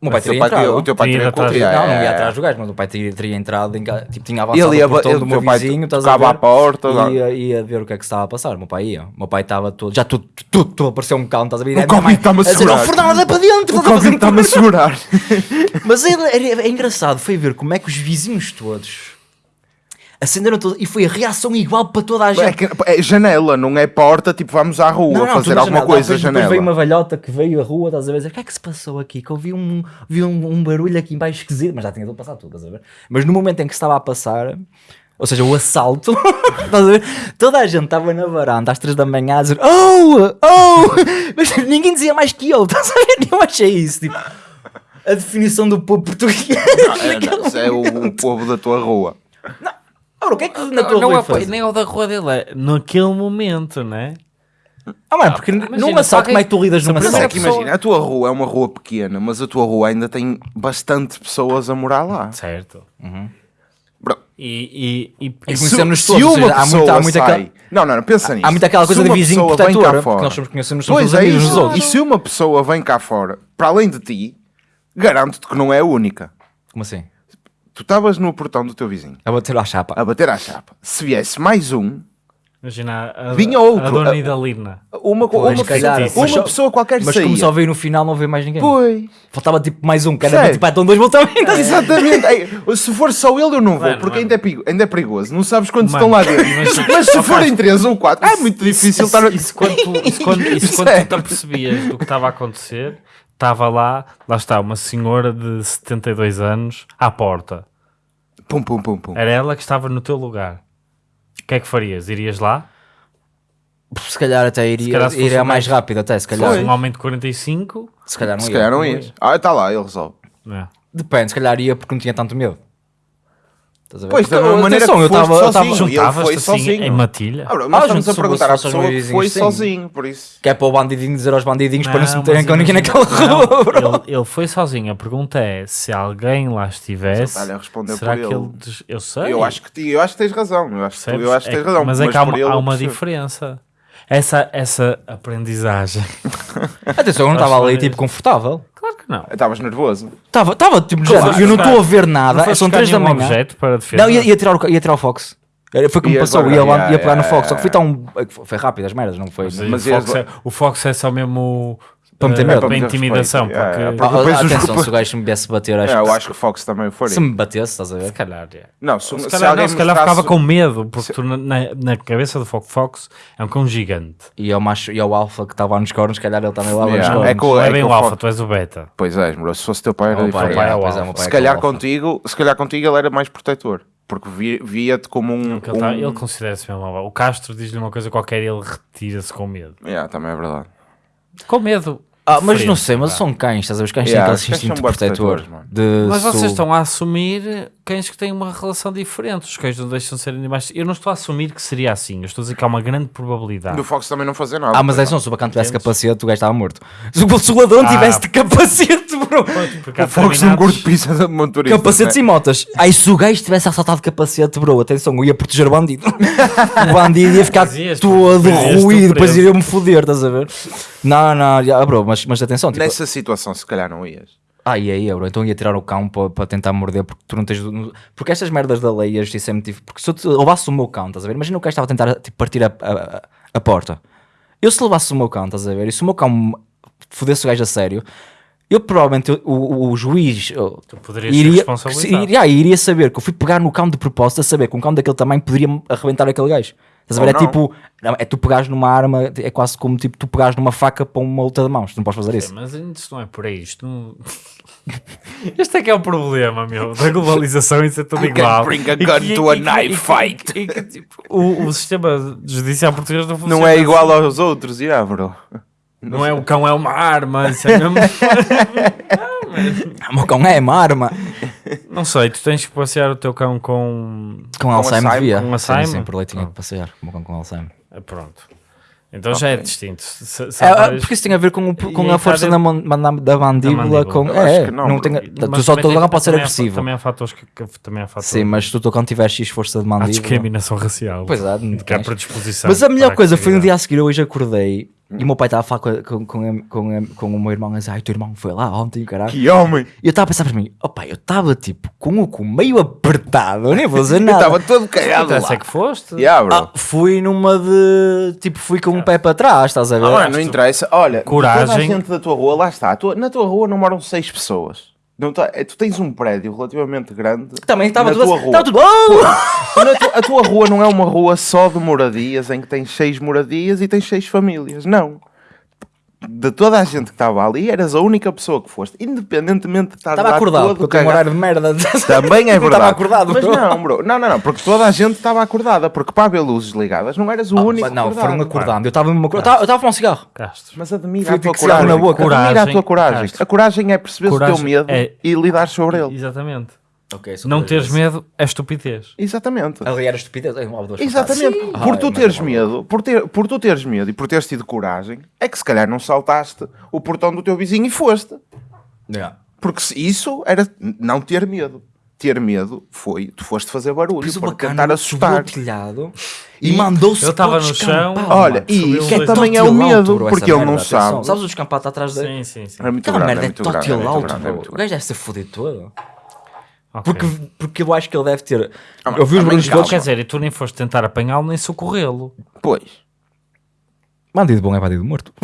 O meu pai O teria pai teria- entrado. O teu pai Teria corrido. Não, não ia É. atrás do gajo, mas o pai teria, teria entrado, em tipo, tinha avançado Ele ia o portão ele- do o meu vizinho, estás a tocava ver? à porta. E ia, ia ver o que é que se estava a passar. O meu pai ia. O meu pai estava todo, já tudo, tudo, tudo apareceu um cão, estás a ver? O Covid está-me a segurar. "Oh, Fernando, anda para dentro, O Covid está-me a segurar. Mas é, é- é engraçado, foi ver como é que os vizinhos todos acenderam todos e foi a reação igual para toda a É, gente. que- é janela, não é porta, tipo, vamos à rua Não, não, fazer alguma janela. coisa, depois, janela. Depois veio uma velhota que veio à rua, estás a ver? dizer, O que é que se passou aqui? Que eu vi um, vi um, um barulho aqui em baixo esquisito, mas já tinha tudo passado tudo, estás a ver? Mas no momento em que estava a passar, ou seja, o assalto, estás a ver? Toda a gente estava na varanda às 3 da manhã a dizer Oh! Oh! Mas ninguém dizia mais que eu, estás a ver? Eu achei isso, tipo, a definição do povo português. É, não, é o, o povo da tua rua. Ora, o que é que na tua não rua é, faz? nem é o da rua dele, é naquele momento, né? Ah, mano, porque imagina, num assalto, como é que tu lidas num se a Mas é assalto? que pessoa- imagina, a tua rua é uma rua pequena, mas a tua rua ainda tem bastante pessoas a morar lá. Certo. Bro, E, e, e, E se, conhecemos se todos, uma seja, há pessoa muita- há muita sai... aquela- Não, não, não, pensa nisso. Há muito aquela coisa de uma vizinho pessoa vem cá protetor, porque fora- nós somos conhecemos somos Pois os é amigos dos outros. E se uma pessoa vem cá fora, para além de ti, garanto-te que não é a única. Como assim? Tu estavas no portão do teu vizinho, A bater à chapa. a bater à chapa. Se viesse mais um, imagina a, Vinha a outro. dona A- Idalina. uma, Pois, uma, se calhar, pessoa, mas uma só- pessoa qualquer Mas saía. como só veio no final, não veio mais ninguém. Pois. Faltava tipo mais um, que era Sério? tipo, ah, estão dois voltamentos. Exatamente. Ei, se for só ele, eu não vou, Mano, porque mano. Ainda, é perigo- ainda é perigoso. Não sabes quantos Mano, estão lá dentro. imagina- Mas se forem três ou quatro, é muito difícil estar. a- Isso quando tu, isso quando, isso quando tu te apercebias do que estava a acontecer, estava lá, lá está, uma senhora de 72 anos à porta. Pum, pum, pum, pum. Era ela que estava no teu lugar. O que é que farias? Irias lá? Se calhar até iria, calhar se iria mais rápido, até se calhar. fosse um homem de 45, Se calhar não Se ia. calhar não ias. Ah, está lá, ele resolve. é? Depende, se calhar ia porque não tinha tanto medo. Estás a ver? Pois, da mesma maneira atenção, que eu estava- eu sozinho. estava- ele foi assim sozinho. em matilha? Ah, bro, Ah, estamos a perguntar à se pessoa que foi sim. sozinho, por isso. Que é para o bandidinho dizer aos bandidinhos para não se Não, meterem mas com ninguém naquela não, rua, bro. ele, ele foi sozinho. A pergunta é se alguém lá estivesse. Responder será que ele. ele. des- Eu sei. Eu acho, que, eu acho que tens razão. Eu acho, que eu acho que É tens razão. Mas é que há há eu uma diferença. Essa, essa aprendizagem. Atenção, eu não estava ali tipo confortável. Claro que não. Estavas nervoso. Estava, estava tipo, foste eu não estou a ver nada, foste são buscar 3 da manhã. objeto para defesa. Não, ia, ia, tirar o, ia tirar o Fox. Era- Foi como passou, logo, ia, lá, yeah, ia pegar no Fox. Só que foi tão. Foi rápido as merdas, não foi? Mas, Mas o, Fox é, o Fox é só mesmo Para meter eh, medo. para Para meter intimidação. respeito. Yeah, porque, yeah, Ah, Depois ah, os atenção, culpa- se o gajo me viesse bater, acho É, que eu acho que o Fox também faria. se me batesse, estás a ver? se calhar, é. Não, se, se se calhar, alguém não, se calhar ficava com medo, porque tu na, na- cabeça do Fox Fox é um cão gigante. E ao macho e ao alfa que estava nos cornos, se calhar ele também lá Yeah, nos é cornos. que o- Não é que bem o o alfa, Fox- tu és o beta. Pois é, bro, se fosse teu pai era O pai, diferente. é é, o é, o Se é é o calhar contigo, se calhar contigo ele era mais protetor. Porque vi- via-te como um. Porque ele, tá- um- ele considera-se mesmo alfa. O Castro diz-lhe uma coisa qualquer e ele retira-se com medo. Yeah, também é verdade. Com medo. Ah, mas Frente, não sei, mas são cães, estás a ver? Os cães Yeah, têm os aquele cães são instinto bué protetor. protetores, mano. De Mas vocês estão a assumir cães que têm uma relação diferente. Os cães não deixam de ser animais. Eu não estou a assumir que seria assim. Eu estou a dizer que há uma grande probabilidade. Do Fox também não fazer nada. Ah, mas é só se o bacana tivesse capacete, o gajo estava morto. Se o ladrão Ah. tivesse de capacete, bro. O Fox não determinados- curte pizza de motorista. Capacetes né? e motas. Aí se o gajo tivesse assaltado capacete, bro, atenção, eu ia proteger o bandido. o bandido ia ficar Mas ias, todo ruído, depois iria-me foder, estás a ver? Não, não, já, bro, mas, mas atenção, tipo, Nessa situação, se calhar não ias. Ah, ia, ia, bro. Então ia tirar o cão para tentar morder, porque tu não tens. Porque estas merdas da lei, isso é muito difícil. Porque se eu te- levasse o meu cão, estás a ver? Imagina o gajo estava a tentar tipo, partir a, a, a porta. Eu se levasse o meu cão, estás a ver? E se o meu cão fodesse o gajo a sério, eu provavelmente, o, o, o juiz. ser iria, iria, iria saber que eu fui pegar no cão de propósito a saber que um cão daquele tamanho poderia arrebentar aquele gajo. Estás a ver? É não. tipo, não, é tu pegares numa arma, é quase como tipo tu pegares numa faca para uma luta de mãos. Tu não podes fazer isso. Mas isto não é por aí. Isto não... Este é que é o problema, meu, da globalização e ser tudo You can igual. bring a E gun que- to a e knife e que- fight. e tipo, o, o sistema judicial português não funciona Não é assim. igual aos outros, yeah, bro. Não é o cão, é uma arma. Isso é mesmo... O meu cão é uma arma. Não sei, tu tens que passear o teu cão com. Com Alzheimer Alzheimer, devia. com Alzheimer? Sim, por leite tinha que passear. Com, com, com Alzheimer. Ah, Pronto. Então já é distinto. Se- se É, há é, porque isso tem a ver com, o- com a força da, man- da mandíbula. mandíbula. Com, é, que não, não, tem, Mas tu só tem- lugar pode ser há- agressivo. Também há fatores que, que- também há fatores. Sim, mas se o teu cão tiver X força de Há mandíbula. discriminação racial. Pois é, de que há predisposição. Mas a melhor coisa foi no dia a seguir, eu hoje acordei e o meu pai estava a falar com, com, com, com, com o meu irmão a dizer: Ai, teu irmão foi lá ontem, caralho. Que homem! E eu estava a pensar para mim: Opa, eu estava tipo com o cu meio apertado, eu nem vou dizer Eu nada. estava todo cagado Então, lá. é que foste? Yeah, bro. Ah, fui numa de. Tipo, fui com um pé para trás, estás a ver? Ah, mano, não interessa. Olha, Coragem. toda a gente da tua rua, lá está. a tua- na tua rua não moram seis pessoas. Não tá, é, tu tens um prédio relativamente grande. Também estava tudo, tua assim, rua. estava tudo bom. Na tua- a tua rua não é uma rua só de moradias em que tens seis moradias e tens seis famílias. Não. De toda a gente que estava ali, eras a única pessoa que foste, independentemente de estar Estava acordado, porque eu tenho um horário de merda. Também é verdade. estava acordado, Mas bro. não, bro. Não, não, não. Porque toda a gente estava acordada. Porque para haver luzes ligadas não eras o único Ah, não, acordado. foram acordando. Eu estava mesmo acordado. Eu estava a fumar um cigarro. Castro. Mas admira a tua coragem. na boca. Admira a Coragem, tua coragem. Castro. A coragem é perceber o teu medo é- e lidar sobre ele. Exatamente. Ok, só Não teres vezes. medo é estupidez. Exatamente. Ali era estupidez. é uma ou duas Exatamente. fantasmas. Por Ah, tu é, teres mas- medo, por, ter, por tu teres medo e por teres tido coragem, é que se calhar não saltaste o portão do teu vizinho e foste. Yeah. Porque se isso era não ter medo. Ter medo foi, tu foste fazer barulho o para tentar subiu assustar. telhado e, E mandou-se ele estava no chão. Olha, e isso é também é o medo, porque ele não sabe. Sabes o descampado está atrás dele? Sim, sim, sim. É muito Aquela grande, merda é é muito grande, é é muito O gajo deve ser fodido todo. Ok. Porque, porque eu acho que ele deve ter. Ah, eu vi os barulhos todos. Quer dizer, e tu nem foste tentar apanhá-lo nem socorrê-lo. Pois. Bandido bom é bandido morto.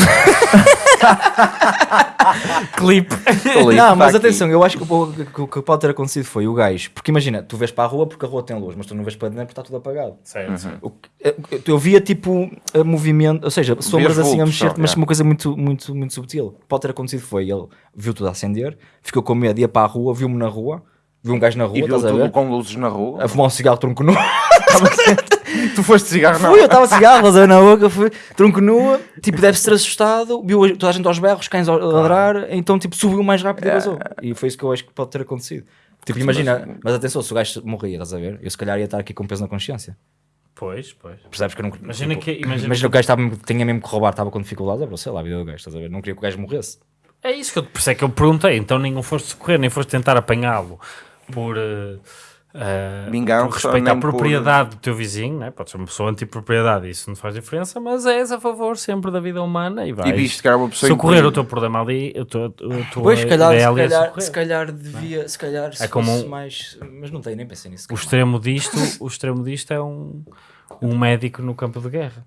Clipe. Felipe, não, tá mas aqui. atenção, eu acho que o que, o que pode ter acontecido foi o gajo. Porque imagina, tu vês para a rua porque a rua tem luz, mas tu não vês para dentro porque está tudo apagado. Certo. Que- eu- Eu via tipo movimento, ou seja, sombras assim a mexer, só, mas yeah. uma coisa muito, muito, muito subtil. O que pode ter acontecido foi ele viu tudo a acender, ficou com medo, ia para a rua, viu-me na rua, viu um gajo na rua, E viu estás a tudo ver? com luzes na rua. A fumar um cigarro tronco nu. Tu foste cigarro na Fui, eu estava cigarro, estás a ver na boca, fui tronco nua, tipo, deve-se ter assustado, viu toda a gente aos berros, cães a ladrar, então tipo, subiu mais rápido e vazou. E foi isso que eu acho que pode ter acontecido. Tipo, imagina, mas atenção, se o gajo morria, estás a ver? Eu se calhar ia estar aqui com peso na consciência. Pois, pois. Percebes que eu não Imagina tipo, que- imagina imagina que o gajo estava, tinha mesmo que roubar, estava com dificuldades, é, bro, sei lá, a vida do gajo, estás a ver? Não queria que o gajo morresse. É isso que eu, por isso é que eu perguntei. Então nem foste socorrer, nem foste tentar apanhá-lo por, Vingança, por respeito à nem por- propriedade do teu vizinho. Né? Pode ser uma pessoa anti-propriedade, isso não faz diferença, mas és a favor sempre da vida humana e vais E viste que era uma pessoa socorrer incrível. o teu problema ali. O teu, a tua Pois, se calhar, se é calhar, socorrer. se calhar devia, se calhar, se É como fosse um- mais... Mas não tenho, nem pensei nisso. O extremo disto, o extremo disto é um, um médico no campo de guerra.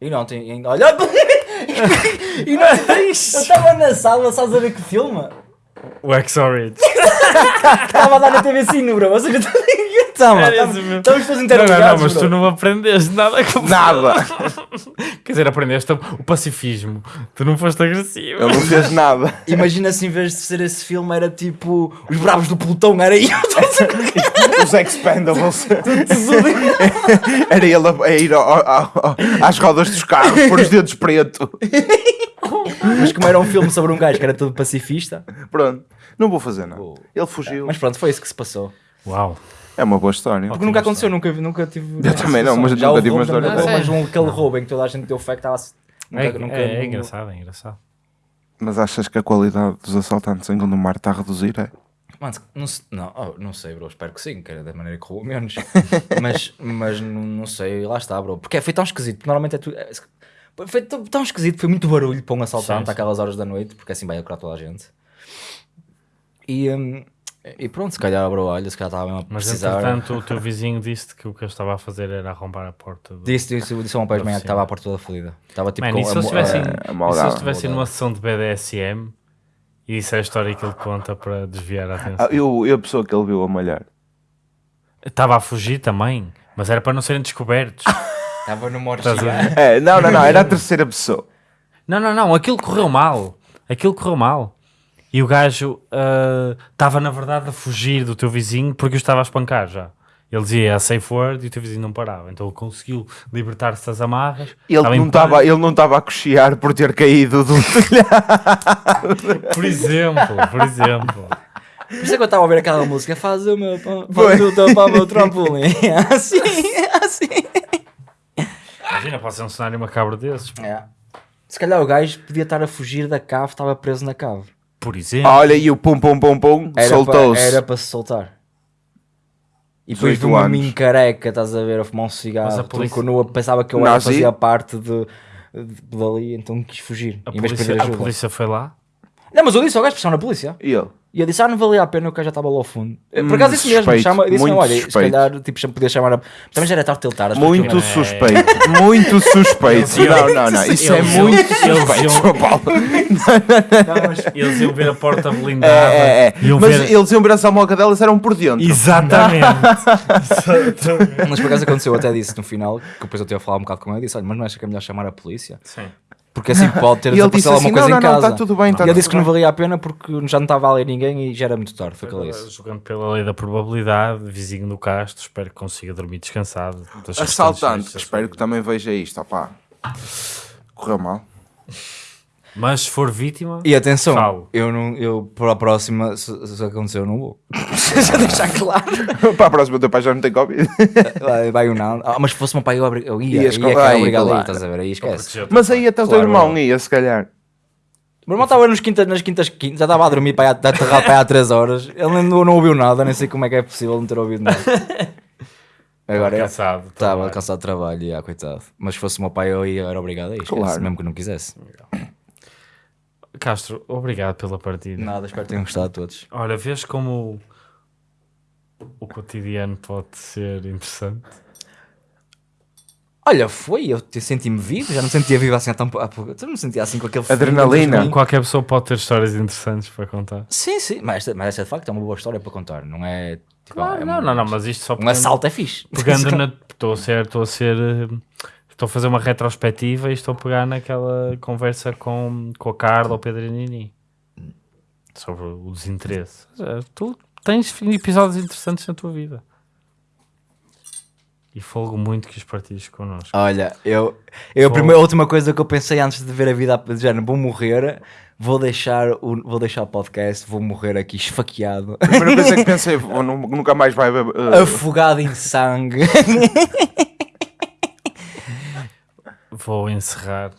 E não tem. e- Olha! e não Eu estava na sala, sabes a ver que filme? O X-Orange. Estava a dar na TV Cine, bro. Ou seja, estava. Era Estamos esse mesmo. estamos todos Não, não, interligados. não, mas tu bro. não aprendeste nada com Nada. Quer dizer, aprendeste o pacifismo. Tu não foste agressivo. Ele não fez nada. Imagina se em vez de ser esse filme era tipo Os Bravos do Pelotão, era eu. Os Expendables. Era ele a, a ir ao- ao- ao- às rodas dos carros, por os dedos preto. mas como era um filme sobre um gajo que era todo pacifista. Pronto. Não vou fazer nada. Ele fugiu. Mas pronto, foi isso que se passou. Uau. É uma boa história. Porque nunca aconteceu, nunca, vi- nunca tive. Eu também não, mas Já nunca houve tive uma história mas- um, aquele roubo em que toda a gente deu fé que estava. Nunca, É, nunca, é, é nunca- engraçado, é engraçado. Mas achas que a qualidade dos assaltantes em Gondomar está a reduzir? É? Mano, não, não, oh, não sei, bro. Espero que sim, que era da maneira que roubou menos. mas mas não, não sei, lá está, bro. Porque foi tão esquisito. Porque normalmente é tudo. é- foi tão, tão esquisito, foi muito barulho para um assaltante Sim, àquelas horas da noite, porque assim vai acordar toda a gente. E, hum, e pronto, se calhar, bro, olha, se calhar estava mesmo a Mas precisar. entretanto, o teu vizinho disse que o que eu estava a fazer era arrombar a porta. Do... Disse, disse, disse ao meu pai de manhã que estava a porta toda fodida. Estava tipo Man, com e se a eles mo- estivessem a- a e se maldade. eles estivessem Maldade. numa sessão de BDSM e isso é a história que ele conta para desviar a Ah, atenção. eu, eu a pessoa que ele viu a malhar. Estava a fugir também, mas era para não serem descobertos. Estava orgia. ver? É, não, não, não, era a terceira pessoa. Não, não, não, aquilo correu mal. Aquilo correu mal. E o gajo ah, estava, na verdade, a fugir do teu vizinho porque o estava a espancar já. Ele dizia a safe word e o teu vizinho não parava. Então ele conseguiu libertar-se das amarras. Ele Estava não estava ele não estava a cochear por ter caído do telhado. Por exemplo, por exemplo. Por isso é que eu estava a ouvir aquela música. Faz o meu, faz o teu o meu trampolim. assim, assim. Imagina, pode ser um cenário macabro desses. É. Se calhar o gajo podia estar a fugir da cave, estava preso na cave. Por exemplo. Olha, e o pum pum pum pum Era soltou-se. para- Era para se soltar. E depois de 18 uma anos. careca, estás a ver, a fumar um Mas a cigarro, polícia- tronco nu, pensava que eu era, Nazi? fazia parte de, de, dali, então quis fugir. A em vez de polícia, pedir a ajuda. polícia foi lá. Não, mas eu disse ao gajo, pressão na polícia. E ele? E eu disse, ah, não valia a pena, o gajo já estava lá ao fundo. Por Hum, acaso disse mesmo, suspeito, chama, disse, não, olha, se suspeito. calhar tipo, podia chamar a... Também já era tarde tiltar. Muito suspeito. Muito suspeito. Não, não, não. Isso é muito suspeito, eles- João Paulo. Eles iam ver a porta blindada. É, é, é. Mas ver... eles iam ver a salmoca delas eram por dentro. Exatamente. Exatamente. Mas por acaso aconteceu, eu até disse no final, que depois eu tinha a falar um bocado com ele, disse, olha, mas não acha que é melhor chamar a polícia? Sim. Porque assim pode ter disse desaparecido assim, alguma coisa não, em não, não, casa. está tudo bem, está e ele disse que não valia a pena porque já não estava ali ninguém e já era muito tarde, foi o que ele disse. Jogando pela lei da probabilidade, vizinho do Castro, espero que consiga dormir descansado. Assaltante, espero que também veja isto. Opá. Correu mal. Mas se for vítima, E atenção, Falo. eu, não, eu para a próxima, se, se acontecer, eu não vou. Já deixar claro. Para a próxima, o teu pai já não tem Covid. Vai, vai o não. Ah, mas se fosse o meu pai, eu, eu ia. Ias ia obrigado ir, claro. estás a ver? Aí esquece. Mas aí até o teu irmão ia, se calhar. O meu irmão estava nas quintas, nas quintas, quintas, já estava a dormir para aí, aterrado para aí há 3 horas. Ele não, não ouviu nada, nem sei como é que é possível não ter ouvido nada. Agora, cansado. estava cansado de trabalho, já, coitado. Mas se fosse o meu pai, eu ia, era obrigado a ir, esquece, Claro. mesmo que não quisesse. Castro, obrigado pela partida. Nada, espero que tenham gostado todos. Olha, vês como o, o cotidiano pode ser interessante? Olha, foi, eu te- senti-me vivo, já não sentia vivo assim há tão pouco. Eu não me sentia assim com aquele Adrenalina. Qualquer pessoa pode ter histórias interessantes para contar. Sim, sim, mas, esta- mas esta de facto é uma boa história para contar, não é? Tipo, Claro, é não, uma- não, não, mas isto só Um pegando- assalto é fixe. pegando na. Estou a ser, estou a ser. eh, Estou a fazer uma retrospectiva e estou a pegar naquela conversa com, com a Carla ou Pedro Nini sobre o desinteresse. Tu tens episódios interessantes na tua vida e folgo muito que os partilhes connosco. Olha, eu, eu a, primeira, a última coisa que eu pensei antes de ver a vida de género, vou morrer, vou deixar o, vou deixar o podcast, vou morrer aqui esfaqueado, A primeira coisa que pensei, "Vou, nu- nunca mais vai uh, afogado em sangue. Vou encerrar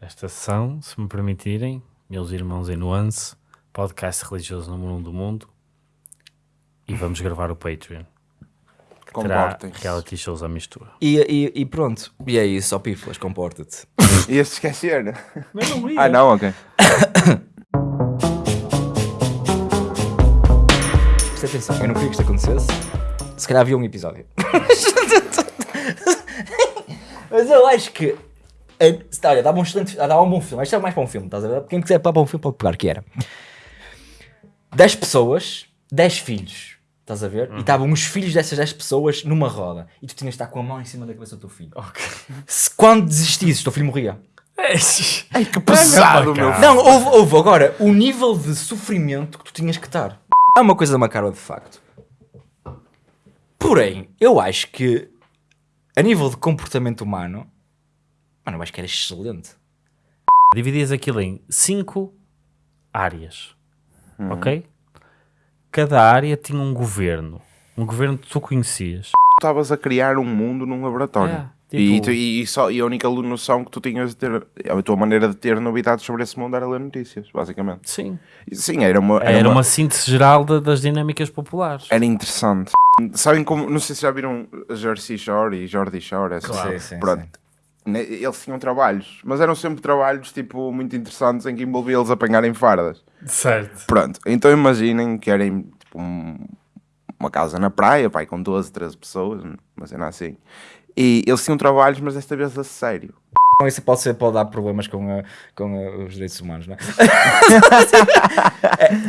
esta sessão, se me permitirem, meus irmãos em nuance, podcast religioso número um do mundo, e vamos gravar o Patreon. Terá Comportem-se. reality shows à mistura. E, e, e pronto, e é isso, ó piflas, comporta-te. Ia-se esquecer. Mas não Ah, não, ok. Presta atenção, eu não queria que isto acontecesse, se calhar havia um episódio. Mas eu acho que. Eh, Olha, dava um excelente. Dava um bom filme. Isto é mais para um filme, estás a ver? Quem quiser para um filme pode pegar, que era 10 pessoas, 10 filhos. Estás a ver? E estavam os filhos dessas 10 pessoas numa roda. E tu tinhas de estar com a mão em cima da cabeça do teu filho. Se quando desistisses, o teu filho morria. Ai, que pesado, meu. Não, houve, houve agora o nível de sofrimento que tu tinhas que estar. É uma coisa macabra de facto. Porém, eu acho que a nível de comportamento humano, mano, eu acho que era excelente. Dividias aquilo em cinco áreas, ok? Cada área tinha um governo, um governo que tu conhecias. Estavas a criar um mundo num laboratório. É, e, tipo- tu- e, só, e a única noção que tu tinhas de ter, a tua maneira de ter novidades sobre esse mundo era ler notícias, basicamente. Sim. Sim, era uma. Era, uma... síntese geral da- das dinâmicas populares. Era interessante. Sabem como, não sei se já viram Jersey Shore e Jordi Shore, essa Claro. Sim, sim, Pronto. Ne- Eles tinham trabalhos, mas eram sempre trabalhos tipo muito interessantes em que envolvia eles apanharem fardas. Certo. Pronto, então imaginem que era tipo, um- uma casa na praia, pai, com 12, 13 pessoas, uma cena assim. E eles tinham trabalhos, mas desta vez a sério. Então isso pode, ser, pode dar problemas com, a- com a- os direitos humanos, não é?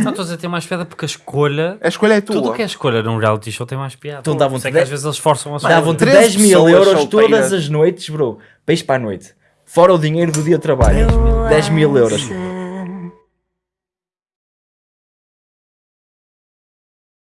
Não, estou a dizer, tem mais piada porque a escolha. A escolha é tua. Tudo que é escolha num reality show tem mais piada. Então davam-te que dez- às vezes eles forçam a Davam-te treze 10 mil euros todas as noites, bro. Peixe para a noite. Fora o dinheiro do dia de trabalho. 10 mil euros.